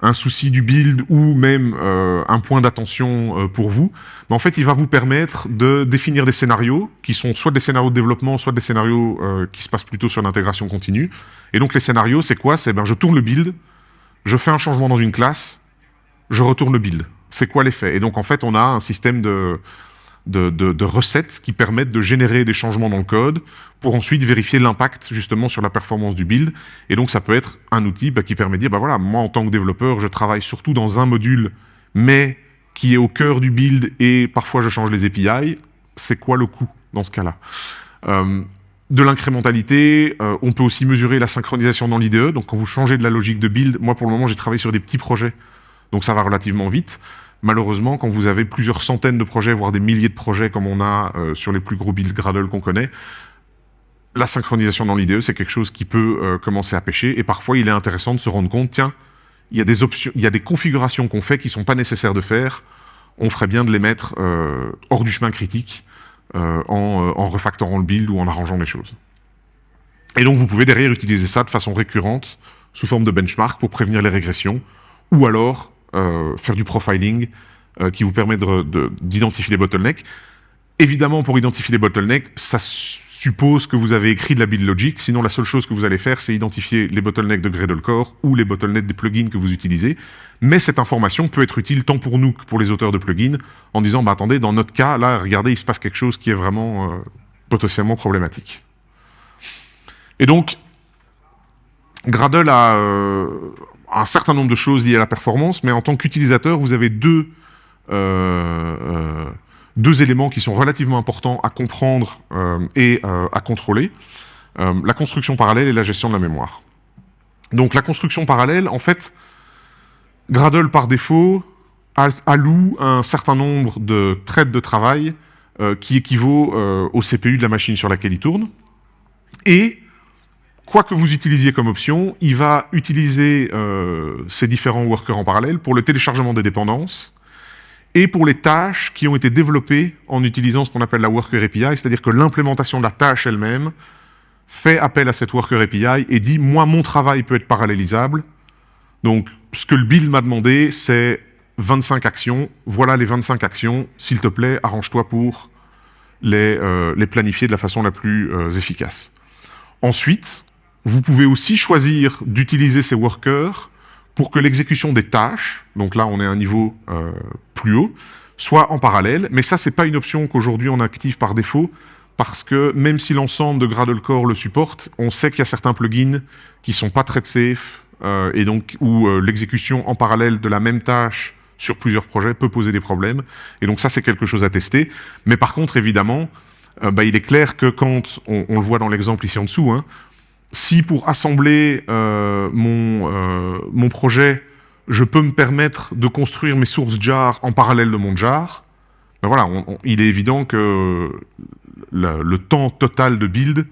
un souci du build ou même euh, un point d'attention euh, pour vous, mais en fait, il va vous permettre de définir des scénarios qui sont soit des scénarios de développement, soit des scénarios euh, qui se passent plutôt sur l'intégration continue. Et donc, les scénarios, c'est quoi? C'est ben, je tourne le build, je fais un changement dans une classe, je retourne le build. C'est quoi l'effet? Et donc, en fait, on a un système de, de, recettes qui permettent de générer des changements dans le code pour ensuite vérifier l'impact justement sur la performance du build. Et donc ça peut être un outil bah, qui permet de dire, bah voilà, moi en tant que développeur, je travaille surtout dans un module, mais qui est au cœur du build et parfois je change les API. C'est quoi le coût dans ce cas-là? Euh, de l'incrémentalité, euh, on peut aussi mesurer la synchronisation dans l'IDE, donc quand vous changez de la logique de build, moi pour le moment j'ai travaillé sur des petits projets, donc ça va relativement vite. Malheureusement, quand vous avez plusieurs centaines de projets, voire des milliers de projets comme on a euh, sur les plus gros builds Gradle qu'on connaît, la synchronisation dans l'IDE, c'est quelque chose qui peut euh, commencer à pêcher. Et parfois, il est intéressant de se rendre compte, tiens, il y a des, options, il y a des configurations qu'on fait qui ne sont pas nécessaires de faire. On ferait bien de les mettre euh, hors du chemin critique en, en refactorant le build ou en arrangeant les choses. Et donc, vous pouvez derrière utiliser ça de façon récurrente, sous forme de benchmark, pour prévenir les régressions, ou alors faire du profiling euh, qui vous permet d'identifier les bottlenecks. Évidemment, pour identifier les bottlenecks, ça suppose que vous avez écrit de la build logic, sinon la seule chose que vous allez faire, c'est identifier les bottlenecks de Gradle Core ou les bottlenecks des plugins que vous utilisez. Mais cette information peut être utile tant pour nous que pour les auteurs de plugins, en disant, bah, attendez, dans notre cas, là, regardez, il se passe quelque chose qui est vraiment euh, potentiellement problématique. Et donc, Gradle a, un certain nombre de choses liées à la performance, mais en tant qu'utilisateur, vous avez deux, euh, euh, deux éléments qui sont relativement importants à comprendre euh, et à contrôler. la construction parallèle et la gestion de la mémoire. Donc la construction parallèle, en fait, Gradle par défaut alloue un certain nombre de traites de travail qui équivaut au CPU de la machine sur laquelle il tourne, et quoi que vous utilisiez comme option, il va utiliser euh, ces différents workers en parallèle pour le téléchargement des dépendances et pour les tâches qui ont été développées en utilisant ce qu'on appelle la Worker API, c'est-à-dire que l'implémentation de la tâche elle-même fait appel à cette Worker API et dit « moi, mon travail peut être parallélisable ». Donc, ce que le build m'a demandé, c'est 25 actions. Voilà les 25 actions. S'il te plaît, arrange-toi pour les, euh, planifier de la façon la plus euh, efficace. Ensuite, vous pouvez aussi choisir d'utiliser ces workers pour que l'exécution des tâches, donc là on est à un niveau euh, plus haut, soit en parallèle. Mais ça, c'est pas une option qu'aujourd'hui on active par défaut, parce que même si l'ensemble de Gradle Core le supporte, on sait qu'il y a certains plugins qui sont pas très safe, euh, et donc où euh, l'exécution en parallèle de la même tâche sur plusieurs projets peut poser des problèmes. Et donc ça, c'est quelque chose à tester. Mais par contre, évidemment, bah, il est clair que quand, on, le voit dans l'exemple ici en dessous, hein, si pour assembler mon, mon projet, je peux me permettre de construire mes sources jar en parallèle de mon jar, ben voilà, il est évident que le, temps total de build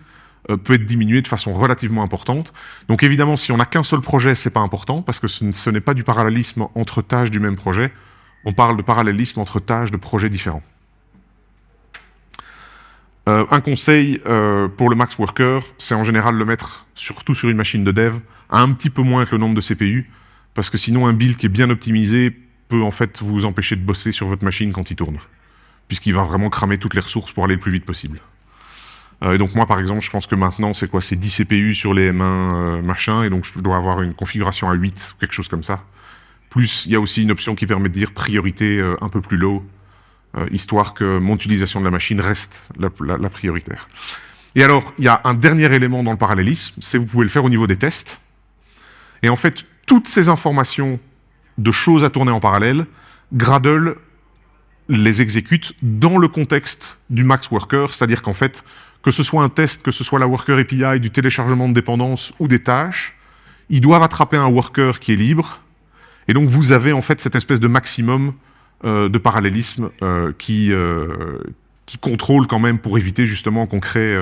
euh, peut être diminué de façon relativement importante. Donc évidemment, si on n'a qu'un seul projet, c'est pas important, parce que ce, n'est pas du parallélisme entre tâches du même projet, on parle de parallélisme entre tâches de projets différents. Euh, un conseil euh, pour le max worker, c'est en général le mettre, surtout sur une machine de dev, à un petit peu moins que le nombre de CPU, parce que sinon un build qui est bien optimisé peut en fait vous empêcher de bosser sur votre machine quand il tourne, puisqu'il va vraiment cramer toutes les ressources pour aller le plus vite possible. Euh, et donc moi, par exemple, je pense que maintenant, c'est quoi? C'est 10 CPU sur les M1 euh, machin, et donc je dois avoir une configuration à 8, quelque chose comme ça. Plus, il y a aussi une option qui permet de dire priorité un peu plus low, histoire que mon utilisation de la machine reste la, prioritaire. Et alors, il y a un dernier élément dans le parallélisme, c'est vous pouvez le faire au niveau des tests. Et en fait, toutes ces informations de choses à tourner en parallèle, Gradle les exécute dans le contexte du max worker, c'est-à-dire qu'en fait, que ce soit un test, que ce soit la Worker API, du téléchargement de dépendance ou des tâches, ils doivent attraper un worker qui est libre. Et donc vous avez en fait cette espèce de maximum euh, de parallélisme euh, qui, euh, qui contrôle quand même pour éviter justement qu'on crée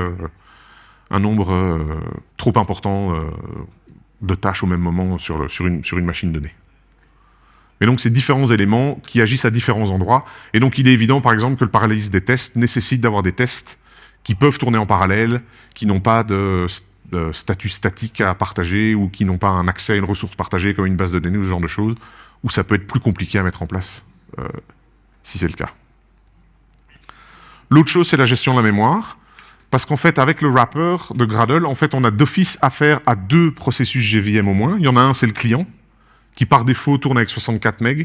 un nombre trop important de tâches au même moment sur, sur, une, sur une machine donnée. Mais donc, c'est différents éléments qui agissent à différents endroits. Et donc, il est évident, par exemple, que le parallélisme des tests nécessite d'avoir des tests qui peuvent tourner en parallèle, qui n'ont pas de, statut statique à partager ou qui n'ont pas un accès à une ressource partagée comme une base de données ou ce genre de choses, où ça peut être plus compliqué à mettre en place, euh, si c'est le cas. L'autre chose, c'est la gestion de la mémoire. Parce qu'en fait, avec le wrapper de Gradle, en fait, on a d'office affaire à deux processus GVM au moins. Il y en a un, c'est le client, qui par défaut tourne avec 64 MB,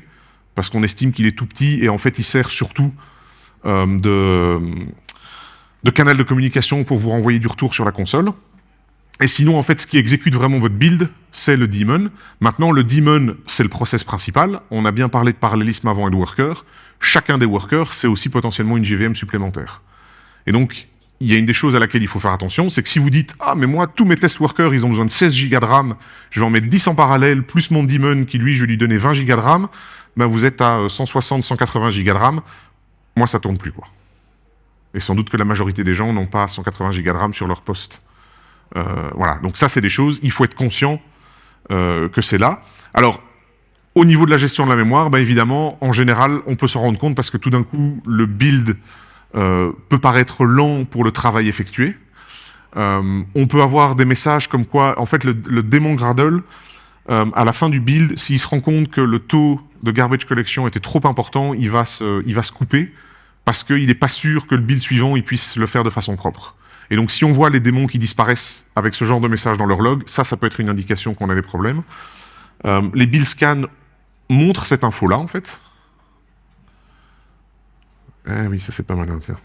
parce qu'on estime qu'il est tout petit, et en fait, il sert surtout euh, de canal de communication pour vous renvoyer du retour sur la console. Et sinon, en fait, ce qui exécute vraiment votre build, c'est le daemon. Maintenant, le daemon, c'est le process principal. On a bien parlé de parallélisme avant et de worker. Chacun des workers, c'est aussi potentiellement une JVM supplémentaire. Et donc, il y a une des choses à laquelle il faut faire attention, c'est que si vous dites « Ah, mais moi, tous mes test workers, ils ont besoin de 16 Go de RAM, je vais en mettre 10 en parallèle, plus mon daemon qui, lui, je vais lui donner 20 Go de RAM, ben vous êtes à 160-180 Go de RAM. Moi, ça tourne plus, quoi. Et sans doute que la majorité des gens n'ont pas 180 Go de RAM sur leur poste. Euh, voilà, donc ça, c'est des choses, il faut être conscient euh, que c'est là. Alors, au niveau de la gestion de la mémoire, ben évidemment, en général, on peut s'en rendre compte parce que tout d'un coup, le build euh, peut paraître lent pour le travail effectué. on peut avoir des messages comme quoi, en fait, le, démon Gradle, à la fin du build, s'il se rend compte que le taux de garbage collection était trop important, il va se, il va se couper parce qu'il n'est pas sûr que le build suivant il puisse le faire de façon propre. Et donc si on voit les démons qui disparaissent avec ce genre de message dans leur log, ça, ça peut être une indication qu'on a des problèmes. Euh, les build scans montrent cette info-là, en fait. Eh oui, ça c'est pas mal, hein, tiens.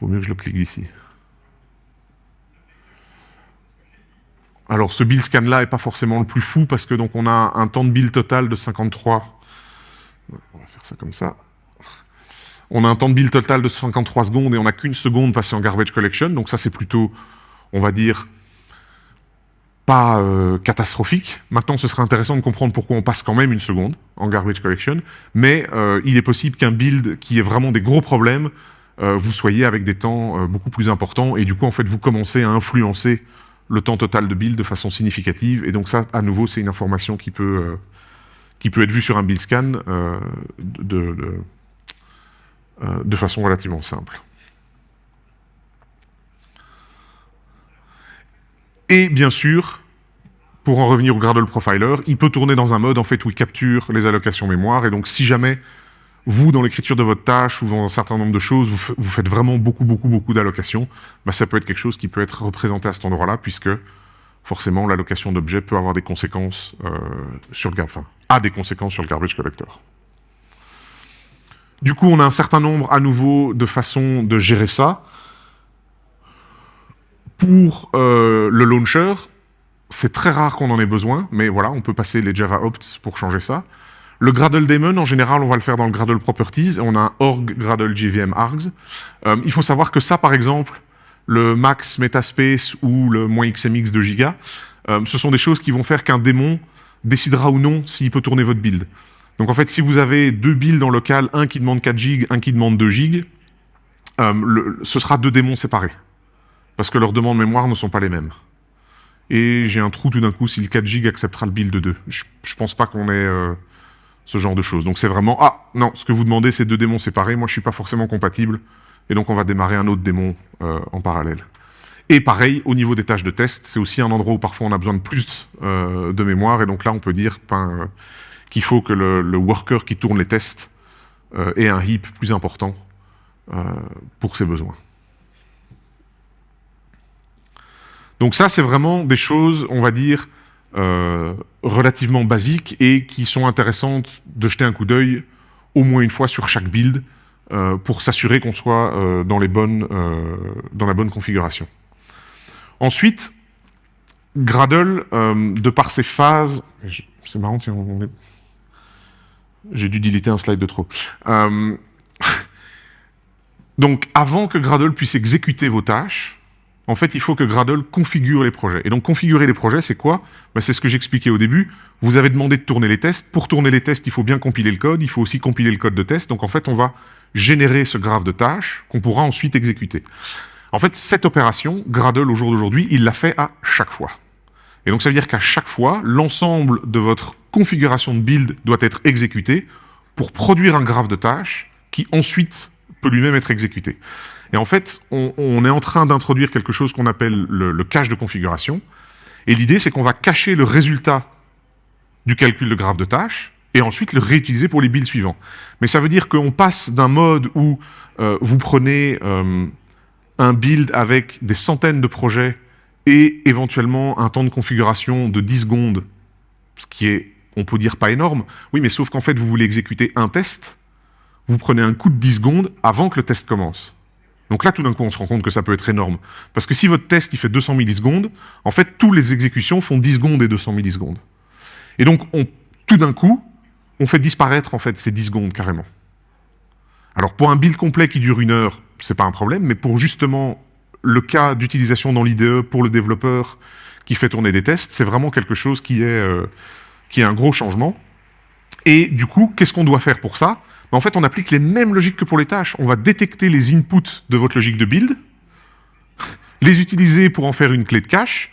Vaut mieux que je le clique ici. Alors ce build scan là n'est pas forcément le plus fou parce que donc on a un temps de build total de 53. On va faire ça comme ça on a un temps de build total de 53 secondes et on n'a qu'une seconde passée en garbage collection, donc ça c'est plutôt, on va dire, pas euh, catastrophique. Maintenant, ce serait intéressant de comprendre pourquoi on passe quand même une seconde en garbage collection, mais euh, il est possible qu'un build qui ait vraiment des gros problèmes, euh, vous soyez avec des temps beaucoup plus importants, et du coup, en fait, vous commencez à influencer le temps total de build de façon significative, et donc ça, à nouveau, c'est une information qui peut, être vue sur un build scan euh, de façon relativement simple. Et bien sûr, pour en revenir au Gradle Profiler, il peut tourner dans un mode où il capture les allocations mémoire. Et donc, si jamais vous, dans l'écriture de votre tâche ou dans un certain nombre de choses, vous, faites vraiment beaucoup, beaucoup, beaucoup d'allocations, bah, ça peut être quelque chose qui peut être représenté à cet endroit-là, puisque forcément, l'allocation d'objets peut avoir des conséquences euh, sur le a des conséquences sur le garbage collector. Du coup, on a un certain nombre, à nouveau, de façons de gérer ça. Pour euh, le launcher, c'est très rare qu'on en ait besoin, mais voilà, on peut passer les Java opts pour changer ça. Le Gradle daemon, en général, on va le faire dans le Gradle properties. On a un org Gradle JVM args. Euh, il faut savoir que ça, par exemple, le max metaspace ou le moins XMX de giga, euh, ce sont des choses qui vont faire qu'un démon décidera ou non s'il peut tourner votre build. Donc en fait, si vous avez deux builds en local, un qui demande 4 gigs, un qui demande 2 gigs, ce sera deux démons séparés parce que leurs demandes mémoire ne sont pas les mêmes. Et j'ai un trou tout d'un coup si le 4 G acceptera le build de 2. Je, ne pense pas qu'on ait euh, ce genre de choses. Donc c'est vraiment, ah non, ce que vous demandez c'est deux démons séparés, moi je suis pas forcément compatible, et donc on va démarrer un autre démon euh, en parallèle. Et pareil, au niveau des tâches de test, c'est aussi un endroit où parfois on a besoin de plus euh, de mémoire, et donc là on peut dire ben, qu'il faut que le, worker qui tourne les tests ait un heap plus important pour ses besoins. Donc ça, c'est vraiment des choses, on va dire, euh, relativement basiques et qui sont intéressantes de jeter un coup d'œil au moins une fois sur chaque build euh, pour s'assurer qu'on soit euh, dans, dans la bonne configuration. Ensuite, Gradle, de par ses phases... C'est marrant, j'ai dû déliter un slide de trop. donc, avant que Gradle puisse exécuter vos tâches, en fait, il faut que Gradle configure les projets. Et donc, configurer les projets, c'est quoi? Ben, C'est ce que j'expliquais au début. Vous avez demandé de tourner les tests. Pour tourner les tests, il faut bien compiler le code. Il faut aussi compiler le code de test. Donc, en fait, on va générer ce graphe de tâches qu'on pourra ensuite exécuter. En fait, cette opération, Gradle, au jour d'aujourd'hui, il l'a fait à chaque fois. Et donc, ça veut dire qu'à chaque fois, l'ensemble de votre configuration de build doit être exécuté pour produire un graphe de tâches qui ensuite peut lui-même être exécuté. Et en fait, on, est en train d'introduire quelque chose qu'on appelle le, cache de configuration. Et l'idée, c'est qu'on va cacher le résultat du calcul de graphe de tâches et ensuite le réutiliser pour les builds suivants. Mais ça veut dire qu'on passe d'un mode où euh, vous prenez euh, un build avec des centaines de projets et éventuellement un temps de configuration de 10 secondes, ce qui est, on peut dire, pas énorme. Oui, mais sauf qu'en fait, vous voulez exécuter un test, vous prenez un coup de 10 secondes avant que le test commence. Donc là, tout d'un coup, on se rend compte que ça peut être énorme. Parce que si votre test il fait 200 millisecondes, en fait, toutes les exécutions font 10 secondes et 200 millisecondes. Et donc, on, tout d'un coup, on fait disparaître en fait ces 10 secondes carrément. Alors pour un build complet qui dure une heure, c'est pas un problème, mais pour justement le cas d'utilisation dans l'IDE pour le développeur qui fait tourner des tests, c'est vraiment quelque chose qui est, euh, qui est un gros changement. Et du coup, qu'est-ce qu'on doit faire pour ça? En fait, on applique les mêmes logiques que pour les tâches. On va détecter les inputs de votre logique de build, les utiliser pour en faire une clé de cache,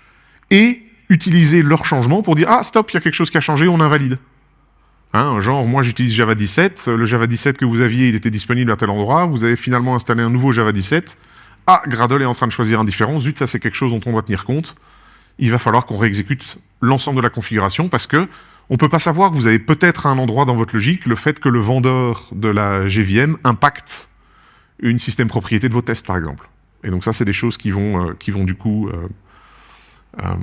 et utiliser leur changement pour dire « Ah, stop, il y a quelque chose qui a changé, on invalide. Hein, genre, moi j'utilise Java 17, le Java 17 que vous aviez, il était disponible à tel endroit, vous avez finalement installé un nouveau Java 17, ah, Gradle est en train de choisir un différent, zut, ça c'est quelque chose dont on doit tenir compte, il va falloir qu'on réexécute l'ensemble de la configuration parce que on ne peut pas savoir, vous avez peut-être un endroit dans votre logique, le fait que le vendeur de la GVM impacte une système propriété de vos tests, par exemple. Et donc ça, c'est des choses qui vont, euh, du coup euh, euh,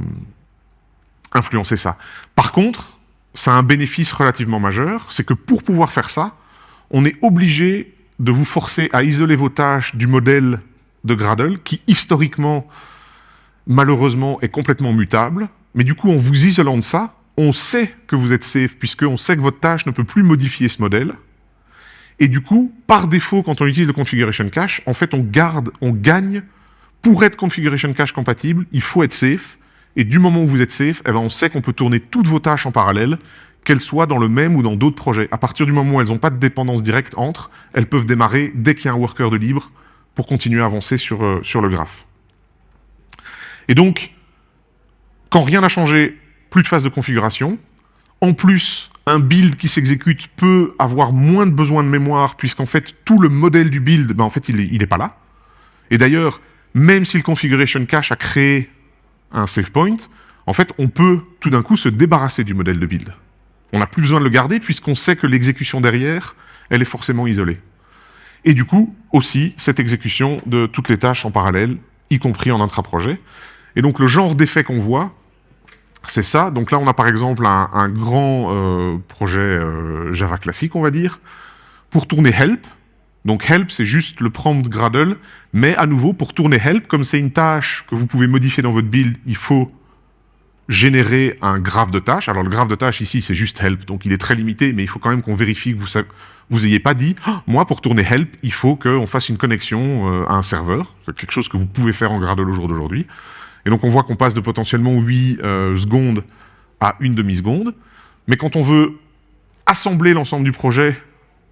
influencer ça. Par contre, ça a un bénéfice relativement majeur, c'est que pour pouvoir faire ça, on est obligé de vous forcer à isoler vos tâches du modèle de Gradle, qui historiquement, malheureusement, est complètement mutable. Mais du coup, en vous isolant de ça, on sait que vous êtes safe, puisqu'on sait que votre tâche ne peut plus modifier ce modèle. Et du coup, par défaut, quand on utilise le configuration cache, en fait, on garde, on gagne. Pour être configuration cache compatible, il faut être safe. Et du moment où vous êtes safe, eh ben, on sait qu'on peut tourner toutes vos tâches en parallèle, qu'elles soient dans le même ou dans d'autres projets. À partir du moment où elles n'ont pas de dépendance directe entre, elles peuvent démarrer dès qu'il y a un worker de libre pour continuer à avancer sur, euh, sur le graphe. Et donc, quand rien n'a changé plus de phase de configuration. En plus, un build qui s'exécute peut avoir moins de besoin de mémoire, puisqu'en fait, tout le modèle du build, ben, en fait, il n'est pas là. Et d'ailleurs, même si le configuration cache a créé un save point, en fait, on peut tout d'un coup se débarrasser du modèle de build. On n'a plus besoin de le garder, puisqu'on sait que l'exécution derrière, elle est forcément isolée. Et du coup, aussi, cette exécution de toutes les tâches en parallèle, y compris en intra-projet. Et donc, le genre d'effet qu'on voit, c'est ça. Donc là, on a par exemple un, grand euh, projet euh, Java classique, on va dire. pour tourner help. Donc help, c'est juste le prompt Gradle, mais à nouveau, pour tourner help, comme c'est une tâche que vous pouvez modifier dans votre build, il faut générer un graphe de tâches. Alors le graphe de tâches ici, c'est juste help, donc il est très limité, mais il faut quand même qu'on vérifie que vous vous ayez pas dit ah, moi pour tourner help, il faut qu'on fasse une connexion euh, à un serveur ». C'est quelque chose que vous pouvez faire en Gradle au jour d'aujourd'hui. Et donc on voit qu'on passe de potentiellement 8 euh, secondes à une demi-seconde. Mais quand on veut assembler l'ensemble du projet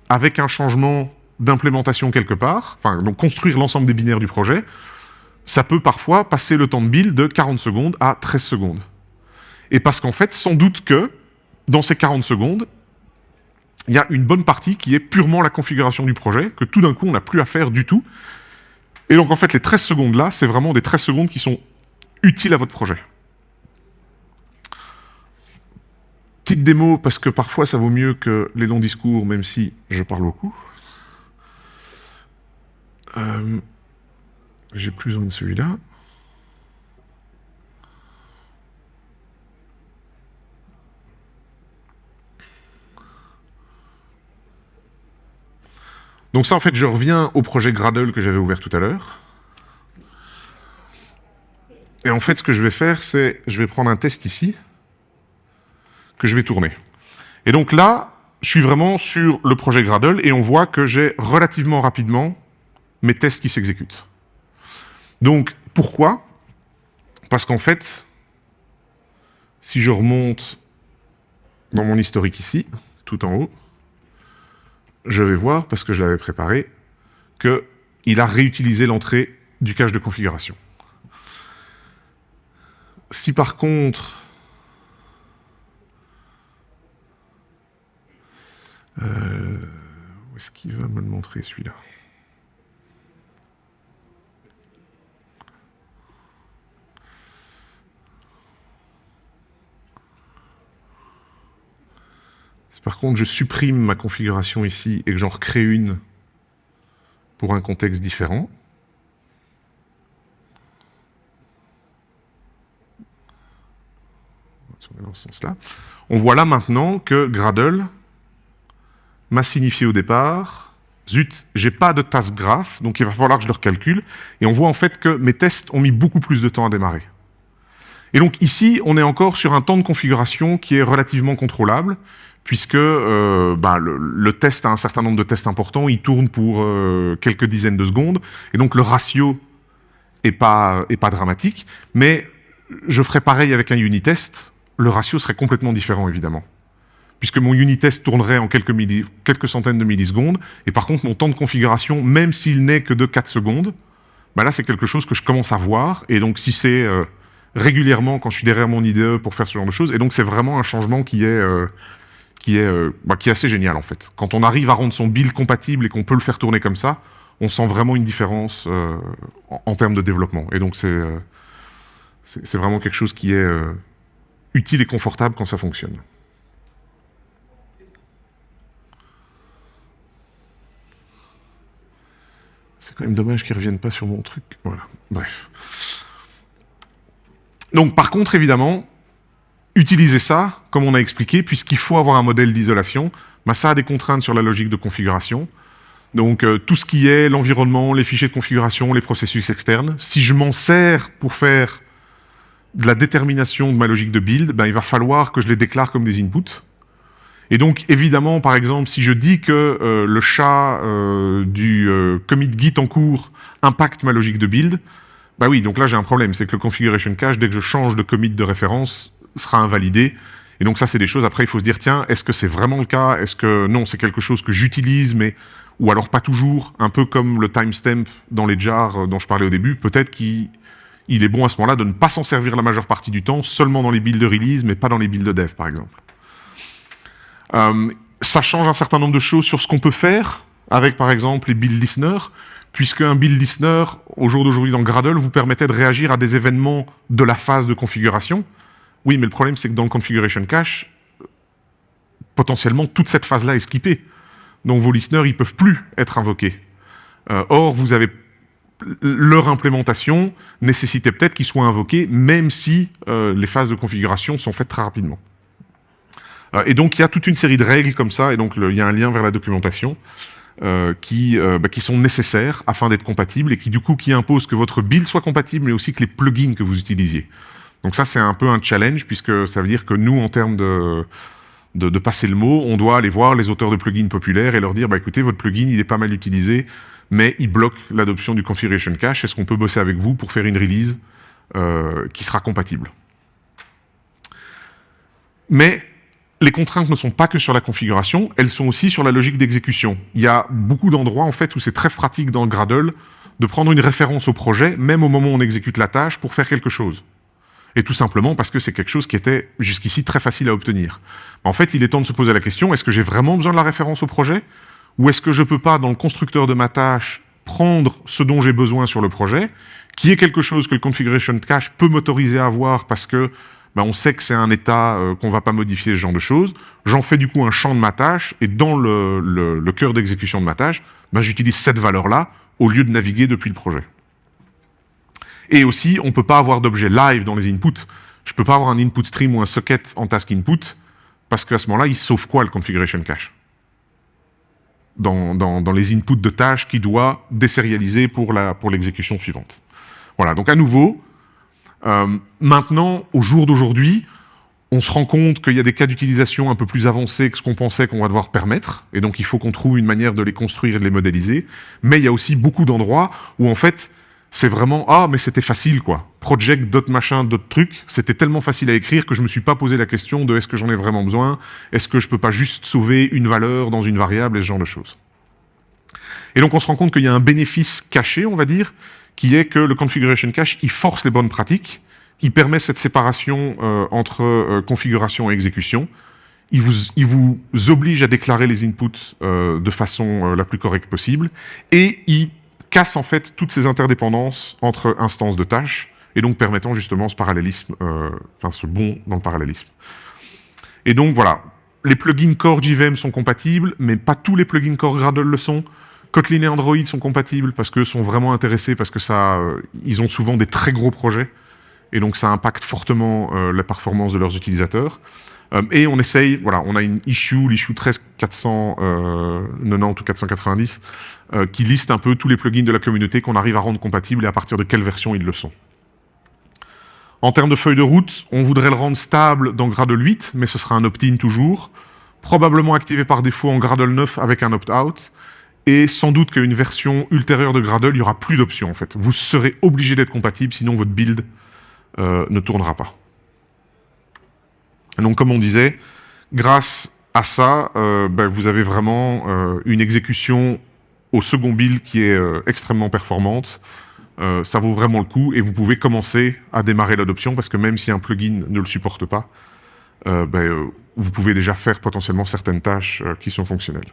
avec un changement d'implémentation quelque part, enfin donc construire l'ensemble des binaires du projet, ça peut parfois passer le temps de build de 40 secondes à 13 secondes. Et parce qu'en fait, sans doute que, dans ces 40 secondes, il y a une bonne partie qui est purement la configuration du projet, que tout d'un coup, on n'a plus à faire du tout. Et donc, en fait, les 13 secondes là, c'est vraiment des 13 secondes qui sont utiles à votre projet. Petite démo, parce que parfois, ça vaut mieux que les longs discours, même si je parle beaucoup. Euh, J'ai plus besoin de celui-là. Donc ça, en fait, je reviens au projet Gradle que j'avais ouvert tout à l'heure. Et en fait, ce que je vais faire, c'est, je vais prendre un test ici, que je vais tourner. Et donc là, je suis vraiment sur le projet Gradle, et on voit que j'ai relativement rapidement mes tests qui s'exécutent. Donc, pourquoi? Parce qu'en fait, si je remonte dans mon historique ici, tout en haut, je vais voir, parce que je l'avais préparé, qu'il a réutilisé l'entrée du cache de configuration. Si par contre... Euh, où est-ce qu'il va me le montrer celui-là? Par contre je supprime ma configuration ici et que j'en recrée une pour un contexte différent, on voit là maintenant que Gradle m'a signifié au départ, zut, j'ai pas de task graph, donc il va falloir que je le recalcule, et on voit en fait que mes tests ont mis beaucoup plus de temps à démarrer. Et donc ici, on est encore sur un temps de configuration qui est relativement contrôlable, puisque euh, bah, le, test a un certain nombre de tests importants, il tourne pour euh, quelques dizaines de secondes, et donc le ratio n'est pas, dramatique, mais je ferai pareil avec un unit test, le ratio serait complètement différent évidemment. Puisque mon unit test tournerait en quelques, centaines de millisecondes, et par contre mon temps de configuration, même s'il n'est que de 4 secondes, bah là c'est quelque chose que je commence à voir, et donc si c'est euh, régulièrement quand je suis derrière mon IDE pour faire ce genre de choses, et donc c'est vraiment un changement qui est, qui est, euh, bah, qui est assez génial en fait. Quand on arrive à rendre son build compatible et qu'on peut le faire tourner comme ça, on sent vraiment une différence euh, en, termes de développement. Et donc euh, c'est c'est vraiment quelque chose qui est utile et confortable quand ça fonctionne. C'est quand même dommage qu'ils ne reviennent pas sur mon truc. Voilà, bref. Donc par contre, évidemment, utiliser ça, comme on a expliqué, puisqu'il faut avoir un modèle d'isolation, bah, ça a des contraintes sur la logique de configuration. Donc euh, tout ce qui est l'environnement, les fichiers de configuration, les processus externes, si je m'en sers pour faire de la détermination de ma logique de build, ben, il va falloir que je les déclare comme des inputs. Et donc, évidemment, par exemple, si je dis que euh, le chat euh, du commit git en cours impacte ma logique de build, bah oui, donc là j'ai un problème, c'est que le configuration cache, dès que je change de commit de référence, sera invalidé. Et donc ça, c'est des choses, après, il faut se dire, tiens, est-ce que c'est vraiment le cas? Est-ce que non, c'est quelque chose que j'utilise, mais ou alors pas toujours, un peu comme le timestamp dans les jars euh, dont je parlais au début, peut-être qu'il est bon à ce moment-là de ne pas s'en servir la majeure partie du temps, seulement dans les builds de release, mais pas dans les builds de dev, par exemple. Euh, ça change un certain nombre de choses sur ce qu'on peut faire avec, par exemple, les build listeners, puisque un build listener, au jour d'aujourd'hui dans Gradle, vous permettait de réagir à des événements de la phase de configuration. Oui, mais le problème, c'est que dans le configuration cache, potentiellement, toute cette phase-là est skippée. Donc vos listeners, ils peuvent plus être invoqués. Euh, or, vous avez leur implémentation nécessitait peut-être qu'ils soient invoqués, même si euh, les phases de configuration sont faites très rapidement. et donc, il y a toute une série de règles comme ça, et donc il y a un lien vers la documentation. qui, bah, qui sont nécessaires afin d'être compatibles et qui du coup qui imposent que votre build soit compatible mais aussi que les plugins que vous utilisiez. Donc ça c'est un peu un challenge puisque ça veut dire que nous en termes de, passer le mot, on doit aller voir les auteurs de plugins populaires et leur dire bah, écoutez, votre plugin, il est pas mal utilisé, mais il bloque l'adoption du configuration cache. Est-ce qu'on peut bosser avec vous pour faire une release euh, qui sera compatible? Mais les contraintes ne sont pas que sur la configuration, elles sont aussi sur la logique d'exécution. Il y a beaucoup d'endroits en fait où c'est très pratique dans Gradle de prendre une référence au projet, même au moment où on exécute la tâche, pour faire quelque chose. Et tout simplement parce que c'est quelque chose qui était jusqu'ici très facile à obtenir. En fait, il est temps de se poser la question, est-ce que j'ai vraiment besoin de la référence au projet? Ou est-ce que je peux pas, dans le constructeur de ma tâche, prendre ce dont j'ai besoin sur le projet, qui est quelque chose que le configuration cache peut m'autoriser à avoir parce que ben, on sait que c'est un état euh, qu'on va pas modifier, ce genre de choses. J'en fais du coup un champ de ma tâche, et dans le, cœur d'exécution de ma tâche, ben, j'utilise cette valeur-là au lieu de naviguer depuis le projet. Et aussi, on ne peut pas avoir d'objet live dans les inputs. Je ne peux pas avoir un input stream ou un socket en task input, parce qu'à ce moment-là, il sauve quoi le configuration cache? Dans, dans, les inputs de tâches qu'il doit désérialiser pour l'exécution pour suivante. Voilà, donc à nouveau, euh, maintenant, au jour d'aujourd'hui, on se rend compte qu'il y a des cas d'utilisation un peu plus avancés que ce qu'on pensait qu'on va devoir permettre, et donc il faut qu'on trouve une manière de les construire et de les modéliser, mais il y a aussi beaucoup d'endroits où en fait, c'est vraiment « Ah, mais c'était facile, quoi. Project, d'autres machins, d'autres trucs. C'était tellement facile à écrire que je ne me suis pas posé la question de est-ce que j'en ai vraiment besoin? Est-ce que je peux pas juste sauver une valeur dans une variable et ce genre de choses ?» Et donc, on se rend compte qu'il y a un bénéfice caché, on va dire, qui est que le configuration cache, il force les bonnes pratiques, il permet cette séparation euh, entre euh, configuration et exécution, il vous, il vous, oblige à déclarer les inputs euh, de façon la plus correcte possible, et il casse en fait toutes ces interdépendances entre instances de tâches, et donc permettant justement ce parallélisme, euh, ce bond dans le parallélisme. Et donc voilà, les plugins Core JVM sont compatibles, mais pas tous les plugins Core Gradle le sont. Kotlin et Android sont compatibles parce qu'eux sont vraiment intéressés, parce que ça, euh, ils ont souvent des très gros projets, et donc ça impacte fortement euh, la performance de leurs utilisateurs. Euh, et on essaye, voilà, on a une issue, l'issue 13490 ou 490, euh, qui liste un peu tous les plugins de la communauté qu'on arrive à rendre compatibles et à partir de quelle version ils le sont. En termes de feuille de route, on voudrait le rendre stable dans Gradle 8, mais ce sera un opt-in toujours, probablement activé par défaut en Gradle 9 avec un opt-out, et sans doute qu'à une version ultérieure de Gradle, il n'y aura plus d'options en fait. Vous serez obligé d'être compatible, sinon votre build euh, ne tournera pas. Donc, comme on disait, grâce à ça, euh, ben, vous avez vraiment euh, une exécution au second build qui est euh, extrêmement performante. ça vaut vraiment le coup et vous pouvez commencer à démarrer l'adoption parce que même si un plugin ne le supporte pas, ben, vous pouvez déjà faire potentiellement certaines tâches qui sont fonctionnelles.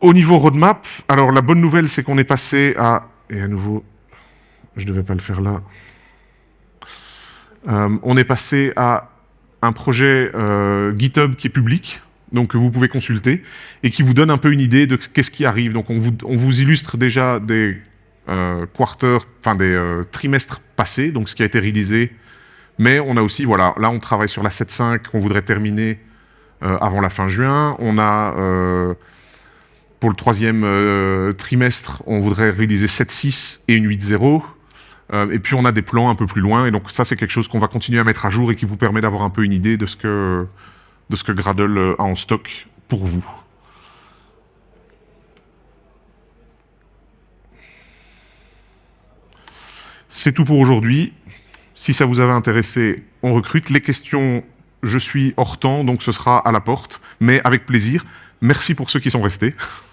Au niveau roadmap, alors la bonne nouvelle c'est qu'on est passé à... Et à nouveau, je ne devais pas le faire là. Euh, on est passé à un projet euh, GitHub qui est public, donc que vous pouvez consulter, et qui vous donne un peu une idée de qu'est-ce qui arrive. Donc on vous, illustre déjà des euh, quarters, des trimestres passés, donc ce qui a été réalisé, mais on a aussi, voilà, là on travaille sur la 7.5 qu'on voudrait terminer avant la fin juin. On a, pour le troisième trimestre, on voudrait réaliser 7.6 et une 8.0. Euh, et puis on a des plans un peu plus loin, et donc ça c'est quelque chose qu'on va continuer à mettre à jour et qui vous permet d'avoir un peu une idée de ce que, de ce que Gradle euh, a en stock pour vous. C'est tout pour aujourd'hui. Si ça vous avait intéressé, on recrute. Les questions, je suis hors temps, donc ce sera à la porte, mais avec plaisir. Merci pour ceux qui sont restés.